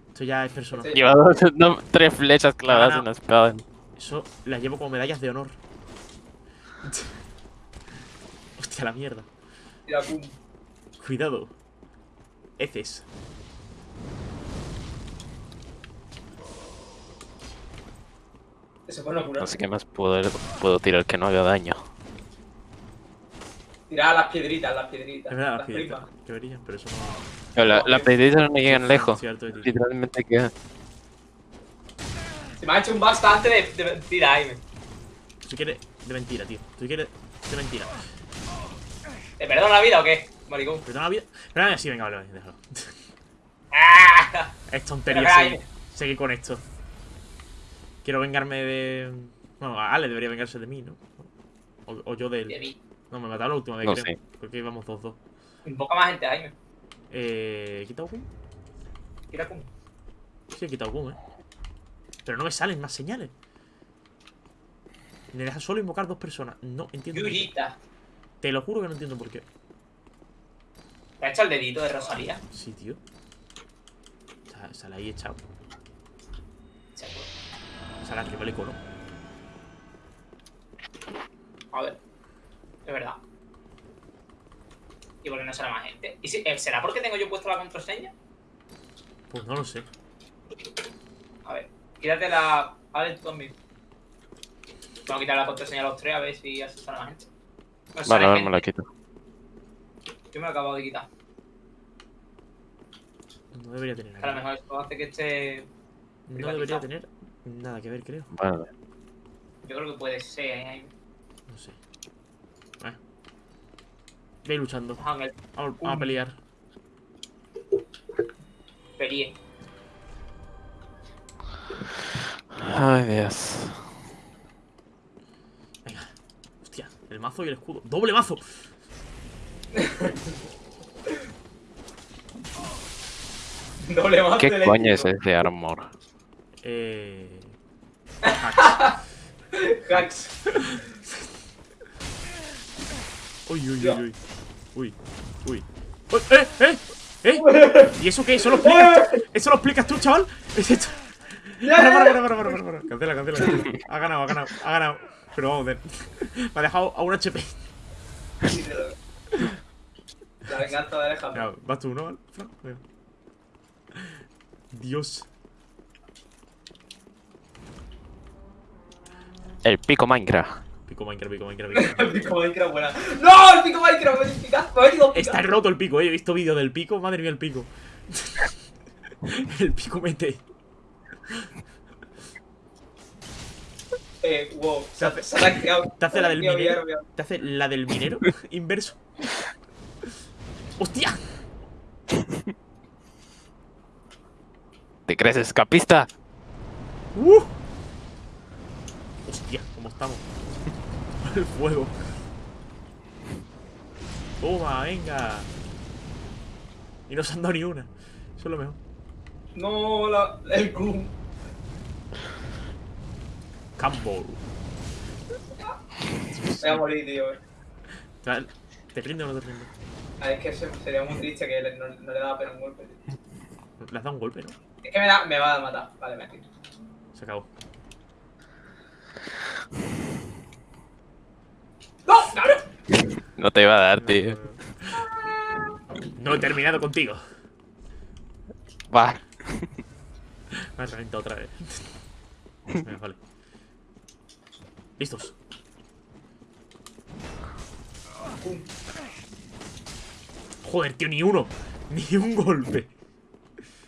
Esto ya es personal.
Lleva dos, no, tres flechas clavadas
no.
en la espada.
Eso las llevo como medallas de honor. [LAUGHS] Hostia, la mierda.
Mira, pum.
Cuidado. Heces.
Se pone a curar.
No sé qué más puedo, puedo tirar que no haga daño.
Tirar las piedritas, las piedritas.
Es verdad,
las
las piedritas
primas.
que brillan, pero eso no.
Pero la, la pedida no llegan lejos.
Cierto.
Literalmente queda.
Se me ha hecho un bastante de, de mentira, Jaime.
Si quieres de mentira, tío. Si quieres de mentira.
¿Te perdono la vida o qué? maricón.
Perdona la vida. Pero venga, vale, vale, déjalo.
¡Ah!
Es tontería seguir, seguir con esto. Quiero vengarme de. Bueno, Ale debería vengarse de mí, ¿no? O, o yo de él.
De mí.
No, me mataron la última vez,
No
creo.
sé.
Porque íbamos 2-2.
Invoca más gente, Jaime.
Eh. ¿He quitado Kun?
Tira con.
Sí, he quitado Kun, eh. Pero no me salen más señales. Me deja solo invocar dos personas. No entiendo.
Yurita.
Te lo juro que no entiendo por qué.
¿Te ha hecho el dedito de Rosalía?
Sí, tío. Sa- Sale ahí echado. Sale aquí, vale, cono.
Es verdad. ¿Y por qué no sale más gente? ¿Y si- eh, ¿Será porque tengo yo puesto la contraseña?
Pues no lo sé.
A ver. Quítate la. A ver, tú también. Vamos a quitar la contraseña a los tres a ver si así sale más gente. No
Vale, ahora me
gente.
la quito.
Yo me lo acabo de quitar.
No debería tener
Que a lo
nada.
mejor esto hace que esté.
No debería tener nada que ver, creo.
Vale.
Yo creo que puede ser. ¿eh?
No sé. Eh. Ir luchando. Vamos, vamos a pelear.
pelie.
Ay, Dios.
Venga. Hostia, el mazo y el escudo. ¡Doble mazo! [LAUGHS]
Doble más
¿Qué coño es ese armor?
Eh. [LAUGHS]
Hacks. [LAUGHS]
Uy, uy, uy,
Ya.
uy. Uy, uy. Uy, ¡Eh, eh! ¿Eh? ¿Y eso qué? ¿Eso lo explicas? ¿Eso lo explicas tú, chaval? [LAUGHS] ¿Es esto? Para, para, para, para, para, para, para. Cancela, cancela, cancela. Ha ganado, ha ganado, ha ganado. Pero vamos, ver. Me ha dejado a un HP.
La venganza de Alejandro.
Vas tú, ¿no? Dios.
El pico Minecraft.
Pico Minecraft, pico Minecraft, [LAUGHS] pico Minecraft.
El pico Minecraft buena. ¡No! El pico Minecraft me ha picado. Me
Está roto el pico, eh. He visto vídeo del pico. Madre mía, el pico. [LAUGHS] el pico mete.
Eh, wow. Se ha, se ha. [LAUGHS]
Te hace la del minero. Te hace la del minero inverso. ¡Hostia!
¿Te crees escapista?
¡Uh! Hostia, ¿cómo estamos? El fuego. Toma, venga. Y no se han dado ni una. Eso es lo mejor.
No, la, el Kun.
Campbell.
Voy a morir, tío.
¿Te ¿Te rinde o no te rinde?
Ah, es que se- sería muy triste que no, no le daba pena un golpe. tío.
Le has dado un golpe, ¿no?
Es que me, da, me va a matar. Vale, me quito.
Se acabó.
¡No! ¡Cabrón!
No te iba a dar, tío.
No he terminado contigo.
Va.
Me has reventado otra vez. [LAUGHS] Venga, vale. Listos. Joder, tío, ni uno. Ni un golpe.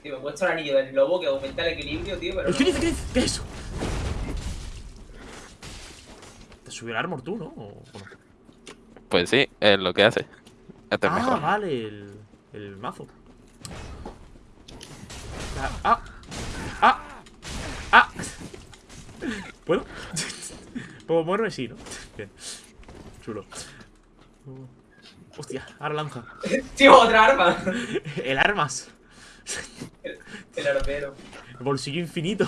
Tío, me he puesto el anillo del lobo que aumenta el equilibrio, tío, pero.
¿Qué
no.
dice? ¿Qué dice? ¿Qué es eso? ¿Te subió el armor tú, no? ¿O no?
Pues sí, es lo que hace. Este es
Ah,
mejor.
vale, el, el mazo. Ah, ah, ah, ah. ¿Puedo? [LAUGHS] ¿Puedo moverme? Sí, ¿no? Bien. Chulo. Hostia, ahora lanza.
Tío, otra arma.
El armas.
El, el armero.
El bolsillo infinito.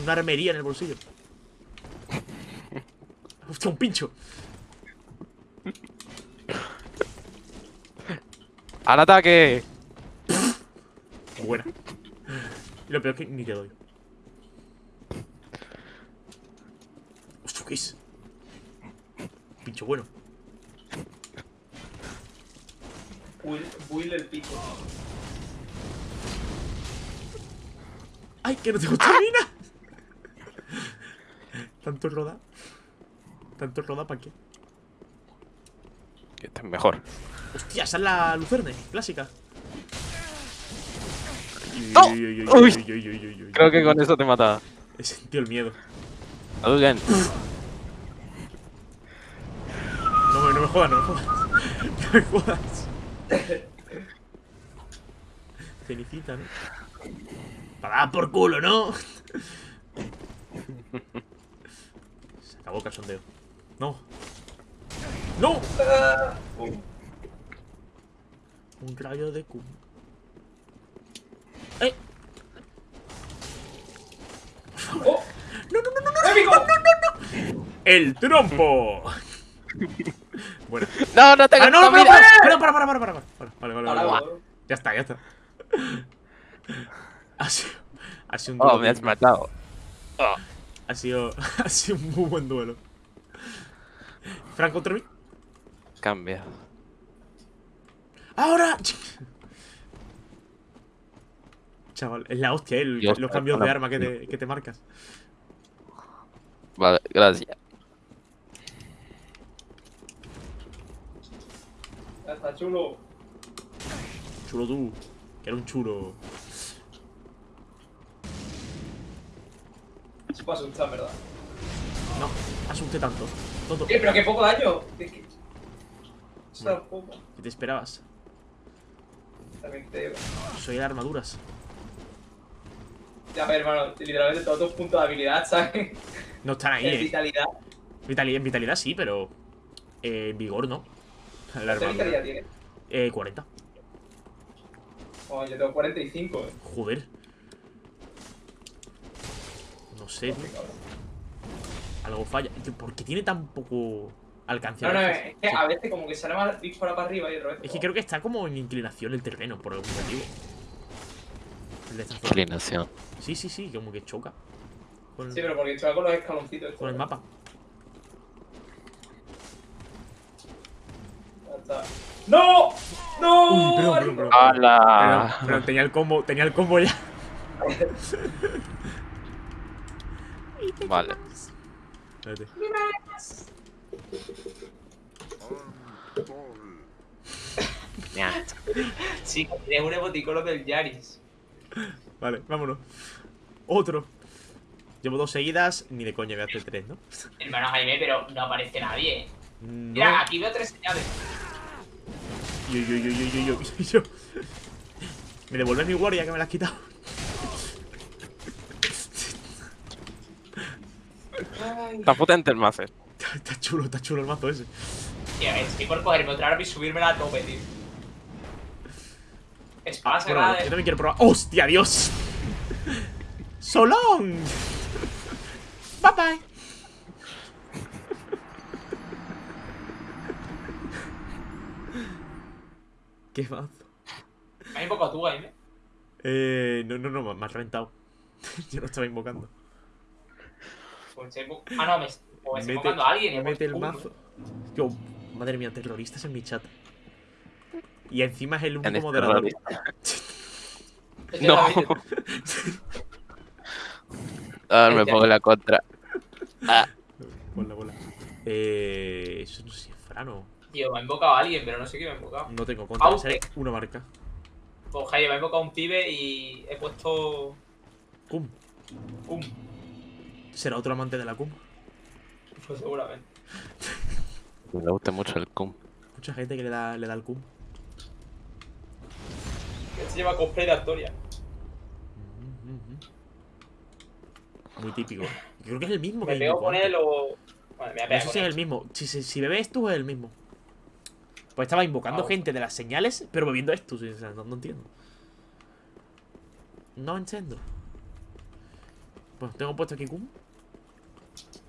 Tiene una armería en el bolsillo. Hostia, un pincho.
¡Al ataque!
Buena. Y lo peor es que ni te doy. Hostia, ¿qué es? Pincho bueno.
Will, Will el pico.
¡Ay, que no tengo estamina! Tanto roda. Tanto roda, ¿para qué?
Este es mejor.
Hostia, esa es la lucerne, clásica.
Creo que con eso te mataba.
He sentido el miedo.
Hadouken.
No me, no me jodas, no me jodas. [LAUGHS] No me jodas. Cenicita, ¿no? Para dar por culo, ¿no? [LAUGHS] Se acabó el cachondeo. No. ¡No! Un rayo de cum. ¡Eh!
¡Oh!
¡No, no, no, no! no!
¡Épico!
¡El trompo! bueno.
No, no tengo
¡Ah, no, no, para, para, para, para, para, para, para. Vale, vale, vale,
Ahora,
vale. Ya está, ya está. Ha sido, ha sido un
Oh, me has matado. Oh.
Ha sido, [LAUGHS] ha sido un muy buen duelo. Frank contra mí.
Cambia.
¡Ahora! Chaval, es la hostia, eh, el-
Dios,
los cambios de arma que te, que te marcas.
Vale, gracias.
Ya está chulo.
Chulo tú, que era un chulo.
Se puede asustar, ¿verdad?
No, asusté tanto.
Eh, pero qué poco daño. Es que... Poco.
¿Qué te esperabas?
También te digo.
Soy de armaduras.
Ya, ver, hermano, literalmente todos tus puntos de habilidad, ¿sabes?
No están ahí,
En
eh.
vitalidad.
Vitalidad, en vitalidad sí, pero. Eh, en vigor no. La
¿Qué vitalidad tienes?
Eh, 40.
Oh, yo tengo 45, eh.
Joder. No sé, tío. Algo falla. Tío, ¿Por qué tiene tan poco alcance?
No,
a
no,
veces?
es que
Sí.
a veces como que sale más dispara para arriba y otra vez.
Es que creo que está como en inclinación el terreno, por algún motivo.
Inclinación.
Sí, sí, sí, como que choca. Con,
Sí, pero porque estoy con los escaloncitos.
con el mapa.
Ya está. ¡No! ¡No!
Uy, tenía el combo, tenía el combo ya. [LAUGHS]
Vale.
Espérate.
Sí, tienes un emoticono del Yaris.
Vale, vámonos. Otro. Llevo dos seguidas, ni de coña voy a hacer tres, ¿no?
Hermano Jaime, pero no aparece nadie.
No.
Mira, aquí veo tres señales.
Yo, yo, yo, yo, yo, yo, yo. ¿Me devuelves mi guardia que me la has quitado?
Está potente el mazo. [LAUGHS]
Está chulo, está chulo el mazo ese.
Tío, estoy por cogerme otra arma y subirme a tope, tío. Espada
Bueno, yo
de...
también quiero probar. ¡Hostia, Dios! ¡Solón! Bye bye. ¿Qué mazo?
Me has invocado tú, Jaime.
Eh, no, no, no, me has reventado. [LAUGHS] Yo no estaba invocando.
Se Ah, no, me, o me estoy
Mete-
invocando a alguien. y he
Mete el mazo. Yo, madre mía, terroristas en mi chat. Y encima es el único moderador.
No. [LAUGHS] A ver, me pongo la contra. Ah,
Bola, bola. Eh, eso no sé si es Frano.
Tío, me ha invocado a alguien, pero no sé qué me ha invocado.
No tengo contra. Sale una marca.
Pues Jaime, me ha invocado un pibe y he puesto...
Cum.
Pum.
¿Será otro amante de la cum?
Pues seguramente.
me gusta mucho el cum.
Mucha gente que le da, le da el cum.
Este lleva cosplay de Astoria.
Mm, mm, mm. Muy típico. Yo creo que es el mismo que
Me pego
invocó
con él o... Vale, me voy a
No
pegar
sé si es
él.
el mismo. Si, si, si bebe esto es el mismo. Pues estaba invocando
Ah,
gente de las señales, pero bebiendo esto. sí, o sea, no, no entiendo. No entiendo. Bueno, tengo puesto aquí cum.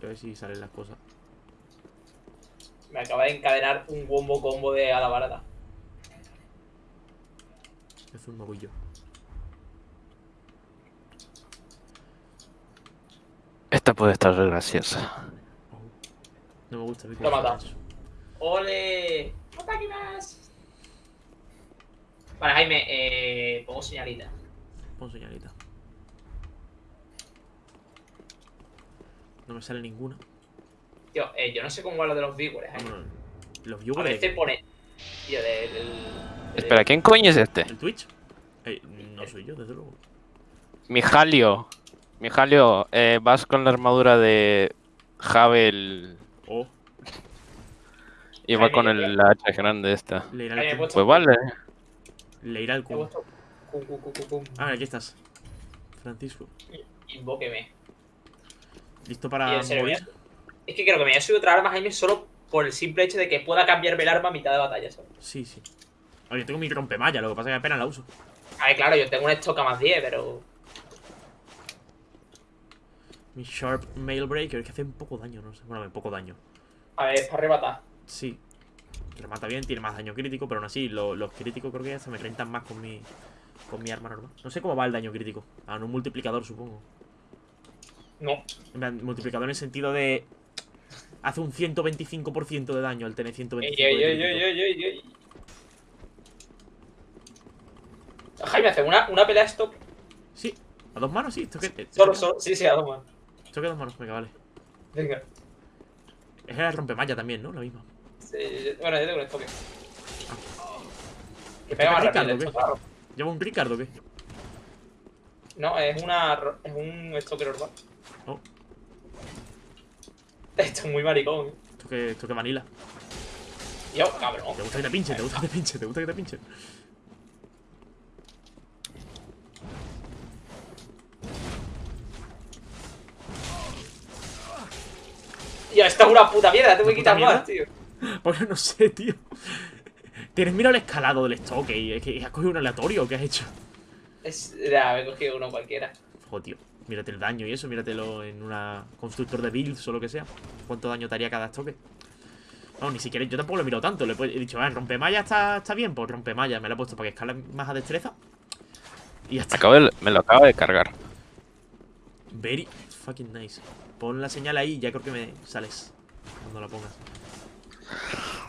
A ver si salen las cosas.
Me acaba de encadenar un wombo combo de hada barata.
Es un mogullo.
Esta puede estar re graciosa.
No me gusta.
Lo mata. ¡Ole! ¡Ataque más! Vale, Jaime, eh, pongo señalita.
Pon señalita. No me sale ninguna.
Tío, eh, yo no sé cómo va lo de los viewers, eh.
Los
A
viewers
veces
de
pone... Tío, del... del-
Espera, ¿quién coño es este?
¿El Twitch? Eh, no soy yo, desde luego.
Mijalio. Mijalio, eh, vas con la armadura de Javel
Oh,
Iba con el la hacha grande esta.
Le irá el
Pues vale.
Le irá el cubo. Ah, aquí estás. Francisco.
Invóqueme.
¿Listo para
serio,
morir?
Es que creo que me voy a subir otra arma, Jaime, solo por el simple hecho de que pueda cambiarme el arma a mitad de batalla, ¿sabes?
Sí, sí. Oye, tengo mi rompemalla, lo que pasa es que apenas la uso.
A ver, claro, yo tengo un stock a más 10, pero.
Mi Sharp Mail Breaker, que hace un poco daño, no sé. Bueno, un poco daño.
A ver, es para arrebatar.
Sí. Remata bien, tiene más daño crítico, pero aún así, lo- los críticos creo que se me rentan más con mi, con mi arma normal. No sé cómo va el daño crítico. En un multiplicador, supongo.
No.
En plan, multiplicador en el sentido de. Hace un 125% de daño al tener 125
Ey, ey, ey. Jaime, hace una, una pelea stop.
Sí, a dos manos, sí. Esto que, esto
Solo. Sí, sí, a dos manos.
Esto que a dos manos, venga, vale.
Venga.
Es el rompemalla también, ¿no? La misma.
Sí, bueno, yo tengo un stock. Que pega
¿Esto
más rápido, esto, claro.
¿Lleva un Ricardo o qué?
No, es una. Es un stoker normal.
Oh. [LAUGHS]
Esto es muy maricón. ¿eh?
Esto que, esto que vanilla.
Yo, cabrón.
¿Te gusta que te pinche? ¿Te gusta que te pinche? ¿Te gusta que te pinche?
Yo, esto es una puta mierda, te voy a
¿Una puta
quitar más, tío. [LAUGHS]
Pues no sé, tío. Tienes mira el escalado del stock y es que has cogido un aleatorio. ¿Qué has hecho?
Es, ya, me he cogido uno cualquiera.
Joder, tío. Mírate el daño y eso, míratelo en una constructor de builds o lo que sea. ¿Cuánto daño te haría cada estoque? No, ni siquiera yo tampoco lo he mirado tanto. Le he dicho, ah, rompemalla está, está bien, pues rompemalla. Me lo he puesto para que escale más a destreza. Y ya está.
Acabo de- me lo acabo de cargar.
Very fucking nice. Pon la señal ahí y ya creo que me sales. Cuando la pongas.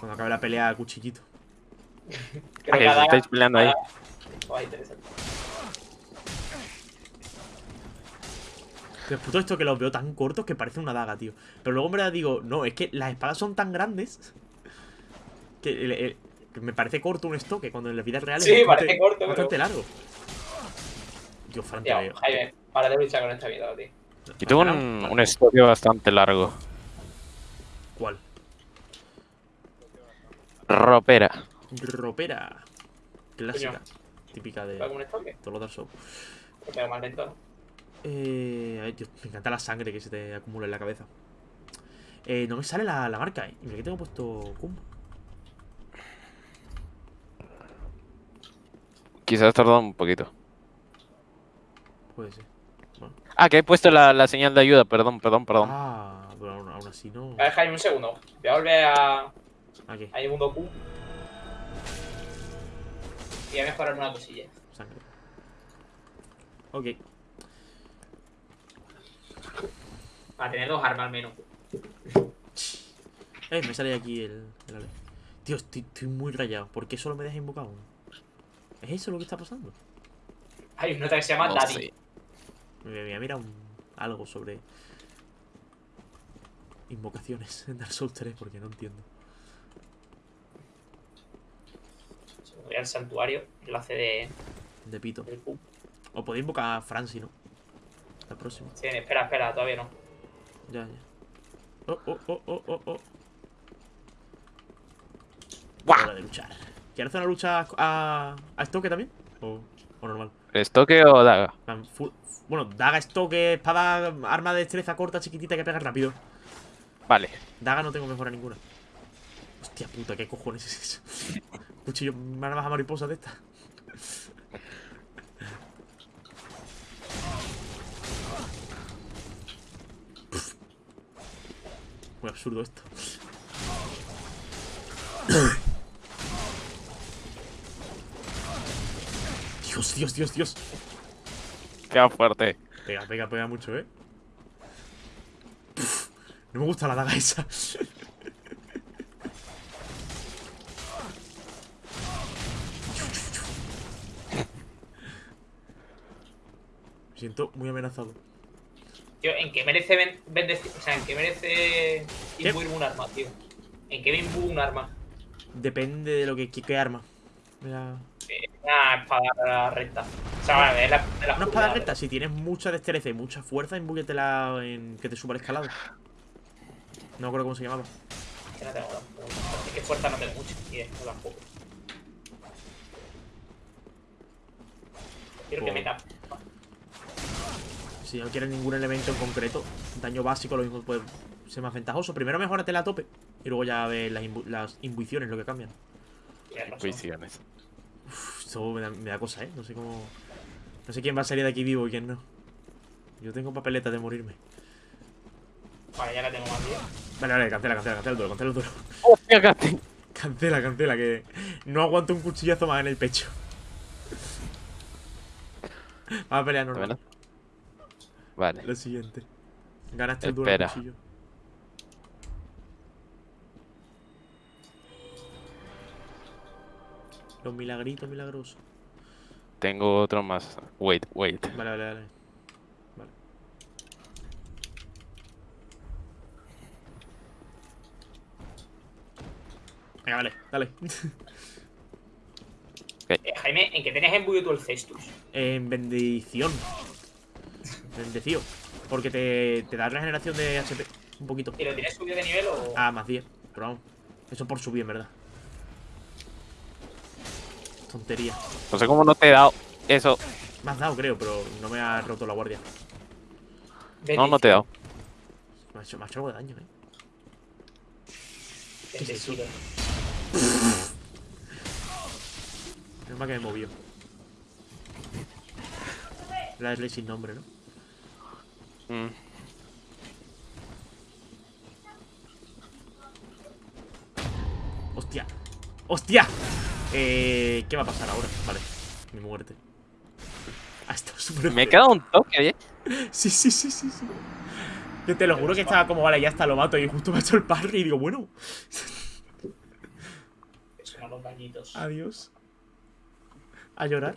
Cuando acabe la pelea a cuchillito.
Creo
que estáis peleando ahí.
Oh, interesante.
Después todo esto que los veo tan cortos que parece una daga, tío. Pero luego en verdad digo, no, es que las espadas son tan grandes que, el- el- que me parece corto un estoque cuando en la vida real
Sí,
es bastante,
parece corto, pero-
bastante largo. Dios, Fran, te
Tío,
veo.
Jaime, para de luchar con esta mierda, tío.
Y tuvo un, un estudio bastante largo.
¿Cuál?
Ropera.
Ropera. Clásica. Típica de
¿Pega como un stoker?
todos los Dark Souls.
Que pega más lento, ¿no?
Eh, a ver, Dios, me encanta la sangre que se te acumula en la cabeza. Eh, no me sale la, la marca, eh. Y mira que tengo puesto Kumba.
Quizás tardó un poquito.
Puede ser. Bueno.
Ah, que he puesto la, la señal de ayuda. Perdón, perdón, perdón.
Ah, pero aún, aún así no.
A ver, Jaime, un segundo. Voy a volver a.
Aquí,
a mundo Q. Y voy a mejorarme una cosilla.
sangre. Ok.
Para tener dos armas al menos.
Eh, me sale aquí el, el ale. Tío, estoy, estoy muy rayado. ¿Por qué solo me deja invocar uno? ¿Es eso lo que está pasando?
Hay una otra que se llama
No
Daddy.
sé.
Me voy a mirar un- algo sobre invocaciones en Dark Souls 3 porque no entiendo.
Voy al santuario. Enlace de,
De pito.
del.
O podéis invocar a Franci, ¿no? La próxima.
Sí, espera, espera, todavía no.
Ya, ya. Oh, oh, oh, oh, oh, oh.
¡Buah!
Hora de luchar. ¿Quieres hacer una lucha a, a estoque también? ¿O, o normal?
¿Estoque o daga?
Full- bueno, daga, estoque, espada, arma de destreza corta, chiquitita que pega rápido.
Vale.
Daga no tengo mejora ninguna. Hostia puta, ¿qué cojones es eso? [LAUGHS] Cuchillo, armas a mariposa de esta. Muy absurdo esto. [COUGHS] Dios, Dios, Dios, Dios.
Queda fuerte.
Pega, pega, pega mucho, ¿eh? No me gusta la daga esa. [LAUGHS] Me siento muy amenazado.
Tío, ¿en qué merece bendecir? O sea, ¿en qué merece imbuirme un arma, tío? ¿En qué me imbuo un arma?
Depende de lo que qué, arma. Mira.
Una espada recta. O sea, vale, es la, de la
Una espada recta, si tienes mucha destreza y mucha fuerza, embúyetela en que te suba el escalado. No me acuerdo cómo se llamaba.
Que no tengo. Es que fuerza no tengo mucho, de esto tampoco. Quiero que meta.
Si no quieres ningún elemento en concreto, daño básico lo mismo puede ser más ventajoso. Primero mejórate la tope y luego ya ves las, imbu- las imbuiciones, lo que cambian.
Intuiciones.
Uf, esto me da, me da cosa, ¿eh? No sé cómo... No sé quién va a salir de aquí vivo y quién no. Yo tengo papeleta de morirme.
Vale, ya la tengo más bien.
Vale, vale, cancela, cancela, cancela el duelo, cancela el duelo.
¡Hostia, Gati!
Cancela, cancela, que no aguanto un cuchillazo más en el pecho. Vamos a pelear normal.
Vale.
Lo siguiente. Ganaste el duelo cuchillo. Los milagritos milagrosos.
Tengo otro más. Wait, wait.
Vale, vale, vale. Vale. Venga, vale, dale.
Eh, Jaime, ¿en qué tenías embuido tú el cestus?
En bendición. Bendecido. Porque te, te da regeneración de HP. Un poquito.
¿Y lo tienes subido de nivel o...?
Ah, más 10. Pero vamos. Eso por subir, en verdad. Tontería.
No sé cómo no te he dado eso.
Me has dado, creo, pero no me ha roto la guardia.
No, no te he dado.
Me ha hecho, me ha hecho algo de daño, eh.
Bendecido.
Menos mal que me movió. La Slay sin nombre, ¿no?
Mm.
¡Hostia! ¡Hostia! Eh, ¿Qué va a pasar ahora? Vale, mi muerte. Ha estado súper
Me he quedado un toque, ¿eh?
Sí, sí, sí, sí, sí. Yo te lo juro que estaba como, vale, ya está, lo mato. Y justo me ha hecho el parry y digo, bueno, adiós. A llorar.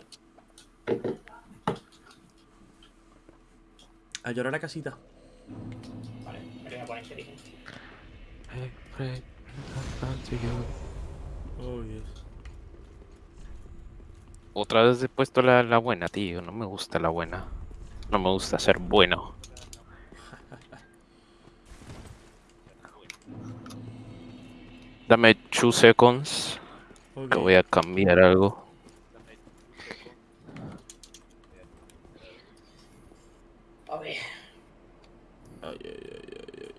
A llorar a casita.
Vale, me voy a poner inteligencia.
Oh, Dios.
Otra vez he puesto la, la buena, tío. No me gusta la buena. No me gusta ser bueno. [LAUGHS] Dame 2 seconds. Que voy a cambiar algo.
A ver.
Ay, ay, ay, ay, ay.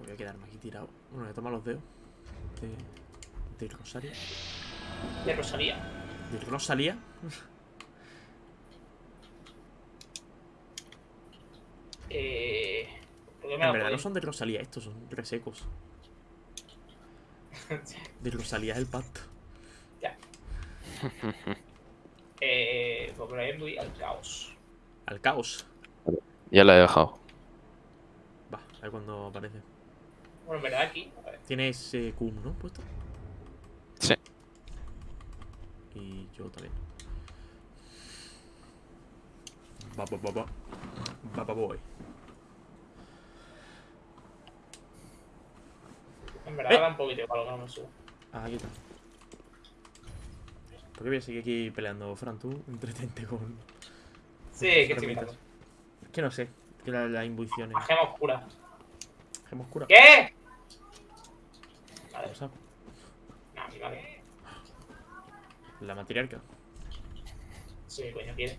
Voy a quedarme aquí tirado. Bueno, voy a tomar los dedos. De, de Rosario.
De Rosalía.
¿De Rosalía?
Eh... ¿Por qué me
En verdad no son de Rosalía estos, son resecos. [LAUGHS] De Rosalía es el pacto.
ya. [LAUGHS] eh... Pues por ahí voy al caos.
Al caos.
Ya la he dejado.
Va, a ver cuando aparece.
Bueno, en verdad aquí... A ver.
Tienes eh, Q, ¿no? Puesto.
Sí.
Y yo también. Va, va, va, va. Va, va, voy.
En verdad
Eh.
da un poquito igual que no me subo.
Ah, aquí está. ¿Por qué voy a seguir aquí peleando, Fran? Tú entretente con.
Sí, que estoy.
Es que no sé. Que la, la intuición es.
Gema oscura.
Gema oscura.
¿Qué? Vale,
O sea,
nah, a mí vale.
la matriarca.
Sí, coño quiere.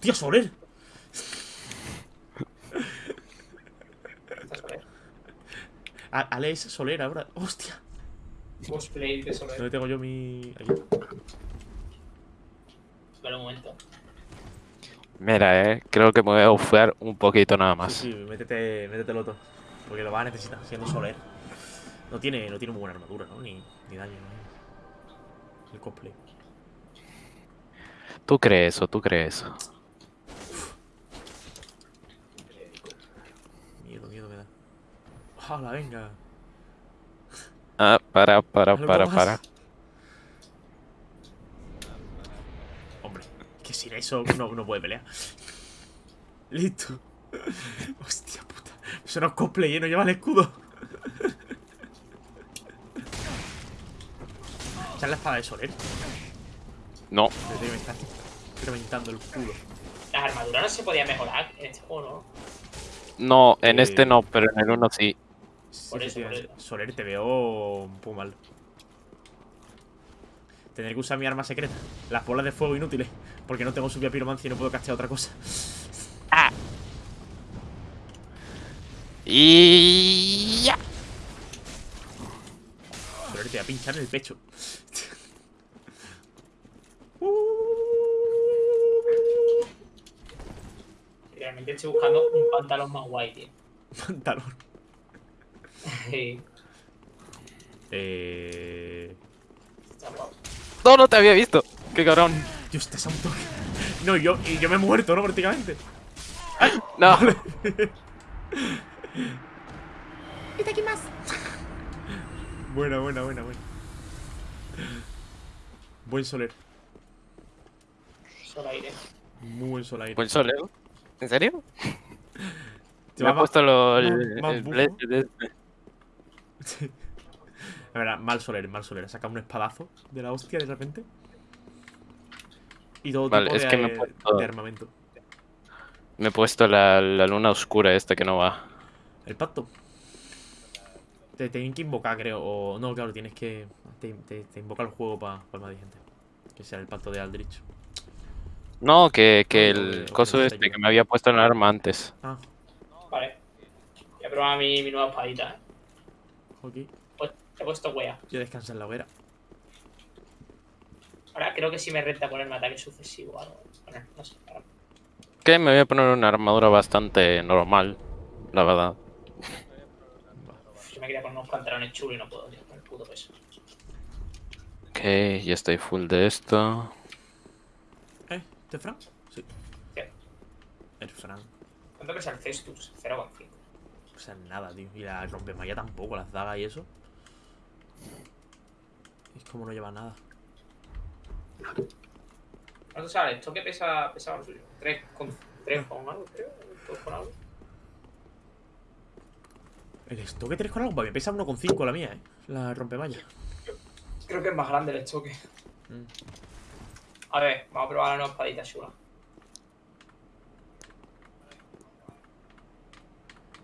¡Hostia, Soler! Ale es Soler ahora. ¡Hostia!
Cosplay de Soler.
¿Dónde tengo yo mi. Aquí.
Espera un momento.
Mira, eh. Creo que me voy a bufear un poquito nada
Sí,
más.
sí, métete, métetelo todo. Porque lo vas a necesitar, siendo Soler. No tiene, no tiene muy buena armadura, ¿no? Ni, ni daño, ¿no? El cosplay.
Tú crees eso, tú crees eso.
Da. ¡Hala, venga!
Ah, para, para,
¿Algo
para,
más?
para.
Hombre, que sin eso no, no puede pelear. Listo. Hostia puta. Eso no es cosplay, ¿eh? No lleva el escudo. Esa es la espada de Soler.
No,
Pero tío, me está reventando el escudo.
Las armaduras no se podían mejorar en este juego, ¿no?
no, en
Eh.
este no, pero en el uno sí.
Sí,
Por eso,
efectivamente.
por eso.
Soler, te veo un poco mal. Tener que usar mi arma secreta. Las bolas de fuego inútiles. Porque no tengo subida piromancia y no puedo castear otra cosa.
Y ya.
Soler, te voy a pinchar en el pecho.
Realmente estoy buscando un pantalón más guay, tío. [LAUGHS]
Pantalón.
Sí, [LAUGHS]
Eh.
No, no te había visto. Qué cabrón.
Dios, a un toque. No, yo, y yo me he muerto, ¿no? Prácticamente.
No.
Buena, buena, buena, buena. Buen soler.
Solo aire.
Muy buen sol aire.
Buen sol, ¿eh? ¿En serio?
Te
Me ha puesto lo,
más-
el,
más
el [LAUGHS] este.
La verdad, mal soler, mal soler. Ha sacado un espadazo de la hostia de repente. Y todo
Vale,
tipo
es
de,
que me he puesto-
de armamento.
Me he puesto la, la luna oscura esta que no va.
El pacto. Te tienen que invocar, creo. O no, claro, tienes que. Te, te- te invoca el juego para más de gente. Que sea el pacto de Aldrich.
No, que, que el coso este que me había puesto en el arma antes.
Ah,
Vale. Voy a probar mi, mi nueva espadita, ¿eh?
Ok.
Pues he puesto wea.
Ya descansa en la hoguera.
Ahora creo que sí me renta ponerme ataque sucesivo o algo. Bueno, no sé. ahora-
Que me voy a poner una armadura bastante normal, la verdad.
Yo me quería poner unos pantalones chulos y no puedo, tío, con el puto peso.
Ok, ya estoy full de esto.
¿Eh? ¿Este Fran? Sí.
¿Qué?
El Fran.
¿Cuánto pesa el Cestus? 0,5.
O sea, nada, tío. Y la rompemalla tampoco, las dagas y eso. Es como no lleva nada.
¿Cuánto sale? ¿Esto qué pesa, pesaba lo suyo? 3 con, 3 con algo, creo. 2 con algo.
El estoque 3 con algo, para mí pesa 1,5 la mía, eh. La rompemalla.
Creo que es más grande el estoque.
Mm.
A ver, vamos a probar la nueva espadita chula.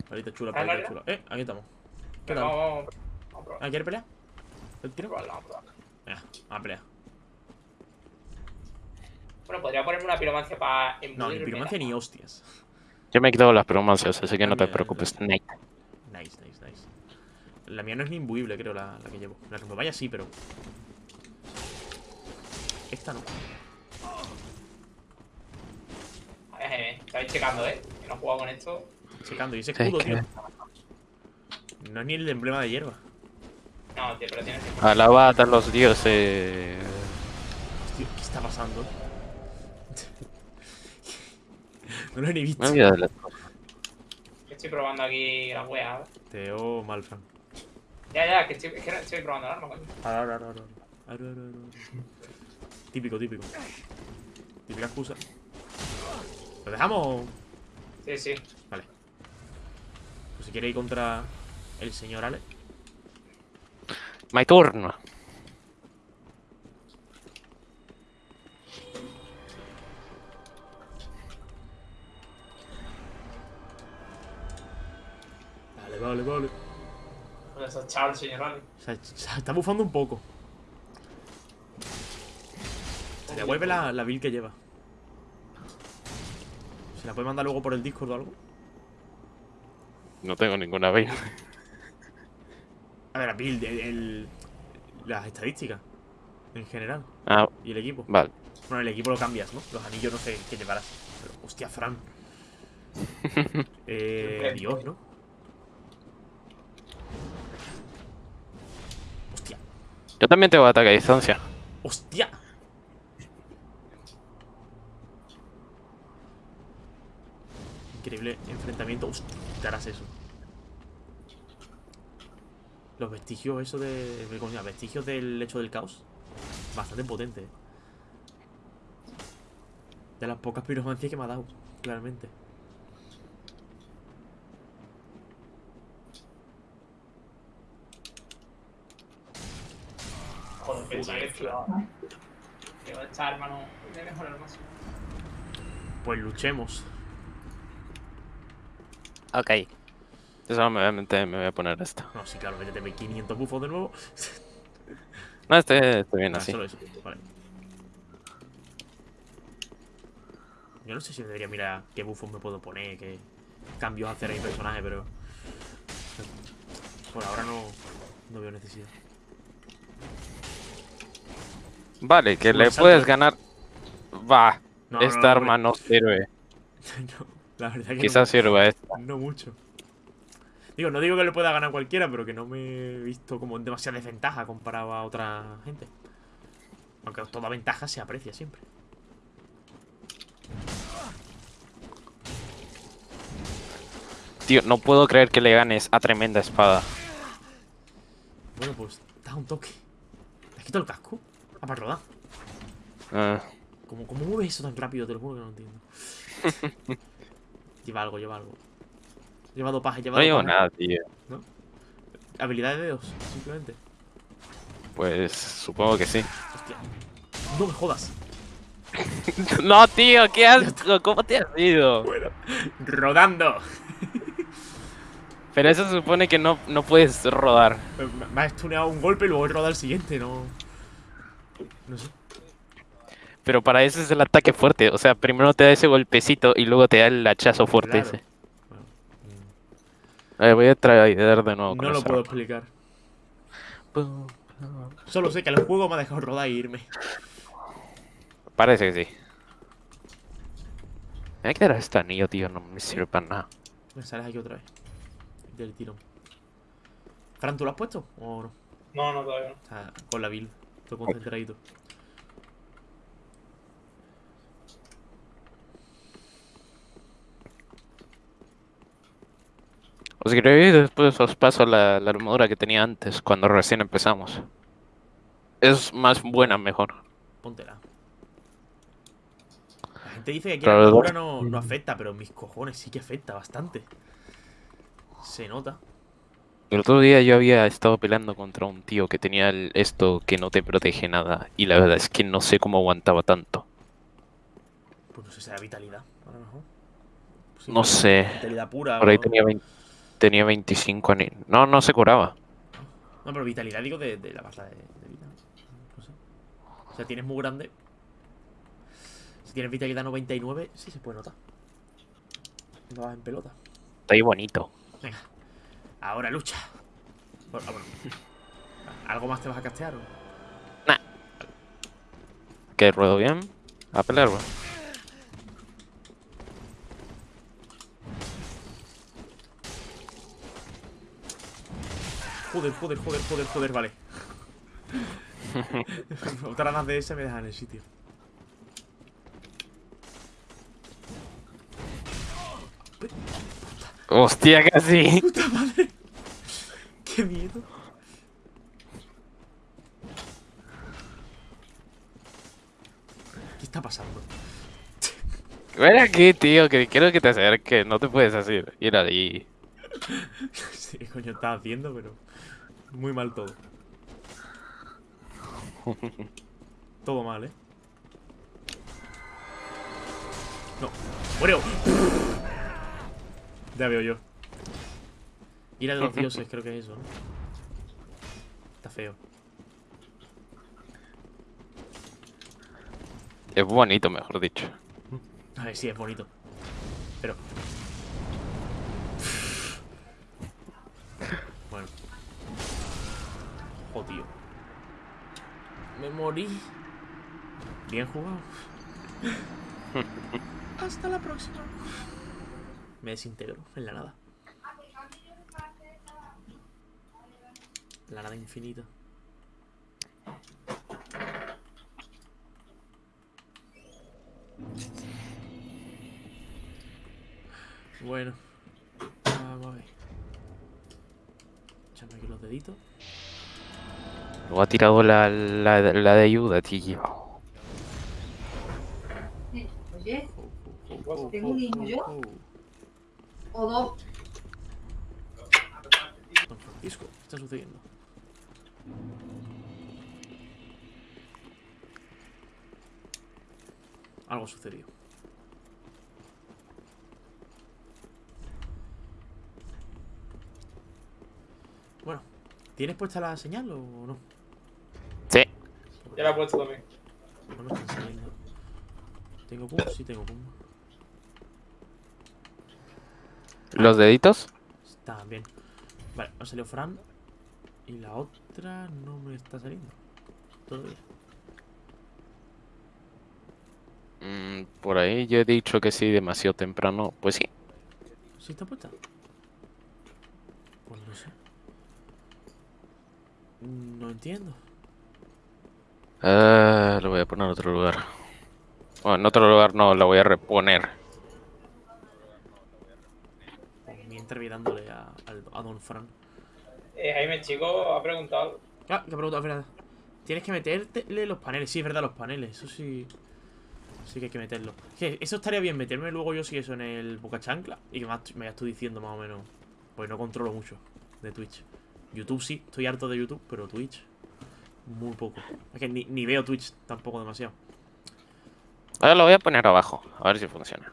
Palita chula,
Ah,
palita
¿no era?
chula. Eh, aquí estamos. ¿Qué tal?
vamos, vamos, vamos a probar.
¿Ah, ¿Quieres pelear? ¿El tiro?
probarla, vamos a probarla.
Venga, vamos a pelear.
Bueno, podría ponerme una piromancia para
No, ni piromancia ni hostias.
Yo me he quitado las promancias, así que no te preocupes.
Nice, nice, nice. La mía no es ni imbuible, creo, la, la que llevo. La rompemalla sí, pero. Esta no.
A ver, eh, estáis checando, ¿eh? Que no he jugado con esto.
Checando. Y ese
Sí,
escudo,
que-
tío. No es ni el emblema de hierba.
No, tío, pero tienes que...
Alabad a los dioses.
Hostia, ¿qué está pasando? [LAUGHS] no lo he ni visto.
Me olvidé de la-
que estoy probando aquí la wea. ¿eh?
Te veo mal, Fran.
Ya, ya, que estoy, es que estoy probando el arma, coño.
Ahora, ahora, ahora, ahora. Ahora, ahora, ahora. Típico, típico. Típica excusa. ¿Lo dejamos?
Sí, sí.
Vale. Si quiere ir contra el señor Ale.
My turn.
Vale, vale, vale.
Eso, chao, el señor
sea, se está bufando un poco. Se le vuelve la, la build que lleva. ¿Se la puede mandar luego por el Discord o algo?
No tengo ninguna vez.
A ver, la build, el, el- las estadísticas. En general.
Ah,
Y el equipo.
vale.
Bueno, el equipo lo cambias, ¿no? Los anillos no sé qué llevarás. Pero, hostia, Fran. [LAUGHS] eh, Dios, ¿no? Hostia,
Yo también tengo ataque a distancia.
hostia. Increíble enfrentamiento. Hostia, harás eso. Los vestigios, eso de. ¿Cómo se llama? Vestigios del hecho del caos. Bastante potente. De las pocas piromancias que me ha dado, claramente.
Joder, pensaba que flipaba. Digo, esta arma no. Voy a mejorar más.
Pues luchemos.
Ok. Eso me voy a meter, me voy a poner esto.
No, sí, claro, méteteme 500 bufos de nuevo. [LAUGHS]
No, estoy, estoy bien
Ah,
así.
solo eso. Vale. Yo no sé si debería mirar qué bufos me puedo poner, qué cambios hacer a mi personaje, pero. Por ahora no, no veo necesidad.
Vale, que le puedes ganar. Va,
No,
esta
no,
arma no sirve. [LAUGHS]
No, la verdad que
Quizás sirva esta.
no mucho. Digo, no digo que le pueda ganar cualquiera, pero que no me he visto como en demasiada desventaja comparado a otra gente. Aunque toda ventaja se aprecia siempre.
Tío, no puedo creer que le ganes a tremenda espada.
Bueno, pues da un toque. ¿Te has quitado el casco? Ah, para rodar.
Ah,
¿Cómo, ¿Cómo mueves eso tan rápido? Te lo juro que no entiendo. [LAUGHS] lleva algo, lleva algo. Lleva dopaje, lleva
no llevo nada, tío.
Habilidad de dedos, simplemente.
Pues supongo que sí.
Hostia. No me jodas. [LAUGHS]
no, tío, qué asco. ¿Cómo te has ido?
Rodando.
Pero eso supone que no, no puedes rodar.
Me- Me has stuneado un golpe y luego he rodado el siguiente, no. No sé.
Pero para eso es el ataque fuerte. O sea, primero te da ese golpecito y luego te da el hachazo fuerte
Claro.
ese. Ver, voy a traer de nuevo.
no lo puedo
arma.
explicar. Solo sé que el juego me ha dejado rodar e irme.
Parece que sí. Me voy a quedar este anillo, tío. No me sirve para nada.
Me sales aquí otra vez. Del tirón. Fran, ¿tú lo has puesto? ¿O no?
No, no, todavía no.
O sea, con la build. Todo concentradito.
Os queréis después os paso la, la armadura que tenía antes, cuando recién empezamos. Es más buena, mejor.
Póntela. La gente dice que aquí la armadura no, no afecta, pero mis cojones sí que afecta bastante. Se nota.
El otro día yo había estado peleando contra un tío que tenía el- esto que no te protege nada. Y la verdad es que no sé cómo aguantaba tanto.
Pues no sé, será vitalidad, a lo mejor. Sí,
No sé.
Vitalidad pura.
Por ahí
o-
tenía, 20 tenía 25 ani- No, no se curaba.
No, pero vitalidad digo de, de la barra de, de vida. No sé. O sea, tienes muy grande. Si tienes vitalidad 99, sí se puede notar. No vas en pelota.
Ahí bonito.
Venga. Ahora lucha. Bueno, ah, bueno. [LAUGHS] ¿Algo más te vas a castear o?
¿Qué ruedo bien? A pelear, bro.
Joder, joder, joder, joder, joder, vale. [LAUGHS] Otra más de ese me dejan en el sitio.
Hostia, casi.
¡Puta madre! ¡Qué miedo! ¿Qué está pasando?
Ven aquí, tío, que quiero que te acerques. No te puedes hacer. Ir ahí. [LAUGHS]
Sí, ¿qué coño estás haciendo? Pero. Muy mal todo. Todo mal, ¿eh? No. ¡Muero! Ya veo yo. Ira de los dioses, creo que es eso, ¿no? Está feo.
Es bonito, mejor dicho.
A ver, sí, es bonito. Pero. Bueno. Tío. Me morí. Bien jugado. [LAUGHS] Hasta la próxima. Me desintegro en la nada. La nada infinita. Bueno. Vamos a ver. Échame aquí los deditos.
Luego ha tirado la, la, la de ayuda, tío.
Oye, ¿Tengo un hijo yo? o dos.
Don Francisco, ¿qué está sucediendo? Algo sucedió. Bueno, ¿tienes puesta la señal o no?
Ya la he puesto también.
No me están saliendo. ¿Tengo pum? Sí, tengo pum.
¿Los deditos?
Está bien. Vale, ha salido Fran. Y la otra no me está saliendo. Todavía.
Mm, por ahí yo he dicho que sí demasiado temprano. Pues sí.
¿Sí está puesta? Pues no sé. No entiendo.
Ah, lo voy a poner en otro lugar. Bueno, en otro lugar no, lo voy a reponer.
Mientras voy dándole a, a Don Fran.
Eh, Jaime, chico, ha preguntado.
Ah, que pregunta, es verdad. Tienes que meterle los paneles. Sí, es verdad, los paneles. Eso sí. Sí que hay que meterlo. Que eso estaría bien, meterme luego yo sí eso en el Boca Chancla. Y que más me ya estoy diciendo más o menos. Pues no controlo mucho de Twitch. YouTube sí, estoy harto de YouTube, pero Twitch. Muy poco. Es que ni, ni veo Twitch tampoco demasiado.
Ahora lo voy a poner abajo, a ver si funciona.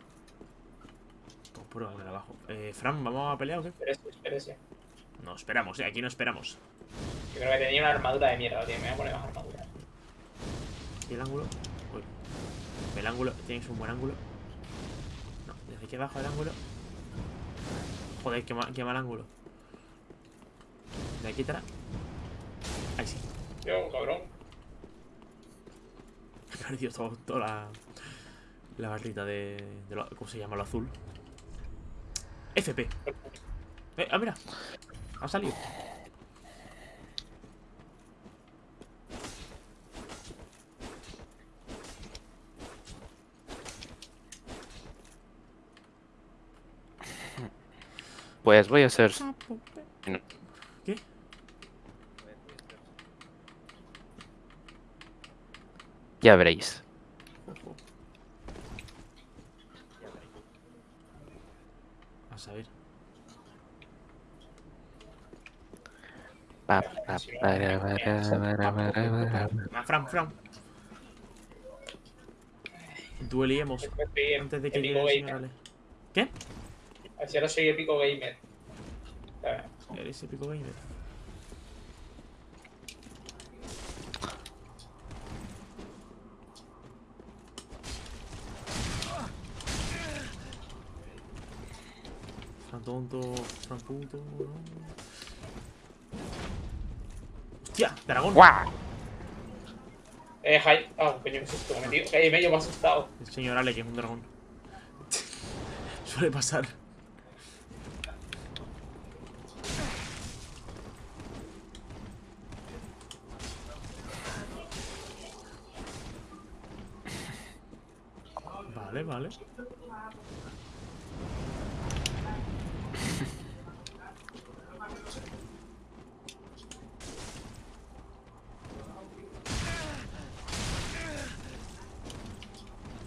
Poner abajo. Eh, Fran, ¿vamos a pelear o qué?
Espérese, espérese.
No, esperamos, eh, aquí no esperamos.
Yo creo que tenía una armadura de mierda, tío. Me voy a poner más armadura.
¿Y el ángulo? Uy. El ángulo, tienes un buen ángulo. No, desde aquí abajo el ángulo. Joder, qué mal, qué mal ángulo. De aquí atrás. Ahí sí.
Yo, cabrón. [LAUGHS]
He perdido todo, toda la, la barrita de, de lo- ¿Cómo se llama? Lo azul. FP. Eh, ah, mira. Ha salido.
Pues voy a hacer...
¿Qué?
Ya veréis.
A saber.
Pa, pa, para, para, para, para, para.
Ah, Fran, Fran.
En-
antes de que llegue
Pico
el señor
Gamer.
Ale. ¿Qué?
Así ahora soy épico gamer.
Eres épico gamer. Tonto, Fran puto. no. ¡Hostia! ¡Dragón!
¡Guau!
Eh, Jaime. Ah, coño, qué susto me he metido. Jaime, yo me he asustado.
El señor Ale, que es un dragón. [LAUGHS] Suele pasar. Vale, vale.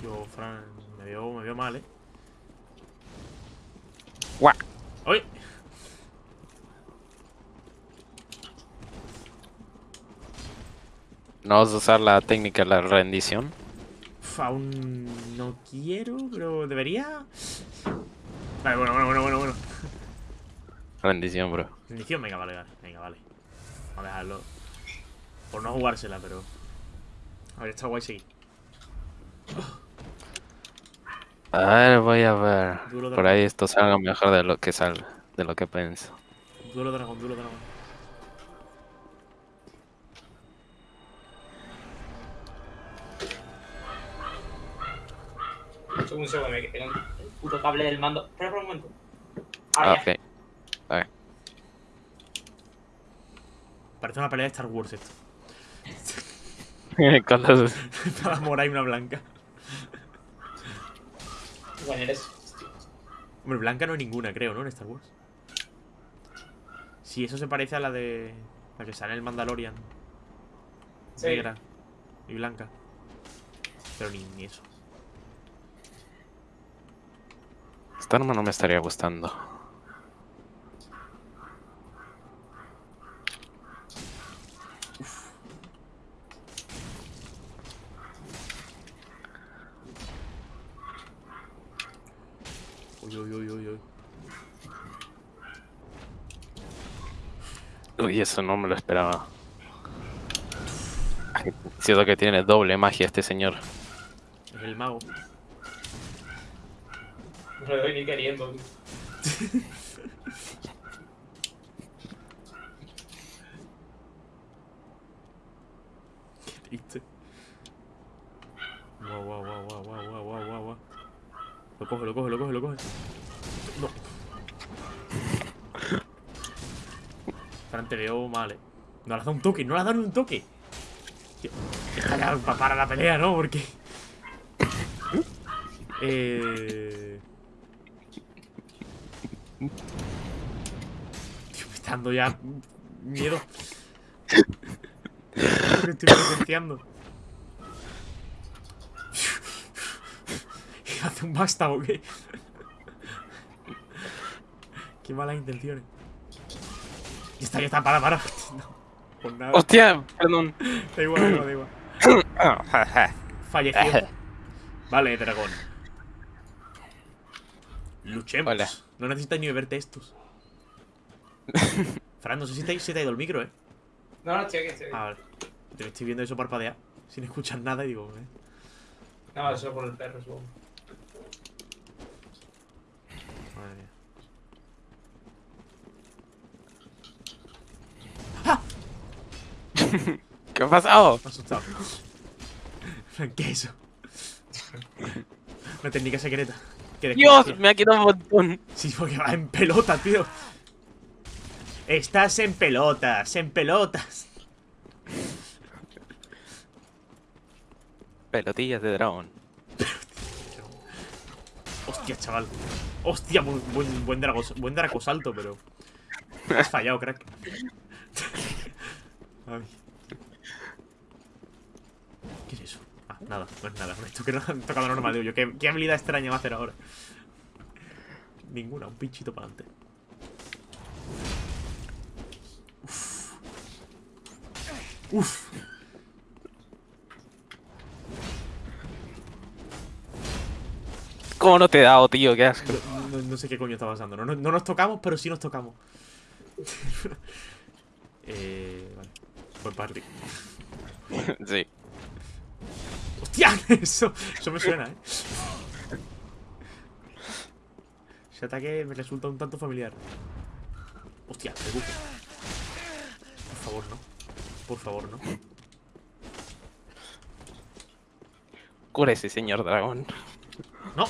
Yo, Fran, me veo, me veo mal, ¿eh?
¡Guau!
¡Uy!
No vas a usar la técnica de la rendición.
Uf, aún no quiero, pero debería. Vale, bueno, bueno, bueno, bueno, bueno.
Rendición, bro.
Rendición, venga, vale, vale. Venga, vale. Vamos a dejarlo. Por no jugársela, pero. A ver, está guay seguir.
A ver, voy a ver.
Duro
Por ahí esto salga mejor de lo que salga, de lo que pienso.
Duelo dragón, duelo dragón.
Un segundo, me que tengo el puto cable del mando. Espera por un momento.
Ah,
Ahora ya.
ok.
Parece una pelea de Star Wars esto.
Con los-
Una mora y una blanca.
Bueno, eres.
Hombre, blanca no hay ninguna, creo, ¿no? En Star Wars. Sí, eso se parece a la de. La que sale en el Mandalorian.
Sí.
Negra y blanca. Pero ni, ni eso.
Esta arma no me estaría gustando.
Uy, uy, uy, uy, uy.
Uy, eso no me lo esperaba. Siento que tiene doble magia este señor.
Es el mago.
No le doy ni queriendo.
Qué [LAUGHS] triste. Wow, wow, wow, wow, wow, wow, wow. Lo coge, lo coge, lo coge, lo coge. No. Fran, te veo mal, eh. No le has dado un toque, no le has dado un toque. Tío, deja ya pa- para la pelea, ¿no? Porque. Eh. Tío, me está dando ya miedo. Lo que estoy presenciando. ¿Hace un basta o qué? Qué malas intenciones. Ya está, ya está, para, para. No, por nada.
¡Hostia! Perdón.
Da igual, da igual, da igual. [COUGHS] Falleció. Vale, dragón. Luchemos.
Hola.
No necesitas ni beberte estos. [LAUGHS] Fran, no sé si te, si te ha ido el micro, ¿eh?
No, no, estoy aquí, estoy aquí.
Ah, vale. Te estoy viendo eso parpadear sin escuchar nada y digo, ¿eh?
No, eso por el perro, supongo.
Madre mía.
¿Qué ha pasado?
Asustado. ¿Qué es eso? Una técnica secreta.
¡Dios! Me ha quitado un montón.
Sí, porque va en pelota, tío. Estás en pelotas, en pelotas.
Pelotillas de dragón.
Hostia, chaval. Hostia, buen, buen, buen, drago, buen dracosalto, pero. Has fallado, crack. [LAUGHS] Ay. ¿Qué es eso? Ah, nada, no es nada. No han [LAUGHS] tocado normal, digo yo. ¿Qué, qué habilidad extraña va a hacer ahora? Ninguna, un pinchito para adelante. Uf. Uf.
¿Cómo no te he dado, tío? ¿Qué asco?
No, no- no sé qué coño está pasando. No, no- no nos tocamos, pero sí nos tocamos. [LAUGHS] eh, vale. Buen party. [LAUGHS]
Sí.
¡Hostia! [LAUGHS] Eso, eso me suena, ¿eh? Ese ataque me resulta un tanto familiar. Hostia, me buco. Por favor, no. Por favor, no.
Cúrese, señor dragón.
No.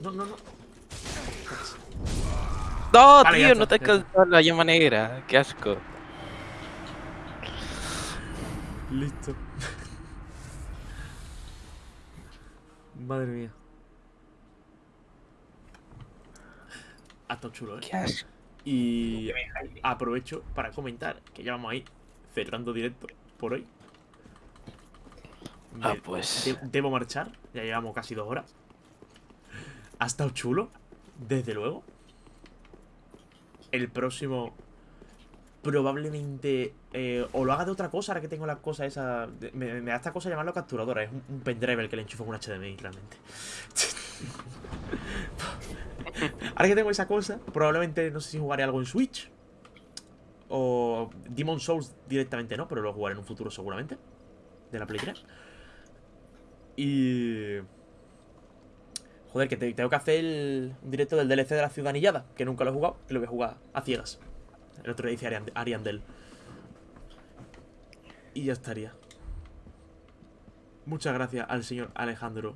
No, no, no.
No,
Vale,
tío, no te
está.
alcanzó la llama negra. Qué asco.
Listo. Madre mía. Ha estado chulo, ¿eh?
Qué asco.
Y aprovecho para comentar que ya vamos ahí cerrando directo por hoy.
Ah, pues.
de- debo marchar, ya llevamos casi dos horas. Ha estado chulo, desde luego. El próximo probablemente eh, o lo haga de otra cosa, ahora que tengo la cosa esa. me da esta cosa llamarlo capturadora, es un, un pendrive el que le enchufo con un HDMI, realmente. [LAUGHS] ahora que tengo esa cosa, probablemente no sé si jugaré algo en Switch. O Demon Souls directamente no, pero lo jugaré en un futuro seguramente. De la Play 3. Y. Joder, que te- tengo que hacer el directo del DLC de la ciudad anillada, que nunca lo he jugado, que lo voy a jugar a ciegas. El otro día dice Arian- Ariandel. Y ya estaría. Muchas gracias al señor Alejandro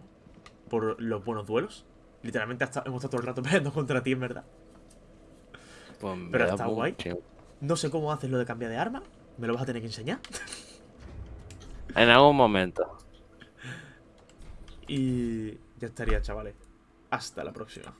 por los buenos duelos. Literalmente hasta, hemos estado todo el rato [LAUGHS] peleando contra ti, en verdad.
Pues
Pero está guay. No sé cómo haces lo de cambiar de arma. Me lo vas a tener que enseñar.
En algún momento. [LAUGHS]
Y ya estaría, chavales. Hasta la próxima.